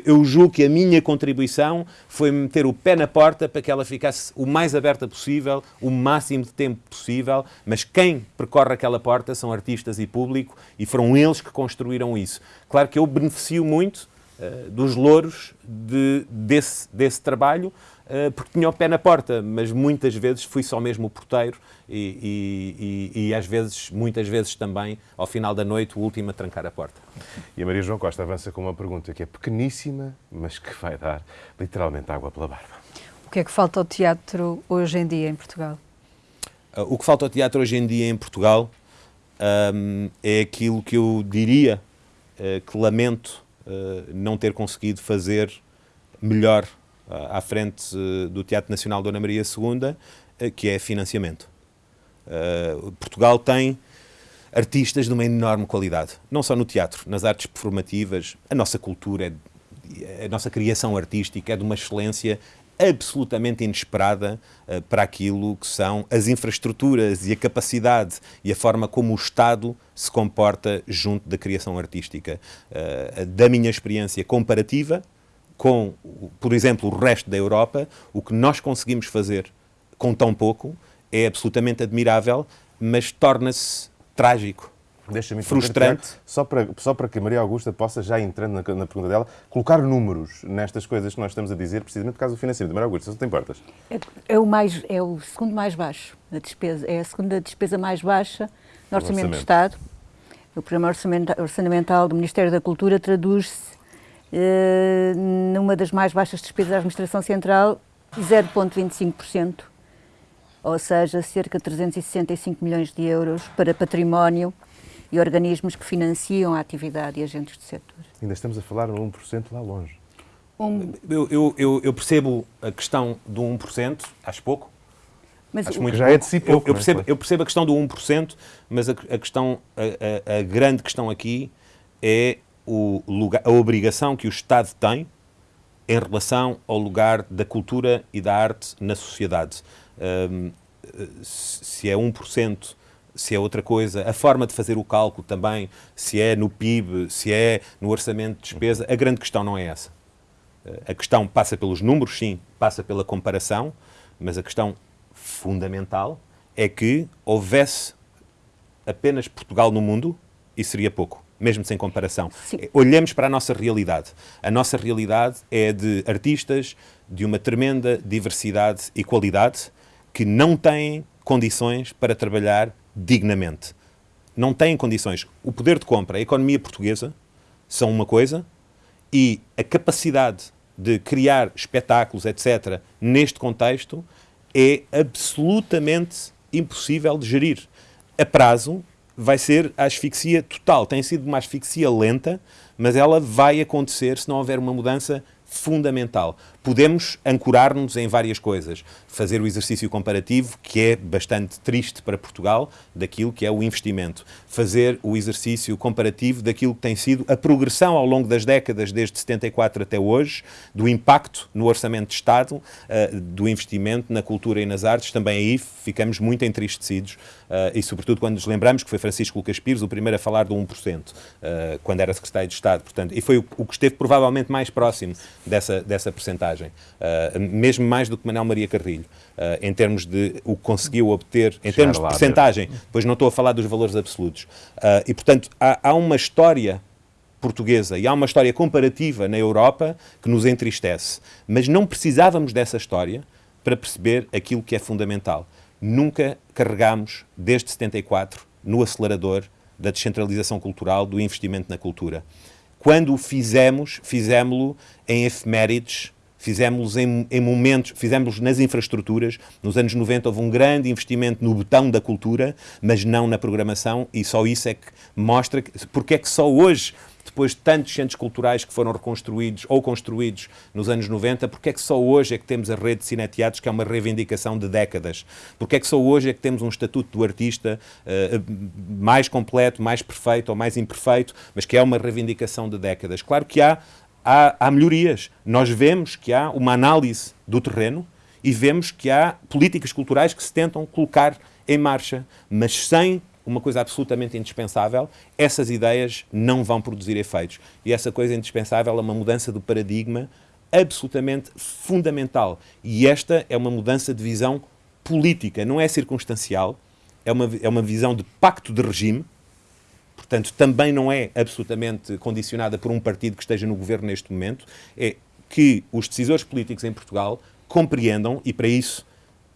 Eu julgo que a minha contribuição foi meter o pé na porta para que ela ficasse o mais aberta possível, o máximo de tempo possível, mas quem percorre aquela porta são artistas e público e foram eles que construíram isso. Claro que eu beneficio muito uh, dos louros de, desse, desse trabalho, uh, porque tinha o pé na porta, mas muitas vezes fui só mesmo o porteiro e, e, e, e, às vezes, muitas vezes também, ao final da noite, o último a trancar a porta. E a Maria João Costa avança com uma pergunta que é pequeníssima, mas que vai dar literalmente água pela barba. O que é que falta ao teatro hoje em dia em Portugal? O que falta ao teatro hoje em dia em Portugal um, é aquilo que eu diria uh, que lamento uh, não ter conseguido fazer melhor uh, à frente do Teatro Nacional Dona Maria II, que é financiamento. Portugal tem artistas de uma enorme qualidade, não só no teatro, nas artes performativas, a nossa cultura, é, a nossa criação artística é de uma excelência absolutamente inesperada uh, para aquilo que são as infraestruturas e a capacidade e a forma como o Estado se comporta junto da criação artística. Uh, da minha experiência comparativa com, por exemplo, o resto da Europa, o que nós conseguimos fazer com tão pouco é absolutamente admirável, mas torna-se trágico Deixa-me frustrante. Só para, só para que a Maria Augusta possa, já entrando na, na, pergunta dela, colocar números nestas coisas que nós estamos a dizer, precisamente por causa do financiamento. Maria Augusta, se não te importas. É, é, o mais, é o segundo mais baixo, a despesa. É a segunda despesa mais baixa no orçamento, orçamento. do Estado. O programa orçamental do Ministério da Cultura traduz-se eh, numa das mais baixas despesas da Administração Central, 0,25%, ou seja, cerca de 365 milhões de euros para património e organismos que financiam a atividade e agentes do setor. Ainda estamos a falar no 1% lá longe. Um... Eu, eu, eu, eu, percebo a questão do 1%, acho pouco. Mas acho muito já pouco. é de si pouco. Eu, percebo, eu percebo a questão do 1%, mas a, a questão, a, a, a, grande questão aqui é o lugar, a obrigação que o Estado tem em relação ao lugar da cultura e da arte na sociedade. Um, se é 1% se é outra coisa, a forma de fazer o cálculo também, se é no PIB, se é no orçamento de despesa, a grande questão não é essa. A questão passa pelos números, sim, passa pela comparação, mas a questão fundamental é que houvesse apenas Portugal no mundo e seria pouco, mesmo sem comparação. Sim. Olhemos para a nossa realidade. A nossa realidade é de artistas de uma tremenda diversidade e qualidade que não têm condições para trabalhar dignamente. Não têm condições. O poder de compra, a economia portuguesa são uma coisa e a capacidade de criar espetáculos, etc., neste contexto, é absolutamente impossível de gerir. A prazo vai ser a asfixia total. Tem sido uma asfixia lenta, mas ela vai acontecer se não houver uma mudança fundamental. Podemos ancorar-nos em várias coisas. Fazer o exercício comparativo, que é bastante triste para Portugal, daquilo que é o investimento. Fazer o exercício comparativo daquilo que tem sido a progressão ao longo das décadas, desde 74 até hoje, do impacto no orçamento de Estado, uh, do investimento na cultura e nas artes. Também aí ficamos muito entristecidos uh, e, sobretudo, quando nos lembramos que foi Francisco Lucas Pires o primeiro a falar do 1%, uh, eh, quando era secretário de Estado. Portanto, e foi o, o que esteve provavelmente mais próximo dessa, dessa percentagem, uh, mesmo mais do que Manuel Maria Carrilho, uh, em termos de o que conseguiu obter, em Chegar termos de percentagem, pois não estou a falar dos valores absolutos. Uh, e, portanto, há, há uma história portuguesa e há uma história comparativa na Europa que nos entristece. Mas não precisávamos dessa história para perceber aquilo que é fundamental. Nunca carregámos, desde 74, no acelerador da descentralização cultural, do investimento na cultura. Quando o fizemos, fizemos-lo em efemérides, fizemos em, em, momentos, fizemos nas infraestruturas. Nos anos 90 houve um grande investimento no botão da cultura, mas não na programação, e só isso é que mostra que, porque é que só hoje depois de tantos centros culturais que foram reconstruídos ou construídos nos anos 90, porque é que só hoje é que temos a rede de cineteatros, que é uma reivindicação de décadas? Porque é que só hoje é que temos um estatuto do artista uh, mais completo, mais perfeito ou mais imperfeito, mas que é uma reivindicação de décadas? Claro que há, há, há melhorias. Nós vemos que há uma análise do terreno e vemos que há políticas culturais que se tentam colocar em marcha, mas sem uma coisa absolutamente indispensável, essas ideias não vão produzir efeitos. E essa coisa indispensável é uma mudança do paradigma absolutamente fundamental. E esta é uma mudança de visão política, não é circunstancial, é uma, é uma visão de pacto de regime, portanto, também não é absolutamente condicionada por um partido que esteja no governo neste momento, é que os decisores políticos em Portugal compreendam, e para isso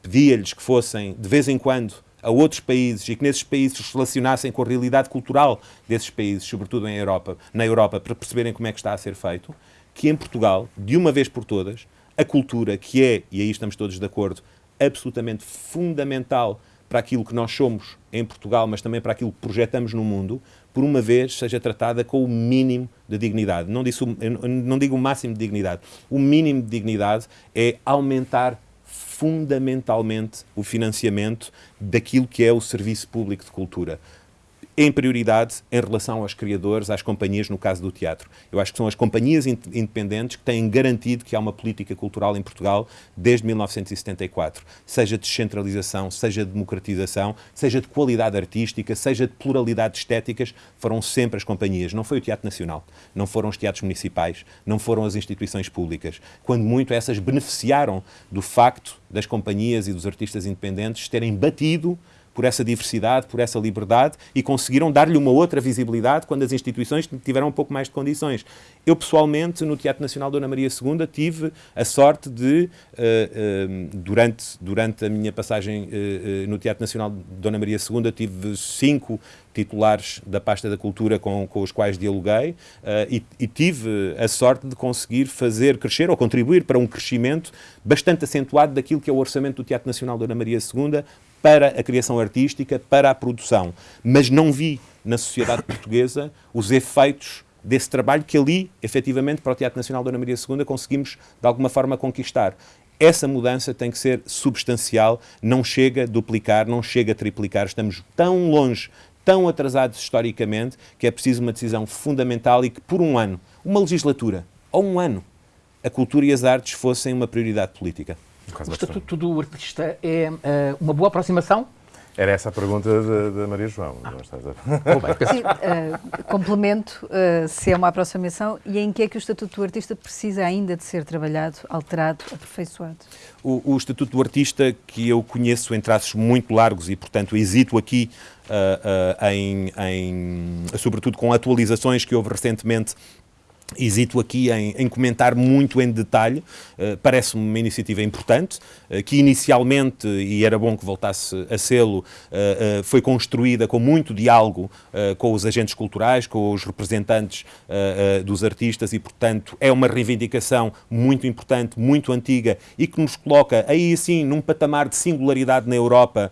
pedia-lhes que fossem, de vez em quando, a outros países e que nesses países se relacionassem com a realidade cultural desses países, sobretudo em Europa, na Europa, para perceberem como é que está a ser feito, que em Portugal, de uma vez por todas, a cultura, que é, e aí estamos todos de acordo, absolutamente fundamental para aquilo que nós somos em Portugal, mas também para aquilo que projetamos no mundo, por uma vez seja tratada com o mínimo de dignidade. Não, disse, não digo o máximo de dignidade. O mínimo de dignidade é aumentar fundamentalmente o financiamento daquilo que é o serviço público de cultura. Em prioridade em relação aos criadores, às companhias, no caso do teatro. Eu acho que são as companhias independentes que têm garantido que há uma política cultural em Portugal desde 1974, seja de descentralização, seja de democratização, seja de qualidade artística, seja de pluralidade de estéticas, foram sempre as companhias. Não foi o Teatro Nacional, não foram os teatros municipais, não foram as instituições públicas. Quando muito essas beneficiaram do facto das companhias e dos artistas independentes terem batido por essa diversidade, por essa liberdade e conseguiram dar-lhe uma outra visibilidade quando as instituições tiveram um pouco mais de condições. Eu, pessoalmente, no Teatro Nacional Dona Maria II, tive a sorte de, uh, uh, durante, durante a minha passagem uh, no Teatro Nacional Dona Maria II, tive cinco titulares da pasta da cultura com, com os quais dialoguei e, e tive a sorte de conseguir fazer crescer ou contribuir para um crescimento bastante acentuado daquilo que é o orçamento do Teatro Nacional Dona Maria II para a criação artística, para a produção. Mas não vi na sociedade portuguesa os efeitos desse trabalho que ali, efetivamente, para o Teatro Nacional Dona Maria II, conseguimos, de alguma forma, conquistar. Essa mudança tem que ser substancial, não chega a duplicar, não chega a triplicar. Estamos tão longe, tão atrasados historicamente, que é preciso uma decisão fundamental e que, por um ano, uma legislatura, ou um ano, a cultura e as artes fossem uma prioridade política. O Estatuto do Artista é uh, uma boa aproximação? Era essa a pergunta da Maria João. Ah. Sim, uh, complemento uh, se é uma aproximação e em que é que o Estatuto do Artista precisa ainda de ser trabalhado, alterado, aperfeiçoado? O, o Estatuto do Artista, que eu conheço em traços muito largos e, portanto, hesito aqui uh, em, em, sobretudo com atualizações que houve recentemente Hesito aqui em, em, comentar muito em detalhe, uh, parece-me uma iniciativa importante, uh, que inicialmente, e era bom que voltasse a sê-lo, uh, foi construída com muito diálogo com os agentes culturais, com os representantes dos artistas e, portanto, é uma reivindicação muito importante, muito antiga e que nos coloca aí sim num patamar de singularidade na Europa,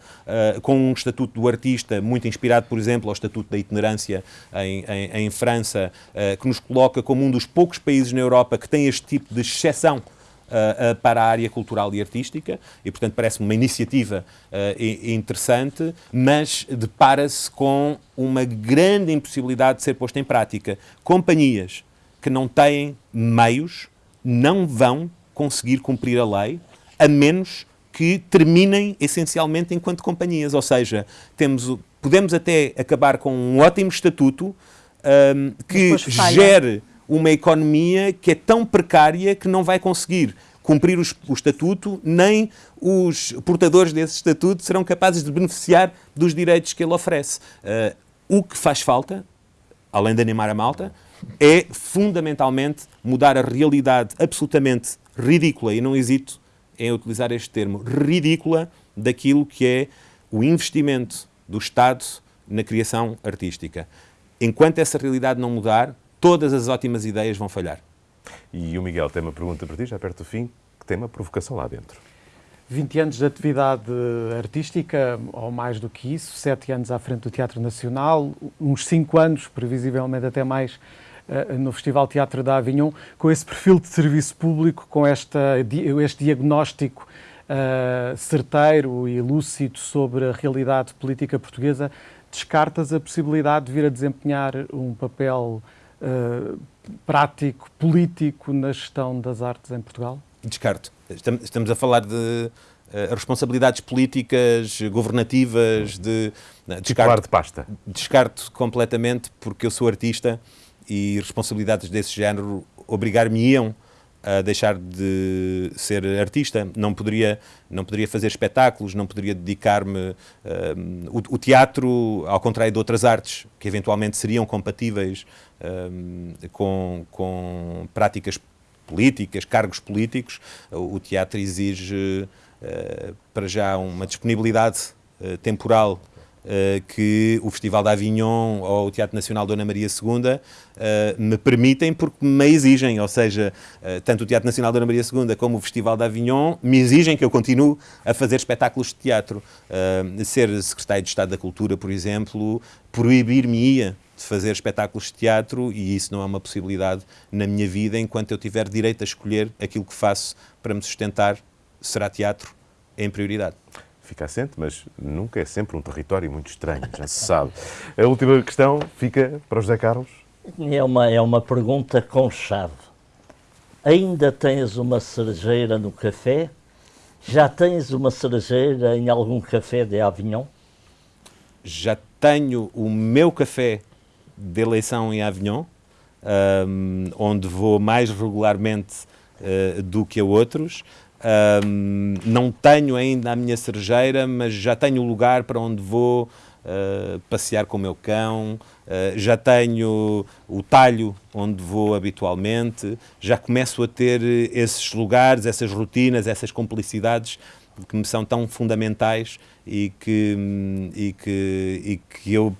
com um estatuto do artista muito inspirado, por exemplo, ao estatuto da itinerância em, em, em França, que nos coloca como um um dos poucos países na Europa que tem este tipo de exceção uh, uh, para a área cultural e artística, e portanto parece-me uma iniciativa uh, interessante, mas depara-se com uma grande impossibilidade de ser posta em prática. Companhias que não têm meios não vão conseguir cumprir a lei, a menos que terminem essencialmente enquanto companhias. Ou seja, temos, podemos até acabar com um ótimo estatuto um, que gere uma economia que é tão precária que não vai conseguir cumprir os, o estatuto, nem os portadores desse estatuto serão capazes de beneficiar dos direitos que ele oferece. Uh, o que faz falta, além de animar a malta, é fundamentalmente mudar a realidade absolutamente ridícula, e não hesito em utilizar este termo, ridícula daquilo que é o investimento do Estado na criação artística. Enquanto essa realidade não mudar, todas as ótimas ideias vão falhar. E o Miguel tem uma pergunta para ti, já perto do fim, que tem uma provocação lá dentro. 20 anos de atividade artística, ou mais do que isso, 7 anos à frente do Teatro Nacional, uns 5 anos, previsivelmente até mais, eh, no Festival Teatro da Avignon, com esse perfil de serviço público, com esta, este diagnóstico uh, certeiro e lúcido sobre a realidade política portuguesa, descartas a possibilidade de vir a desempenhar um papel uh, prático, político na gestão das artes em Portugal? Descarto. Estamos a falar de uh, responsabilidades políticas, governativas, de. Uh, descarto, de pasta. Descarto completamente, porque eu sou artista e responsabilidades desse género obrigar-me-iam a deixar de ser artista, não poderia, não poderia fazer espetáculos, não poderia dedicar-me. Uh, o, o, teatro, ao contrário de outras artes, que eventualmente seriam compatíveis uh, com, com práticas políticas, cargos políticos, o, teatro exige, uh, para já, uma disponibilidade temporal Uh, que o Festival de Avignon ou o Teatro Nacional Dona Maria II me permitem porque me exigem, ou seja, tanto o Teatro Nacional Dona Maria II como o Festival de Avignon me exigem que eu continue a fazer espetáculos de teatro. ser secretário de Estado da Cultura, por exemplo, proibir-me-ia de fazer espetáculos de teatro e isso não é uma possibilidade na minha vida enquanto eu tiver direito a escolher aquilo que faço para me sustentar, será teatro em prioridade. fica assente, mas nunca é sempre um território muito estranho, já se sabe. A última questão fica para o José Carlos. É uma, é uma pergunta com chave. Ainda tens uma cerejeira no café? Já tens uma cerejeira em algum café de Avignon? Já tenho o meu café de eleição em Avignon, um, onde vou mais regularmente uh, do que a outros. Um, não tenho ainda a minha cerejeira, mas já tenho o lugar para onde vou uh, passear com o meu cão, uh, já tenho o talho onde vou habitualmente, já começo a ter esses lugares, essas rotinas, essas complicidades que me são tão fundamentais e que, e que, e que eu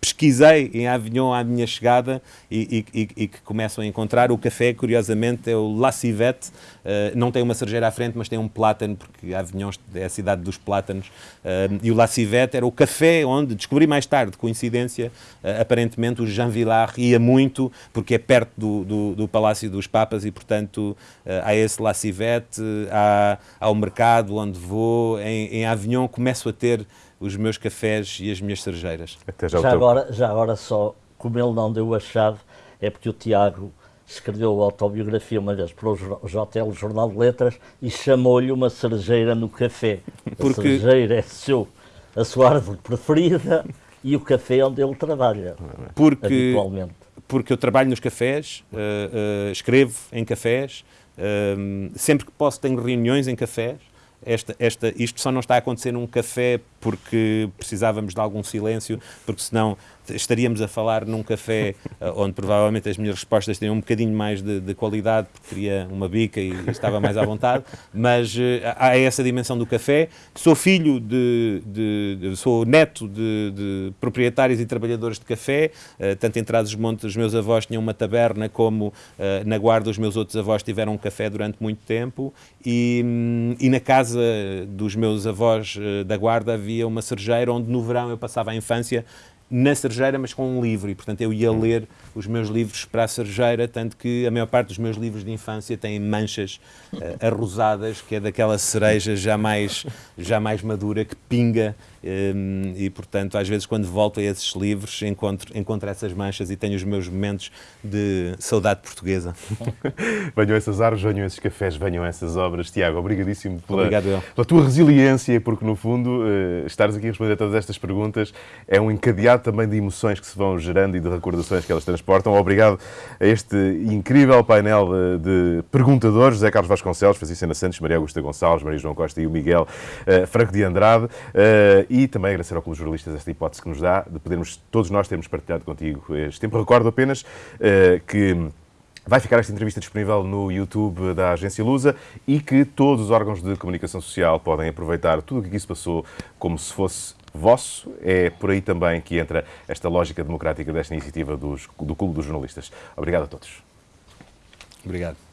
pesquisei em Avignon à minha chegada e, e, e, que começam a encontrar. O café, curiosamente, é o La Civette. Uh, não tem uma cerejeira à frente, mas tem um plátano, porque Avignon é a cidade dos plátanos. Uh, e o La Civette era o café onde, descobri mais tarde, coincidência, uh, aparentemente o Jean Villard ia muito, porque é perto do, do, do Palácio dos Papas e, portanto, há esse La Civette, há, há o mercado onde vou. Em, em Avignon começo a ter os meus cafés e as minhas cerejeiras. Até já, já agora, já agora só, como ele não deu a chave, é porque o Tiago escreveu a autobiografia uma vez para o JL Jornal de Letras e chamou-lhe uma cerejeira no café. <laughs> Porque... A cerejeira é seu, a sua árvore preferida e o café é onde ele trabalha, porque, habitualmente. Porque eu trabalho nos cafés, uh, uh, escrevo em cafés, uh, sempre que posso tenho reuniões em cafés, esta, esta, isto só não está a acontecer num café porque precisávamos de algum silêncio, porque senão estaríamos a falar num café <laughs> eh, onde provavelmente as minhas respostas teriam um bocadinho mais de, de qualidade, porque teria uma bica e, estava mais à vontade, <laughs> mas uh, há essa dimensão do café. Sou filho de, de, de sou neto de, proprietários e trabalhadores de café, uh, tanto em Trás-os-Montes os meus avós tinham uma taberna, como na Guarda os meus outros avós tiveram um café durante muito tempo, e, um, e na casa dos meus avós da Guarda havia uma cerejeira onde no verão eu passava a infância na cerejeira, mas com um livro, e portanto eu ia ler os meus livros para a cerejeira, tanto que a maior parte dos meus livros de infância têm manchas uh, arrosadas, que é daquela cereja já mais, <laughs> já mais madura, que pinga e, portanto, às vezes, quando volto a esses livros, encontro, encontro essas manchas e tenho os meus momentos de saudade portuguesa. <laughs> venham essas árvores, venham esses cafés, venham essas obras. Tiago, obrigadíssimo pela, Obrigado, pela tua resiliência, porque, no fundo, uh, estares aqui a responder a todas estas perguntas é um encadeado também de emoções que se vão gerando e de recordações que elas transportam. Obrigado a este incrível painel de, de perguntadores, José Carlos Vasconcelos, Francisco Santos, Maria Augusta Gonçalves, Maria João Costa e o Miguel uh, Franco de Andrade. Uh, e também agradecer ao Clube de Jornalistas esta hipótese que nos dá de podermos, todos nós, termos partilhado contigo este tempo. Recordo apenas uh, que Vai ficar esta entrevista disponível no YouTube da Agência Lusa e que todos os órgãos de comunicação social podem aproveitar tudo o que aqui se passou como se fosse vosso. É por aí também que entra esta lógica democrática desta iniciativa dos, do Clube dos Jornalistas. Obrigado a todos. Obrigado.